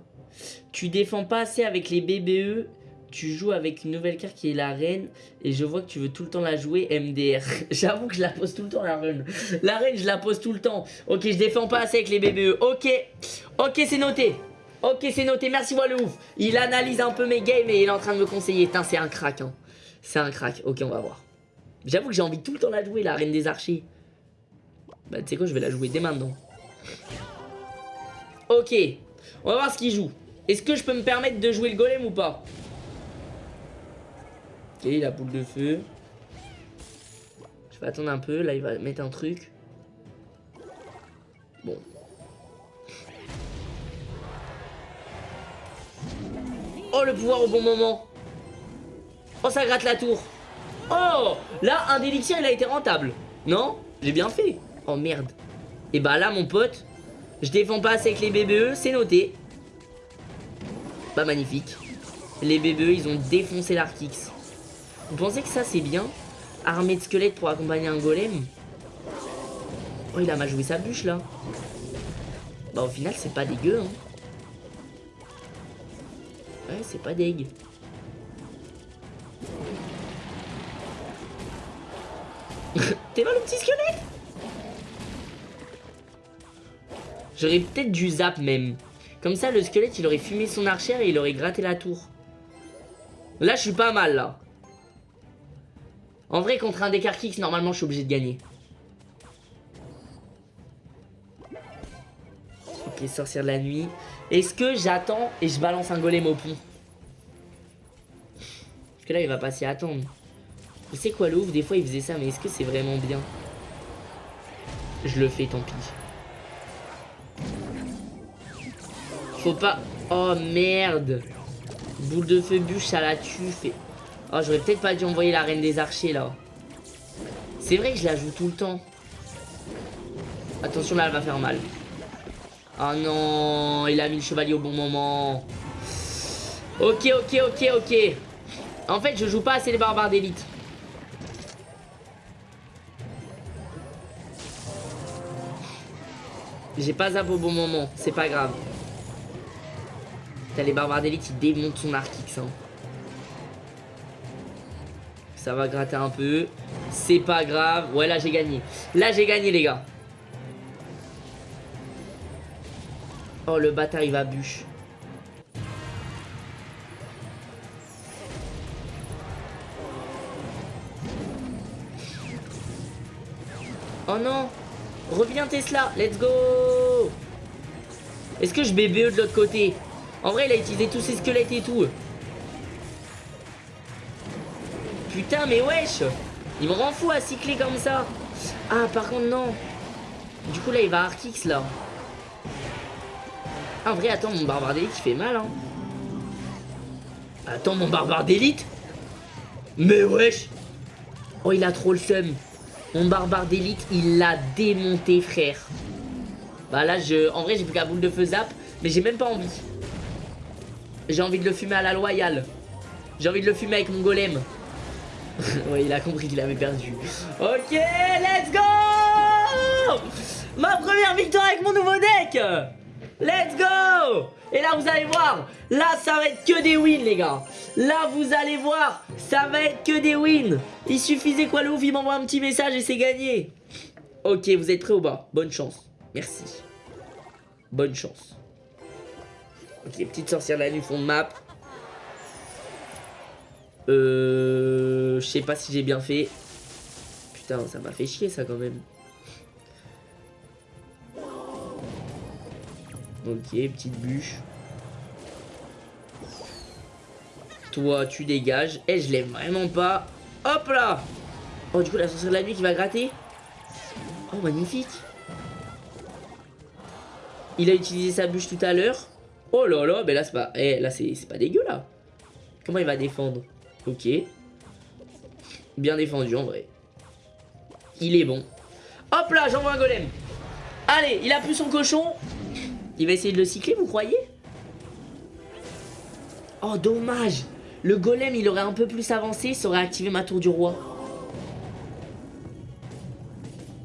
Tu défends pas assez avec les BBE. Tu joues avec une nouvelle carte qui est la reine. Et je vois que tu veux tout le temps la jouer MDR. J'avoue que je la pose tout le temps la reine. La reine, je la pose tout le temps. Ok, je défends pas assez avec les BBE. Ok. Ok, c'est noté. Ok, c'est noté. Merci, moi le ouf. Il analyse un peu mes games et il est en train de me conseiller. C'est un crack. Hein. C'est un crack. Ok, on va voir. J'avoue que j'ai envie tout le temps la jouer, la reine des archers. Bah, tu sais quoi, je vais la jouer dès maintenant. Ok. On va voir ce qu'il joue. Est-ce que je peux me permettre de jouer le golem ou pas? Ok, la boule de feu. Je vais attendre un peu. Là, il va mettre un truc. Bon. Oh, le pouvoir au bon moment. Oh, ça gratte la tour. Oh Là, un d'élixir, il a été rentable. Non J'ai bien fait. Oh merde. Et bah là mon pote, je défends pas assez avec les BBE, c'est noté. Bah magnifique. Les BBE ils ont défoncé l'Arkix. Vous pensez que ça c'est bien Armée de squelettes pour accompagner un golem Oh il a mal joué sa bûche là. Bah au final c'est pas dégueu hein. Ouais c'est pas dégueu. T'es mal le petit squelette J'aurais peut-être du zap même. Comme ça, le squelette, il aurait fumé son archère et il aurait gratté la tour. Là, je suis pas mal, là. En vrai, contre un Kicks, normalement, je suis obligé de gagner. Ok, sorcière de la nuit. Est-ce que j'attends et je balance un golem au pont Parce que là, il va pas s'y attendre. Vous savez quoi, l'ouvre Des fois, il faisait ça, mais est-ce que c'est vraiment bien Je le fais, tant pis. Faut pas... Oh, merde Boule de feu bûche, ça la tue. Fait... Oh, j'aurais peut-être pas dû envoyer la reine des archers, là. C'est vrai que je la joue tout le temps. Attention, là, elle va faire mal. Oh non, il a mis le chevalier au bon moment. Ok, ok, ok, ok. En fait, je joue pas assez les barbares d'élite. J'ai pas zap au bon moment, c'est pas grave. T'as les barbares d'élite, ils démontent son arc X. Hein. Ça va gratter un peu. C'est pas grave. Ouais, là, j'ai gagné. Là, j'ai gagné, les gars. Oh, le bâtard, il va bûche. Oh non Reviens Tesla, let's go Est-ce que je BBE de l'autre côté? En vrai, il a utilisé tous ses squelettes et tout. Putain, mais wesh Il me rend fou à cycler comme ça. Ah, par contre, non. Du coup, là, il va Arkix, là. Ah, en vrai, attends, mon barbare d'élite, il fait mal, hein. Attends, mon barbare d'élite Mais wesh Oh, il a trop le seum. Mon barbare d'élite, il l'a démonté, frère. Bah là, je... en vrai, j'ai plus qu'à boule de feu zap, mais j'ai même pas envie. J'ai envie de le fumer à la loyale. J'ai envie de le fumer avec mon golem. ouais, il a compris qu'il avait perdu. Ok, let's go Ma première victoire avec mon nouveau deck Let's go Et là, vous allez voir, là, ça va être que des wins, les gars. Là, vous allez voir, ça va être que des wins. Il suffisait quoi, le ouf, il m'envoie un petit message et c'est gagné. Ok, vous êtes prêts ou pas? Bonne chance. Merci. Bonne chance. Ok, petites sorcières de la nuit font map. Euh... Je sais pas si j'ai bien fait. Putain, ça m'a fait chier ça quand même. Ok, petite bûche. Toi, tu dégages. Et eh, je l'aime vraiment pas. Hop là Oh, du coup, la sorcière de la nuit qui va gratter. Oh, magnifique. Il a utilisé sa bûche tout à l'heure. Oh là là, mais là, c'est pas... Eh, là, c'est pas dégueu, là. Comment il va défendre? Ok. Bien défendu en vrai. Il est bon. Hop là, j'envoie un golem. Allez, il a plus son cochon. Il va essayer de le cycler, vous croyez? Oh, dommage. Le golem, il aurait un peu plus avancé, ça aurait activé ma tour du roi.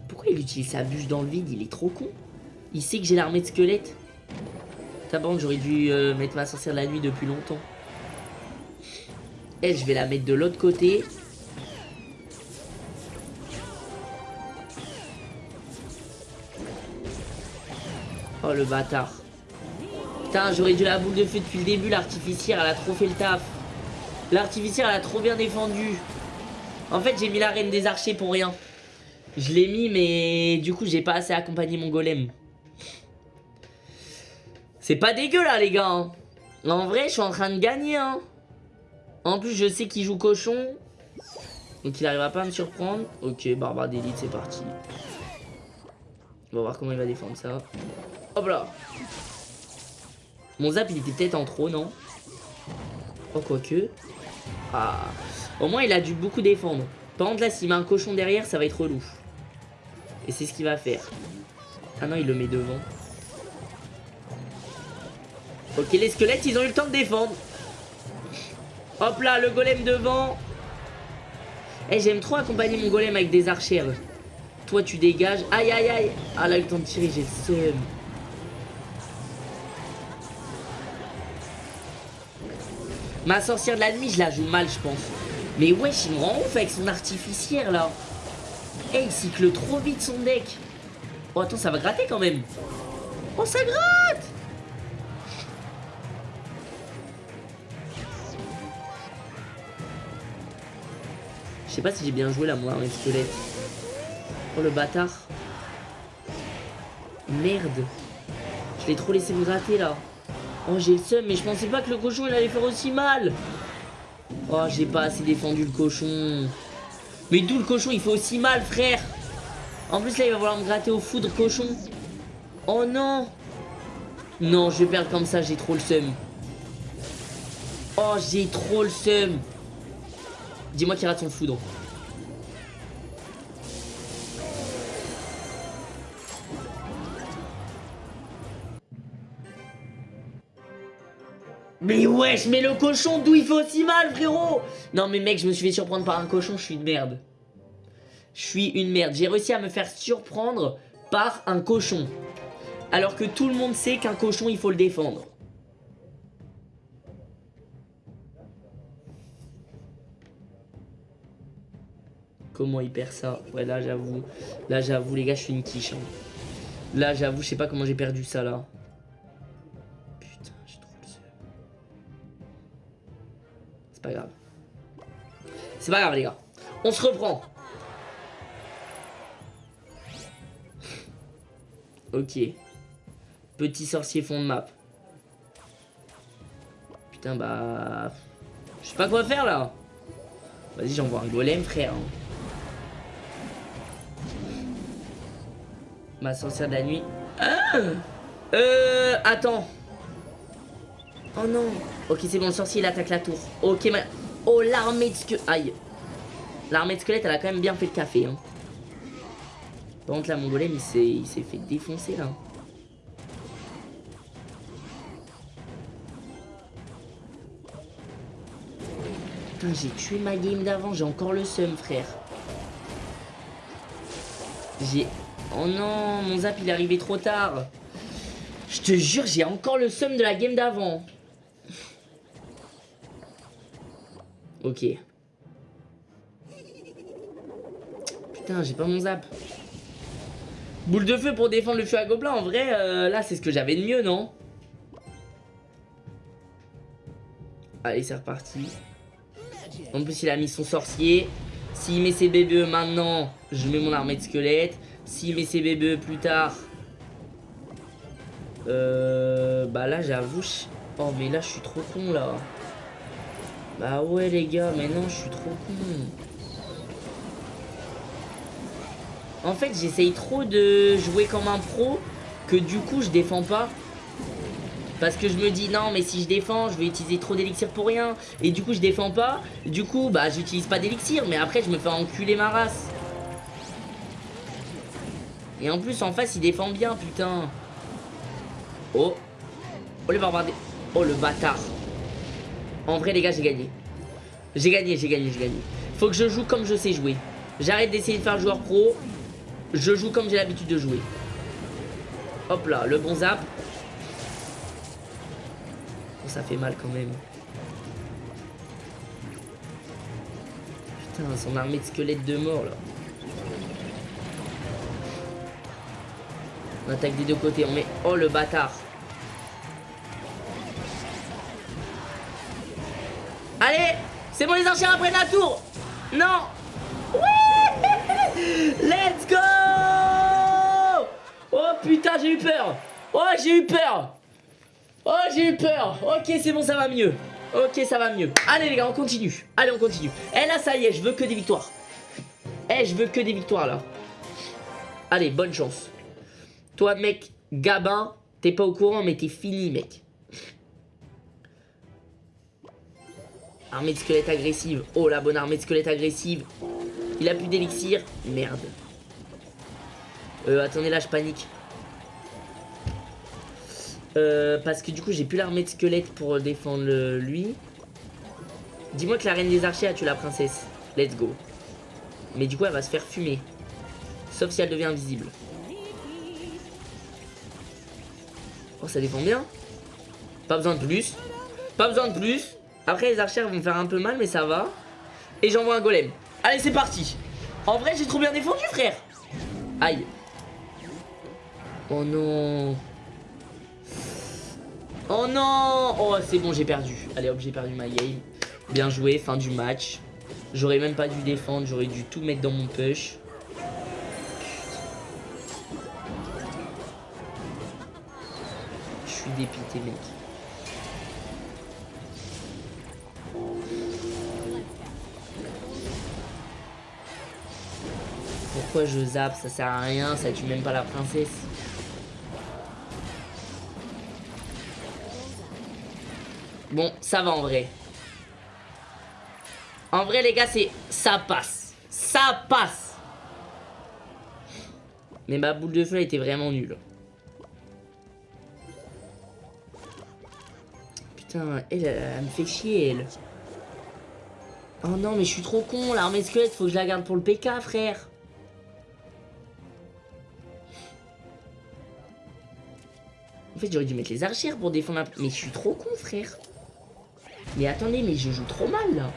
Pourquoi il utilise sa bûche dans le vide? Il est trop con. Il sait que j'ai l'armée de squelettes. bande, j'aurais dû euh, mettre ma sorcière de la nuit depuis longtemps. Et je vais la mettre de l'autre côté. Oh le bâtard. Putain, j'aurais dû la boule de feu depuis le début. L'artificière, elle a trop fait le taf. L'artificière, elle a trop bien défendu. En fait, j'ai mis la reine des archers pour rien. Je l'ai mis, mais du coup, j'ai pas assez accompagné mon golem. C'est pas dégueu, là, les gars. Hein. En vrai, je suis en train de gagner, hein. En plus, je sais qu'il joue cochon. Donc, il arrivera pas à me surprendre. Ok, barbare d'élite, c'est parti. On va voir comment il va défendre ça. Hop là. Mon zap, il était peut-être en trop, non? Oh, quoique. Ah. Au moins, il a dû beaucoup défendre. Par contre, là, s'il met un cochon derrière, ça va être relou. Et c'est ce qu'il va faire. Ah non, il le met devant. Ok, les squelettes, ils ont eu le temps de défendre. Hop là, le golem devant. Eh, j'aime trop accompagner mon golem avec des archères. Toi, tu dégages. Aïe, aïe, aïe. Ah, là, le temps de tirer, j'ai le seum. Ma sorcière de la nuit, je la joue mal, je pense. Mais wesh, il me rend ouf avec son artificière, là. Eh, il cycle trop vite son deck. Oh, attends, ça va gratter quand même. Oh, ça gratte Je sais pas si j'ai bien joué là, moi, avec squelette. Oh, le bâtard. Merde. Je l'ai trop laissé me gratter là. Oh, j'ai le seum, mais je pensais pas que le cochon il allait faire aussi mal. Oh, j'ai pas assez défendu le cochon. Mais d'où le cochon il fait aussi mal, frère En plus, là, il va vouloir me gratter au foudre, cochon. Oh non Non, je vais perdre comme ça, j'ai trop le seum. Oh, j'ai trop le seum. Dis-moi qu'il rate son foudre. Mais wesh, mais le cochon, d'où il fait aussi mal, frérot? Non mais mec, je me suis fait surprendre par un cochon, je suis une merde. Je suis une merde. J'ai réussi à me faire surprendre par un cochon. Alors que tout le monde sait qu'un cochon, il faut le défendre. Comment il perd ça Ouais, là, j'avoue. Là, j'avoue, les gars, je suis une quiche. Hein. Là, j'avoue, je sais pas comment j'ai perdu ça, là. pas grave. C'est pas grave, les gars. On se reprend. ok. Petit sorcier fond de map. Putain, bah... Je sais pas quoi faire, là. Vas-y, j'envoie un golem, frère. Ma sorcière de la nuit. Ah euh... Attends. Oh non Ok, c'est bon, le sorcier, il attaque la tour. Ok, ma... Oh, l'armée de squelette. Aïe. L'armée de squelette, elle a quand même bien fait le café. Hein. Par contre, là, mon golem, il s'est fait défoncer, là. Putain, j'ai tué ma game d'avant. J'ai encore le seum, frère. J'ai... Oh non, mon zap, il est arrivé trop tard. Je te jure, j'ai encore le seum de la game d'avant. Ok. Putain, j'ai pas mon zap. Boule de feu pour défendre le feu à gobelin. En vrai, euh, là, c'est ce que j'avais de mieux, non? Allez, c'est reparti. En plus, il a mis son sorcier. S'il met ses bébés maintenant, je mets mon armée de squelette. S'il met ses bébés plus tard... Euh, bah là, j'avoue... Oh, mais là, je suis trop con, là. Bah ouais les gars, mais non, je suis trop con. En fait, j'essaye trop de jouer comme un pro que du coup, je défends pas. Parce que je me dis, non, mais si je défends, je vais utiliser trop d'élixir pour rien. Et du coup, je défends pas. Du coup, bah, j'utilise pas d'élixir. Mais après, je me fais enculer ma race. Et en plus, en face, il défend bien, putain. Oh. Oh, les barbares. Oh, le bâtard. En vrai, les gars, j'ai gagné. J'ai gagné, j'ai gagné, j'ai gagné. Faut que je joue comme je sais jouer. J'arrête d'essayer de faire joueur pro. Je joue comme j'ai l'habitude de jouer. Hop là, le bon zap. Oh, ça fait mal quand même. Putain, son armée de squelettes de mort là. On attaque des deux côtés, on met... Oh le bâtard. Allez C'est bon les archers après la tour. Non. Ouais. Let's go. Oh putain j'ai eu peur. Oh j'ai eu peur. Oh j'ai eu peur. Ok c'est bon ça va mieux. Ok ça va mieux. Allez les gars on continue. Allez on continue. Eh là ça y est je veux que des victoires. Eh je veux que des victoires là. Allez bonne chance Toi mec Gabin T'es pas au courant mais t'es fini mec Armée de squelette agressive. Oh, la bonne armée de squelette agressive. Il a plus d'élixir. Merde. Euh, attendez, là, je panique. Euh, parce que du coup, j'ai plus l'armée de squelette pour défendre lui. Dis-moi que la reine des archers a tué la princesse. Let's go. Mais du coup, elle va se faire fumer. Sauf si elle devient invisible. Oh, ça défend bien. Pas besoin de plus. Pas besoin de plus. Après, les archers vont me faire un peu mal, mais ça va. Et j'envoie un golem. Allez, c'est parti. En vrai, j'ai trop bien défendu, frère. Aïe. Oh non. Oh non Oh, c'est bon, j'ai perdu. Allez, hop, j'ai perdu ma game. Bien joué, fin du match. J'aurais même pas dû défendre, j'aurais dû tout mettre dans mon push. Dépité, mec. Pourquoi je zappe? Ça sert à rien, ça tue même pas la princesse. Bon, ça va en vrai. En vrai, les gars, c'est... Ça passe. Ça passe. Mais ma boule de feu était vraiment nulle. Elle, me fait chier, elle. Oh non, mais je suis trop con. L'armée squelette, faut que je la garde pour le PK, frère. En fait, j'aurais dû mettre les archères pour défendre la... Mais je suis trop con, frère. Mais attendez, mais je joue trop mal, là.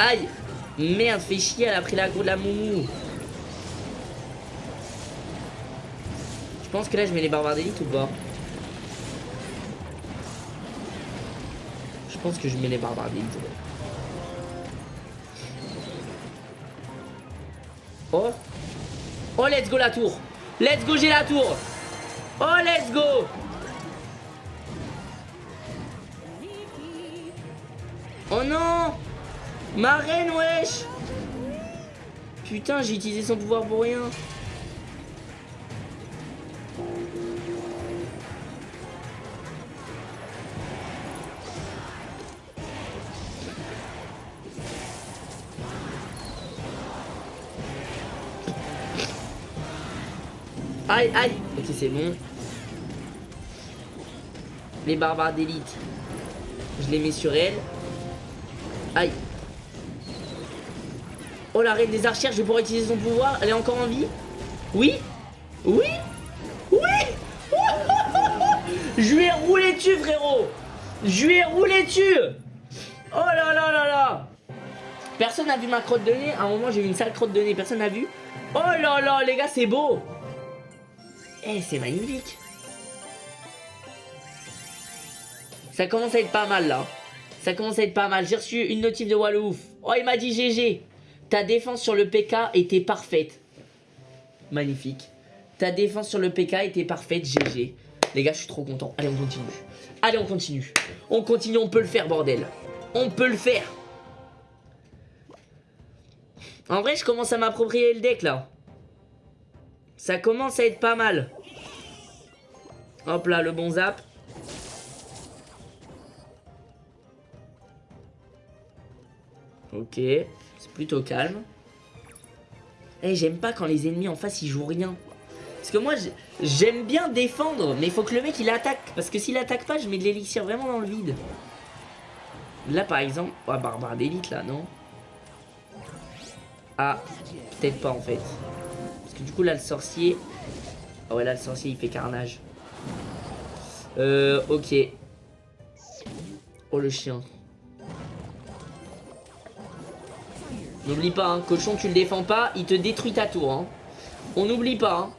Aïe Merde, fait chier, elle a pris la go de la moumou. Je pense que là, je mets les barbares d'élite ou pas Je pense que je mets les barbares d'élite. Oh. Oh, let's go la tour. Let's go, j'ai la tour. Oh, let's go. Oh non Ma reine, wesh Putain, j'ai utilisé son pouvoir pour rien. Aïe, aïe Ok, c'est bon. Les barbares d'élite. Je les mets sur elle. Aïe. Oh, la reine des archères, je vais pouvoir utiliser son pouvoir. Elle est encore en vie Oui Oui Oui Je lui ai roulé dessus, frérot Je lui ai roulé dessus Oh là là là là Personne n'a vu ma crotte de nez. À un moment, j'ai eu une sale crotte de nez. Personne n'a vu. Oh là là, les gars, c'est beau Eh, c'est magnifique Ça commence à être pas mal, là. Ça commence à être pas mal. J'ai reçu une notif de Wallouf. Oh, il m'a dit GG. Ta défense sur le PK était parfaite. Magnifique. Ta défense sur le PK était parfaite, GG. Les gars, je suis trop content. Allez, on continue. Allez, on continue. On continue, on peut le faire, bordel. On peut le faire. En vrai, je commence à m'approprier le deck, là. Ça commence à être pas mal. Hop là, le bon zap. Ok plutôt calme. Et j'aime pas quand les ennemis en face ils jouent rien. Parce que moi j'aime bien défendre, mais il faut que le mec il attaque. Parce que s'il attaque pas, je mets de l'élixir vraiment dans le vide. Là par exemple, oh, barbare d'élite là, non Ah, peut-être pas en fait. Parce que du coup là le sorcier... Ah ouais là le sorcier il fait carnage. Euh, ok. Oh le chien. N'oublie pas, hein, cochon, tu le défends pas, il te détruit ta tour. Hein. On n'oublie pas. Hein.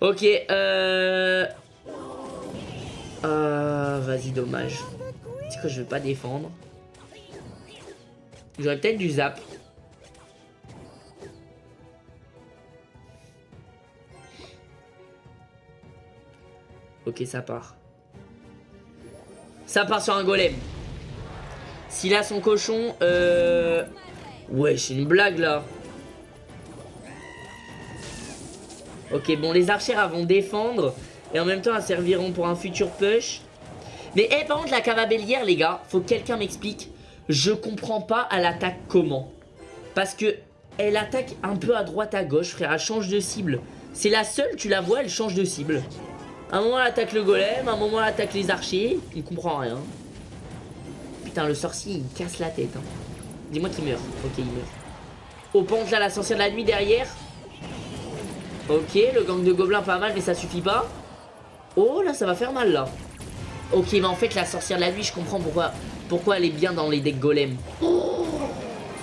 Ok, euh... Euh... Vas-y, dommage. C'est que je veux pas défendre? J'aurais peut-être du zap. Ok, ça part. Ça part sur un golem. S'il a son cochon, euh... Ouais, c'est une blague, là. Ok, bon, les archères vont défendre. Et en même temps, elles serviront pour un futur push. Mais, eh, par contre, la cavabellière, les gars, faut que quelqu'un m'explique. Je comprends pas, elle attaque comment? Parce que elle attaque un peu à droite, à gauche, frère. Elle change de cible. C'est la seule, tu la vois, elle change de cible. un moment, elle attaque le golem. un moment, elle attaque les archers. Il comprend rien. Putain, le sorcier, il casse la tête. Hein. Dis-moi qu'il meurt. Ok, il meurt. Au ponte, là, la sorcière de la nuit derrière. Ok, le gang de gobelins pas mal, mais ça suffit pas. Oh, là, ça va faire mal, là. Ok, mais en fait, la sorcière de la nuit, je comprends pourquoi, pourquoi elle est bien dans les decks golem.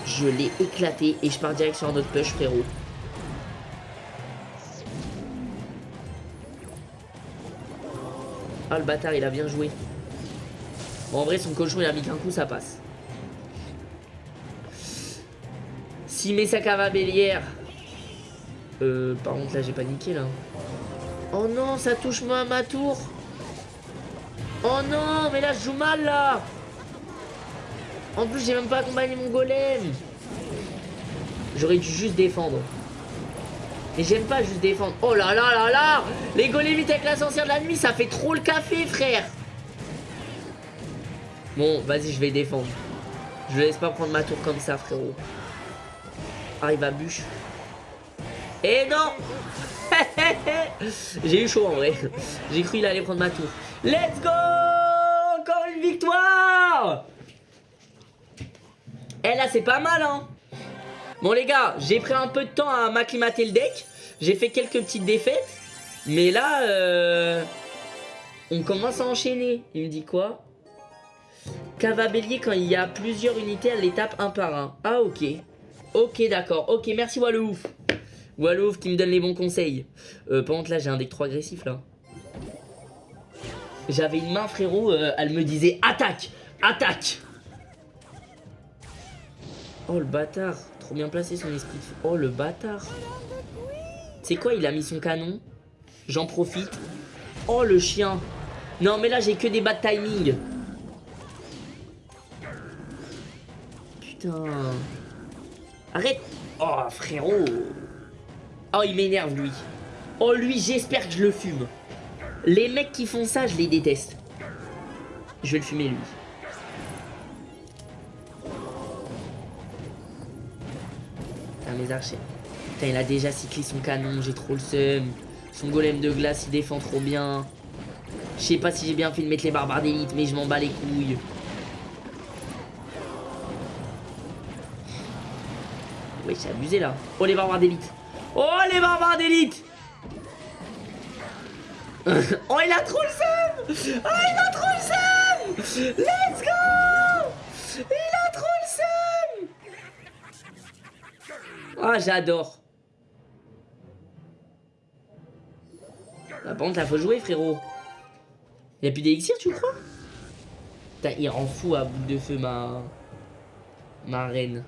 je l'ai éclaté et je pars direct sur un autre push, frérot. Ah, le bâtard, il a bien joué. Bon, en vrai, son cochon, il a mis qu'un coup, ça passe. S'il met sa bélière... Euh, par contre, là, j'ai paniqué, là. Oh non, ça touche moi à ma tour. Oh non, mais là, je joue mal, là. En plus, j'ai même pas accompagné mon golem. J'aurais dû juste défendre. Et j'aime pas juste défendre. Oh là là là là Les golémites avec la sorcière de la nuit, ça fait trop le café, frère Bon, vas-y, je vais défendre. Je laisse pas prendre ma tour comme ça, frérot. Arrive à bûche. Et non J'ai eu chaud en vrai. J'ai cru qu'il allait prendre ma tour. Let's go Encore une victoire Eh là, c'est pas mal, hein Bon les gars, j'ai pris un peu de temps à m'acclimater le deck. J'ai fait quelques petites défaites. Mais là, euh, on commence à enchaîner. Il me dit quoi? Cava bélier quand il y a plusieurs unités, elle les tape un par un. Ah ok. Ok d'accord. Ok merci Wallouf. Wallouf qui me donne les bons conseils. Euh, par contre là j'ai un deck trop agressif là. J'avais une main frérot, euh, elle me disait attaque Attaque Oh le bâtard bien placé son esprit. Oh le bâtard. C'est quoi il a mis son canon? J'en profite. Oh le chien. Non mais là j'ai que des bad timing. Putain. Arrête. Oh frérot. Oh il m'énerve lui. Oh lui j'espère que je le fume. Les mecs qui font ça je les déteste. Je vais le fumer lui. mes archers. Putain, il a déjà cyclé son canon, j'ai trop le seum. Son golem de glace, il défend trop bien. Je sais pas si j'ai bien fait de mettre les barbares d'élite, mais je m'en bats les couilles. Oui, j'ai abusé là. Oh, les barbares d'élite. Oh, les barbares d'élite Oh, il a trop le seum Oh, il a trop le seum Let's go Il a trop le seum ah, j'adore. La pente, là, faut jouer, frérot. Il a plus d'élixir, tu crois? Putain, il rend fou à bout de feu, ma... Ma reine.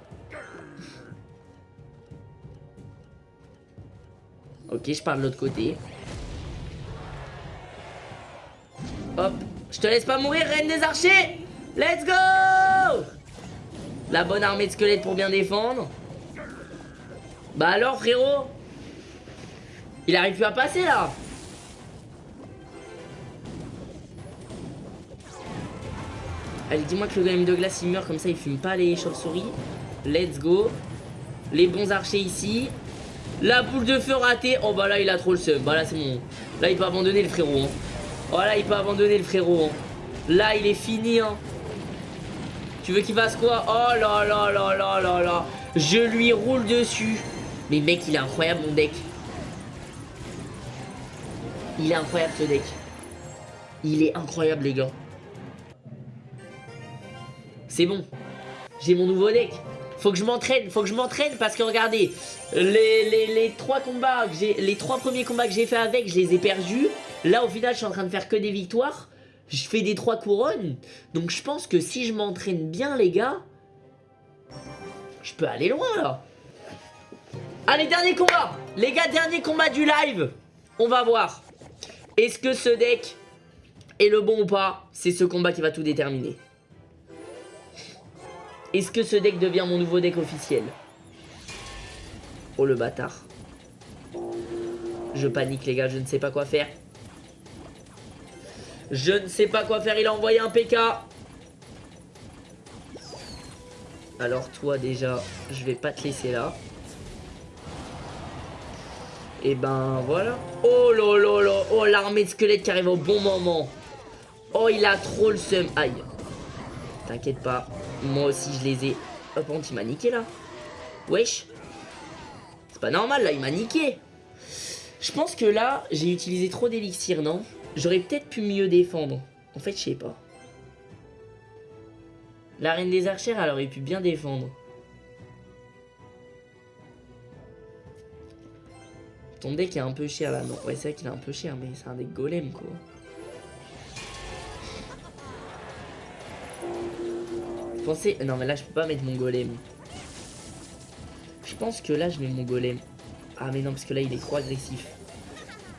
Ok, je pars de l'autre côté. Hop. Je te laisse pas mourir, reine des archers Let's go La bonne armée de squelettes pour bien défendre. Bah alors frérot Il arrive plus à passer là Allez dis-moi que le golem de glace il meurt comme ça il fume pas les chauves-souris Let's go Les bons archers ici La boule de feu ratée Oh bah là il a trop le seum Bah là c'est bon Là il peut abandonner le frérot hein. Oh là il peut abandonner le frérot hein. Là il est fini hein Tu veux qu'il fasse quoi? Oh là là là là là là Je lui roule dessus mais mec, il est incroyable mon deck. Il est incroyable ce deck. Il est incroyable les gars. C'est bon. J'ai mon nouveau deck. Faut que je m'entraîne, faut que je m'entraîne parce que regardez, les, les, trois combats que j'ai, les trois premiers combats que j'ai fait avec, je les ai perdus. Là au final, je suis en train de faire que des victoires. Je fais des trois couronnes. Donc je pense que si je m'entraîne bien les gars, je peux aller loin là. Allez, dernier combat Les gars, dernier combat du live On va voir. Est-ce que ce deck est le bon ou pas? C'est ce combat qui va tout déterminer. Est-ce que ce deck devient mon nouveau deck officiel Oh le bâtard. Je panique les gars, je ne sais pas quoi faire. Je ne sais pas quoi faire, il a envoyé un PK. Alors toi déjà, je vais pas te laisser là. Et ben voilà. Oh là. Oh l'armée de squelettes qui arrive au bon moment. Oh il a trop le seum. Aïe. T'inquiète pas. Moi aussi je les ai. Hop, oh, il m'a niqué là. Wesh. C'est pas normal là, il m'a niqué. Je pense que là, j'ai utilisé trop d'élixir, non? J'aurais peut-être pu mieux défendre. En fait, je sais pas. La reine des archères, elle aurait pu bien défendre. Ton deck est un peu cher là, non Ouais, c'est vrai qu'il est un peu cher, mais c'est un deck golem quoi. Non mais là je peux pas mettre mon golem. Je pense que là je mets mon golem. Ah mais non parce que là il est trop agressif.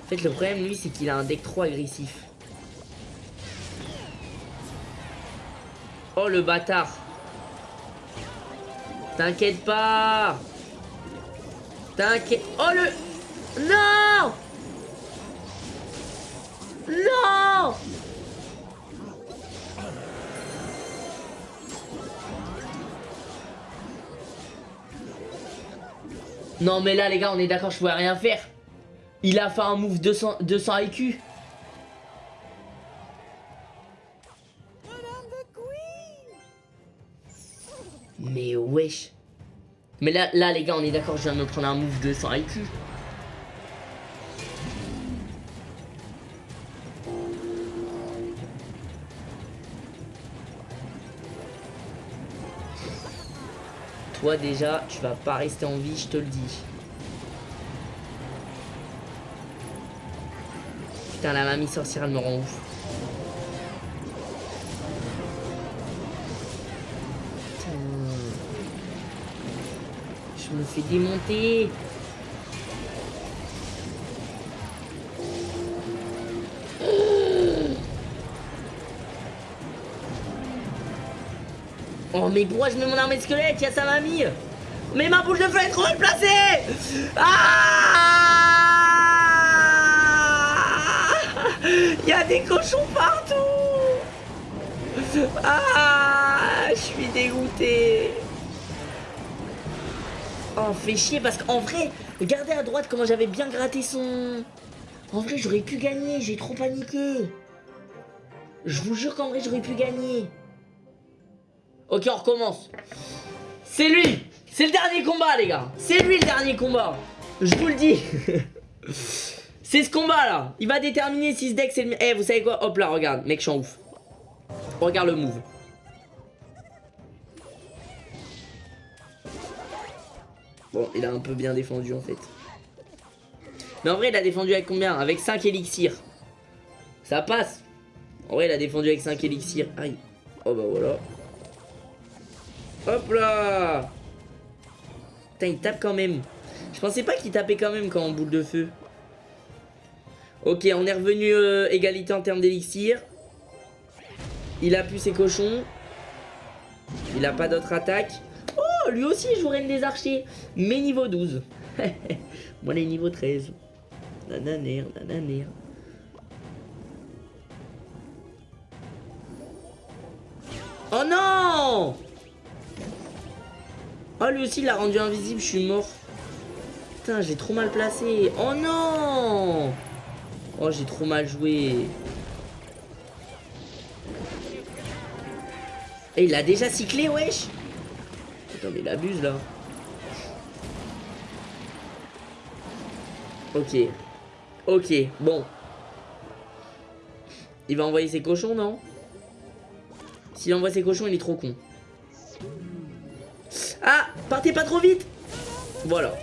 En fait le problème lui c'est qu'il a un deck trop agressif. Oh le bâtard T'inquiète pas T'inquiète... Oh le... Non Non Non mais là les gars on est d'accord je pouvais rien faire. Il a fait un move 200, 200 IQ Mais wesh. Mais là, là les gars on est d'accord je viens de me prendre un move 200 IQ Déjà, tu vas pas rester en vie, je te le dis. Putain, la mamie sorcière, elle me rend ouf. Putain. Je me fais démonter. Oh mais pourquoi je mets mon armée de squelette Il y a sa mamie. Mais ma boule de feu est trop mal placée Ah Il y a des cochons partout. Ah Je suis dégoûté Oh fait chier parce qu'en vrai Regardez à droite comment j'avais bien gratté son... En vrai j'aurais pu gagner, j'ai trop paniqué. Je vous jure qu'en vrai j'aurais pu gagner Ok, on recommence. C'est lui C'est le dernier combat, les gars C'est lui le dernier combat Je vous le dis C'est ce combat, là Il va déterminer si ce deck, c'est le... Eh, vous savez quoi? Hop là, regarde. Mec, je suis en ouf. Regarde le move. Bon, il a un peu bien défendu, en fait. Mais en vrai, il a défendu avec combien? Avec 5 élixirs. Ça passe. En vrai, il a défendu avec 5 élixirs. Aïe. Oh bah voilà. Hop là Putain, il tape quand même. Je pensais pas qu'il tapait quand même quand en boule de feu. Ok, on est revenu euh, égalité en termes d'élixir. Il a pu ses cochons. Il a pas d'autre attaque. Oh, lui aussi il joue des Archers. Mais niveau 12. Moi, les niveau 13. Nananer, nananer. Oh non Oh, lui aussi, il l'a rendu invisible, je suis mort. Putain, j'ai trop mal placé. Oh non Oh, j'ai trop mal joué. Et il a déjà cyclé, wesh Putain, mais il abuse, là. Ok. Ok, bon. Il va envoyer ses cochons, non? S'il envoie ses cochons, il est trop con. Ah Partez pas trop vite Voilà.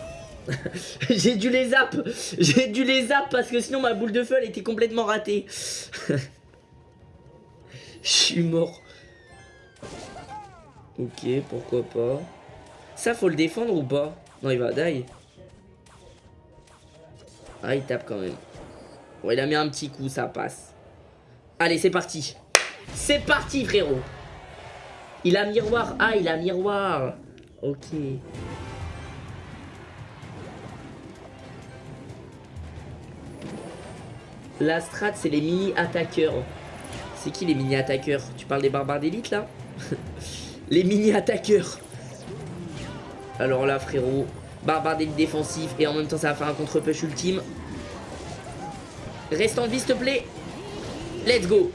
J'ai dû les zap J'ai dû les zap parce que sinon ma boule de feu elle était complètement ratée. Je suis mort. Ok, pourquoi pas. Ça faut le défendre ou pas? Non il va die. Ah il tape quand même. Bon il a mis un petit coup, ça passe. Allez c'est parti. C'est parti frérot. Il a miroir. Ah il a miroir. Ok. La strat, c'est les mini-attaqueurs. C'est qui les mini-attaqueurs? Tu parles des barbares d'élite, là? Les mini-attaqueurs. Alors là, frérot, barbare d'élite défensif, et en même temps, ça va faire un contre-push ultime. Reste en vie, s'il te plaît. Let's go.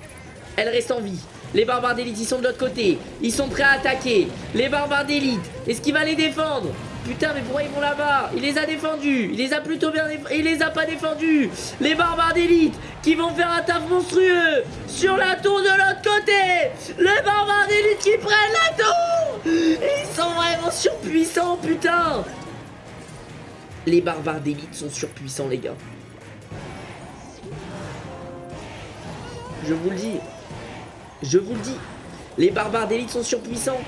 Elle reste en vie. Les barbares d'élite, ils sont de l'autre côté. Ils sont prêts à attaquer. Les barbares d'élite, est-ce qu'il va les défendre? Putain, mais pourquoi ils vont là-bas? Il les a défendus. Il les a plutôt bien défendus. Il les a pas défendus. Les barbares d'élite qui vont faire un taf monstrueux sur la tour de l'autre côté. Les barbares d'élite qui prennent la tour. Ils sont vraiment surpuissants, putain. Les barbares d'élite sont surpuissants, les gars. Je vous le dis. Je vous le dis. Les barbares d'élite sont surpuissants.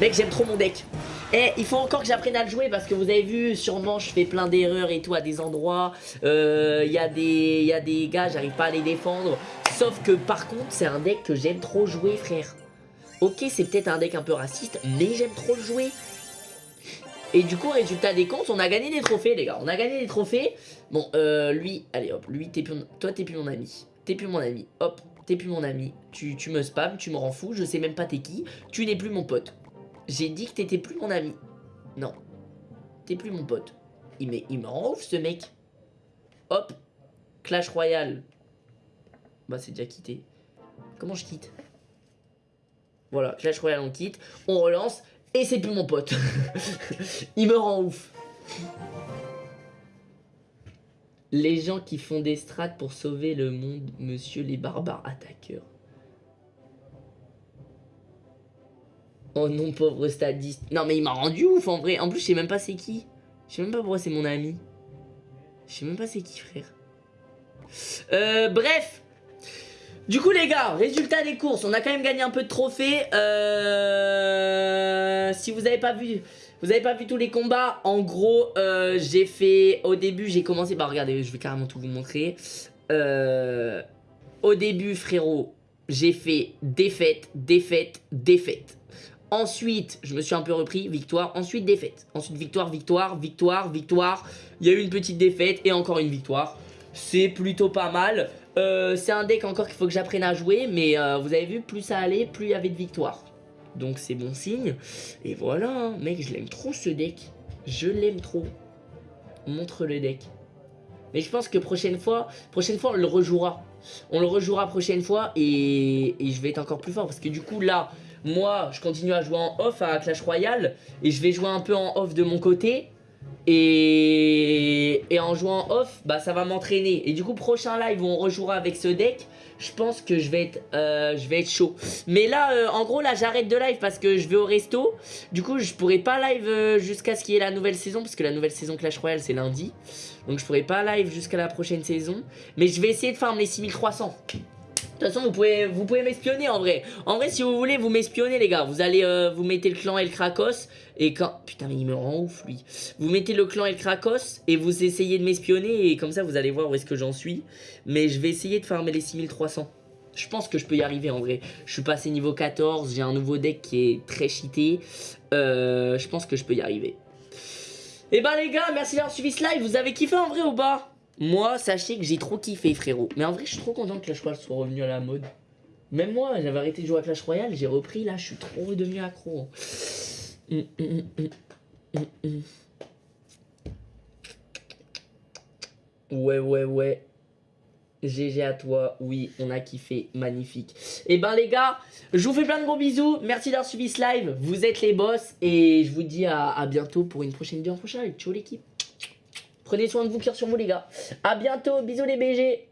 Mec, j'aime trop mon deck. Eh, il faut encore que j'apprenne à le jouer parce que vous avez vu, sûrement je fais plein d'erreurs et tout à des endroits. Il euh, y, a des, gars, j'arrive pas à les défendre. Sauf que par contre, c'est un deck que j'aime trop jouer, frère. Ok, c'est peut-être un deck un peu raciste, mais j'aime trop le jouer. Et du coup, résultat des comptes, on a gagné des trophées, les gars. On a gagné des trophées. Bon, euh, lui, allez hop, lui, plus, toi, t'es plus mon ami. T'es plus mon ami. Hop, t'es plus mon ami. Tu, tu me spams, tu me rends fou, je sais même pas t'es qui. Tu n'es plus mon pote. J'ai dit que t'étais plus mon ami. Non. T'es plus mon pote. Il, me, il rend ouf, ce mec. Hop. Clash Royale. Bah, c'est déjà quitté. Comment je quitte? Voilà, Clash Royale, on quitte. On relance. Et c'est plus mon pote. il me rend ouf. Les gens qui font des strates pour sauver le monde, monsieur les barbares attaqueurs. Oh non, pauvre stadiste. Non, mais il m'a rendu ouf en vrai. En plus, je sais même pas c'est qui. Je sais même pas pourquoi c'est mon ami. Je sais même pas c'est qui, frère. Euh, bref. Du coup, les gars, résultat des courses. On a quand même gagné un peu de trophées. Euh, si vous avez pas vu... Vous avez pas vu tous les combats? En gros, euh, j'ai fait... Au début, j'ai commencé... Bah, regardez, je vais carrément tout vous montrer. Euh, au début, frérot, j'ai fait défaite, défaite, défaite. Ensuite, je me suis un peu repris, victoire, ensuite défaite. Ensuite, victoire, victoire, victoire, victoire. Il y a eu une petite défaite et encore une victoire. C'est plutôt pas mal. Euh, c'est un deck encore qu'il faut que j'apprenne à jouer, mais vous avez vu, plus ça allait, plus il y avait de victoires. Donc c'est bon signe. Et voilà, hein. mec, je l'aime trop ce deck. Je l'aime trop. Montre le deck. Mais je pense que prochaine fois, prochaine fois on le rejouera. On le rejouera prochaine fois et, et je vais être encore plus fort. Parce que du coup là, moi, je continue à jouer en off à Clash Royale et je vais jouer un peu en off de mon côté. Et, et en jouant en off, bah ça va m'entraîner. Et du coup, prochain live on rejouera avec ce deck, je pense que je vais être, euh, chaud. Mais là, euh, en gros, là, j'arrête de live parce que je vais au resto. Du coup, je pourrai pas live euh, jusqu'à ce qu'il y ait la nouvelle saison, parce que la nouvelle saison Clash Royale, c'est lundi. Donc, je pourrai pas live jusqu'à la prochaine saison. Mais je vais essayer de farm les 6300. De toute façon, vous pouvez, vous pouvez m'espionner en vrai. En vrai, si vous voulez, vous m'espionnez, les gars. Vous allez, vous mettez le clan El Krakos. Et quand... Putain, mais il me rend ouf, lui. Vous mettez le clan El Krakos et vous essayez de m'espionner. Et comme ça, vous allez voir où est-ce que j'en suis. Mais je vais essayer de farmer les 6300. Je pense que je peux y arriver en vrai. Je suis passé niveau 14. J'ai un nouveau deck qui est très cheaté. Euh, je pense que je peux y arriver. Et eh bah ben, les gars, merci d'avoir suivi ce live. Vous avez kiffé en vrai ou pas? Moi, sachez que j'ai trop kiffé, frérot. Mais en vrai, je suis trop content que Clash Royale soit revenu à la mode. Même moi, j'avais arrêté de jouer à Clash Royale, j'ai repris, là, je suis trop devenu accro. Hum, hum, hum, ouais, ouais, ouais. GG à toi, oui, on a kiffé, magnifique. Et eh ben les gars, je vous fais plein de gros bisous, merci d'avoir suivi ce live, vous êtes les boss, et je vous dis à, à bientôt pour une prochaine vidéo en prochain. Ciao l'équipe Prenez soin de vous, cœur sur vous les gars. A bientôt, bisous les BG